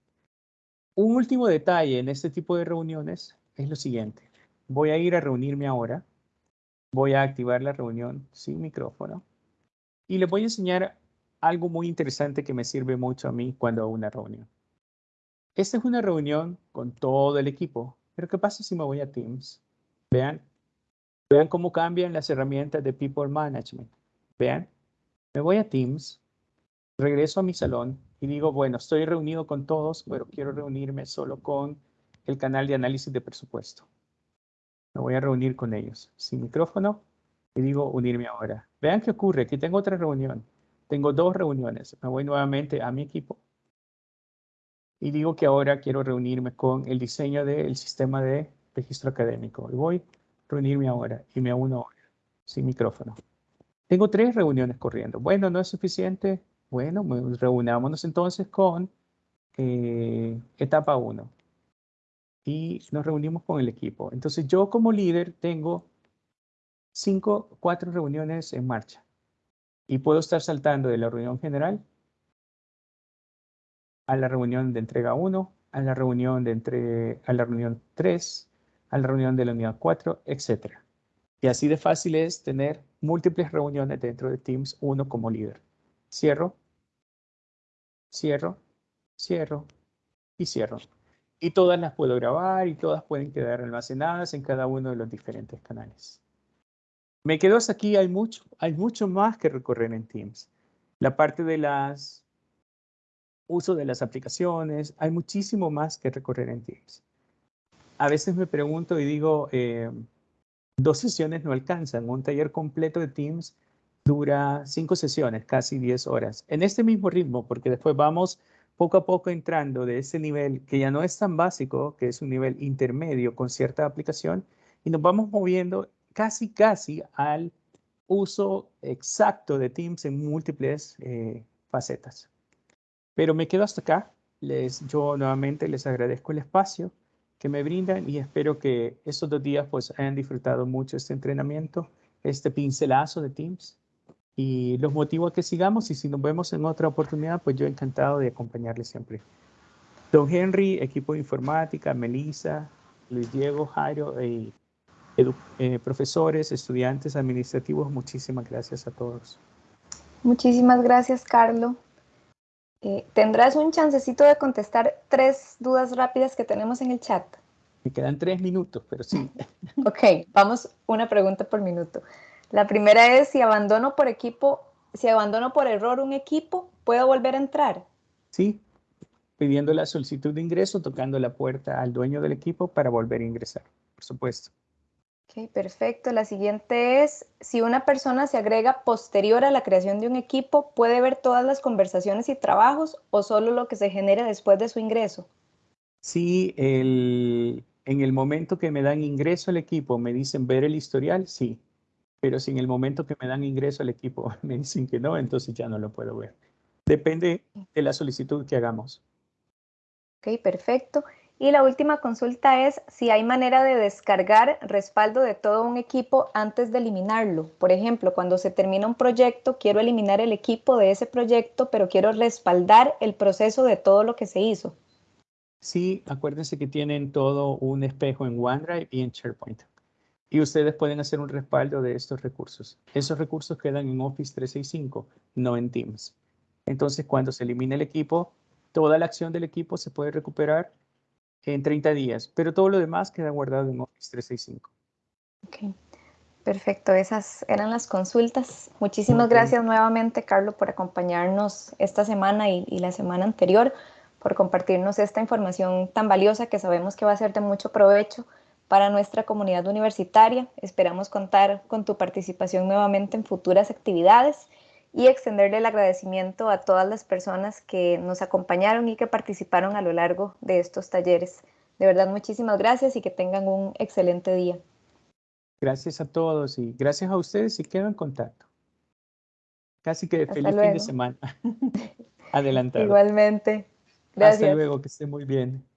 Un último detalle en este tipo de reuniones es lo siguiente. Voy a ir a reunirme ahora. Voy a activar la reunión sin micrófono. Y les voy a enseñar algo muy interesante que me sirve mucho a mí cuando hago una reunión. Esta es una reunión con todo el equipo. Pero ¿qué pasa si me voy a Teams? Vean, vean cómo cambian las herramientas de People Management. Vean, me voy a Teams, regreso a mi salón y digo, bueno, estoy reunido con todos, pero quiero reunirme solo con el canal de análisis de presupuesto. Me voy a reunir con ellos sin micrófono y digo unirme ahora. Vean qué ocurre, aquí tengo otra reunión. Tengo dos reuniones. Me voy nuevamente a mi equipo y digo que ahora quiero reunirme con el diseño del sistema de registro académico. Y voy a reunirme ahora y me uno ahora, sin micrófono. Tengo tres reuniones corriendo. Bueno, ¿no es suficiente? Bueno, reunámonos entonces con eh, etapa 1. Y nos reunimos con el equipo. Entonces yo como líder tengo cinco, cuatro reuniones en marcha. Y puedo estar saltando de la reunión general a la reunión de entrega 1, a la reunión de entre, a la reunión 3, a la reunión de la unidad 4, etc. Y así de fácil es tener múltiples reuniones dentro de Teams, uno como líder. Cierro, cierro, cierro y cierro. Y todas las puedo grabar y todas pueden quedar almacenadas en cada uno de los diferentes canales. Me quedo hasta aquí, hay mucho, hay mucho más que recorrer en Teams. La parte de las uso de las aplicaciones, hay muchísimo más que recorrer en Teams. A veces me pregunto y digo, eh, dos sesiones no alcanzan. Un taller completo de Teams dura cinco sesiones, casi 10 horas. En este mismo ritmo, porque después vamos poco a poco entrando de ese nivel que ya no es tan básico, que es un nivel intermedio con cierta aplicación, y nos vamos moviendo casi, casi al uso exacto de Teams en múltiples eh, facetas. Pero me quedo hasta acá. Les, yo nuevamente les agradezco el espacio que me brindan y espero que estos dos días pues hayan disfrutado mucho este entrenamiento, este pincelazo de Teams y los motivo a que sigamos y si nos vemos en otra oportunidad pues yo encantado de acompañarles siempre. Don Henry, equipo de informática, Melissa, Luis Diego, Jairo, y eh, profesores, estudiantes administrativos, muchísimas gracias a todos. Muchísimas gracias, Carlos. Eh, ¿Tendrás un chancecito de contestar tres dudas rápidas que tenemos en el chat? Me quedan tres minutos, pero sí. <laughs> ok, vamos una pregunta por minuto. La primera es si abandono por equipo, si abandono por error un equipo, ¿puedo volver a entrar? Sí, pidiendo la solicitud de ingreso, tocando la puerta al dueño del equipo para volver a ingresar, por supuesto. Ok, perfecto. La siguiente es, si una persona se agrega posterior a la creación de un equipo, ¿puede ver todas las conversaciones y trabajos o solo lo que se genere después de su ingreso? Sí, en el momento que me dan ingreso al equipo me dicen ver el historial, sí. Pero si en el momento que me dan ingreso al equipo <laughs> me dicen que no, entonces ya no lo puedo ver. Depende de la solicitud que hagamos. Ok, perfecto. Y la última consulta es si hay manera de descargar respaldo de todo un equipo antes de eliminarlo. Por ejemplo, cuando se termina un proyecto, quiero eliminar el equipo de ese proyecto, pero quiero respaldar el proceso de todo lo que se hizo. Sí, acuérdense que tienen todo un espejo en OneDrive y en SharePoint. Y ustedes pueden hacer un respaldo de estos recursos. Esos recursos quedan en Office 365, no en Teams. Entonces, cuando se elimina el equipo, toda la acción del equipo se puede recuperar en 30 días, pero todo lo demás queda guardado en Office 365. Ok, perfecto. Esas eran las consultas. Muchísimas gracias nuevamente, Carlos, por acompañarnos esta semana y, y la semana anterior, por compartirnos esta información tan valiosa que sabemos que va a ser de mucho provecho para nuestra comunidad universitaria. Esperamos contar con tu participación nuevamente en futuras actividades y extenderle el agradecimiento a todas las personas que nos acompañaron y que participaron a lo largo de estos talleres. De verdad, muchísimas gracias y que tengan un excelente día. Gracias a todos y gracias a ustedes y quedo en contacto. Casi que feliz fin de semana. <laughs> Adelantado. Igualmente. Gracias. Hasta luego, que esté muy bien.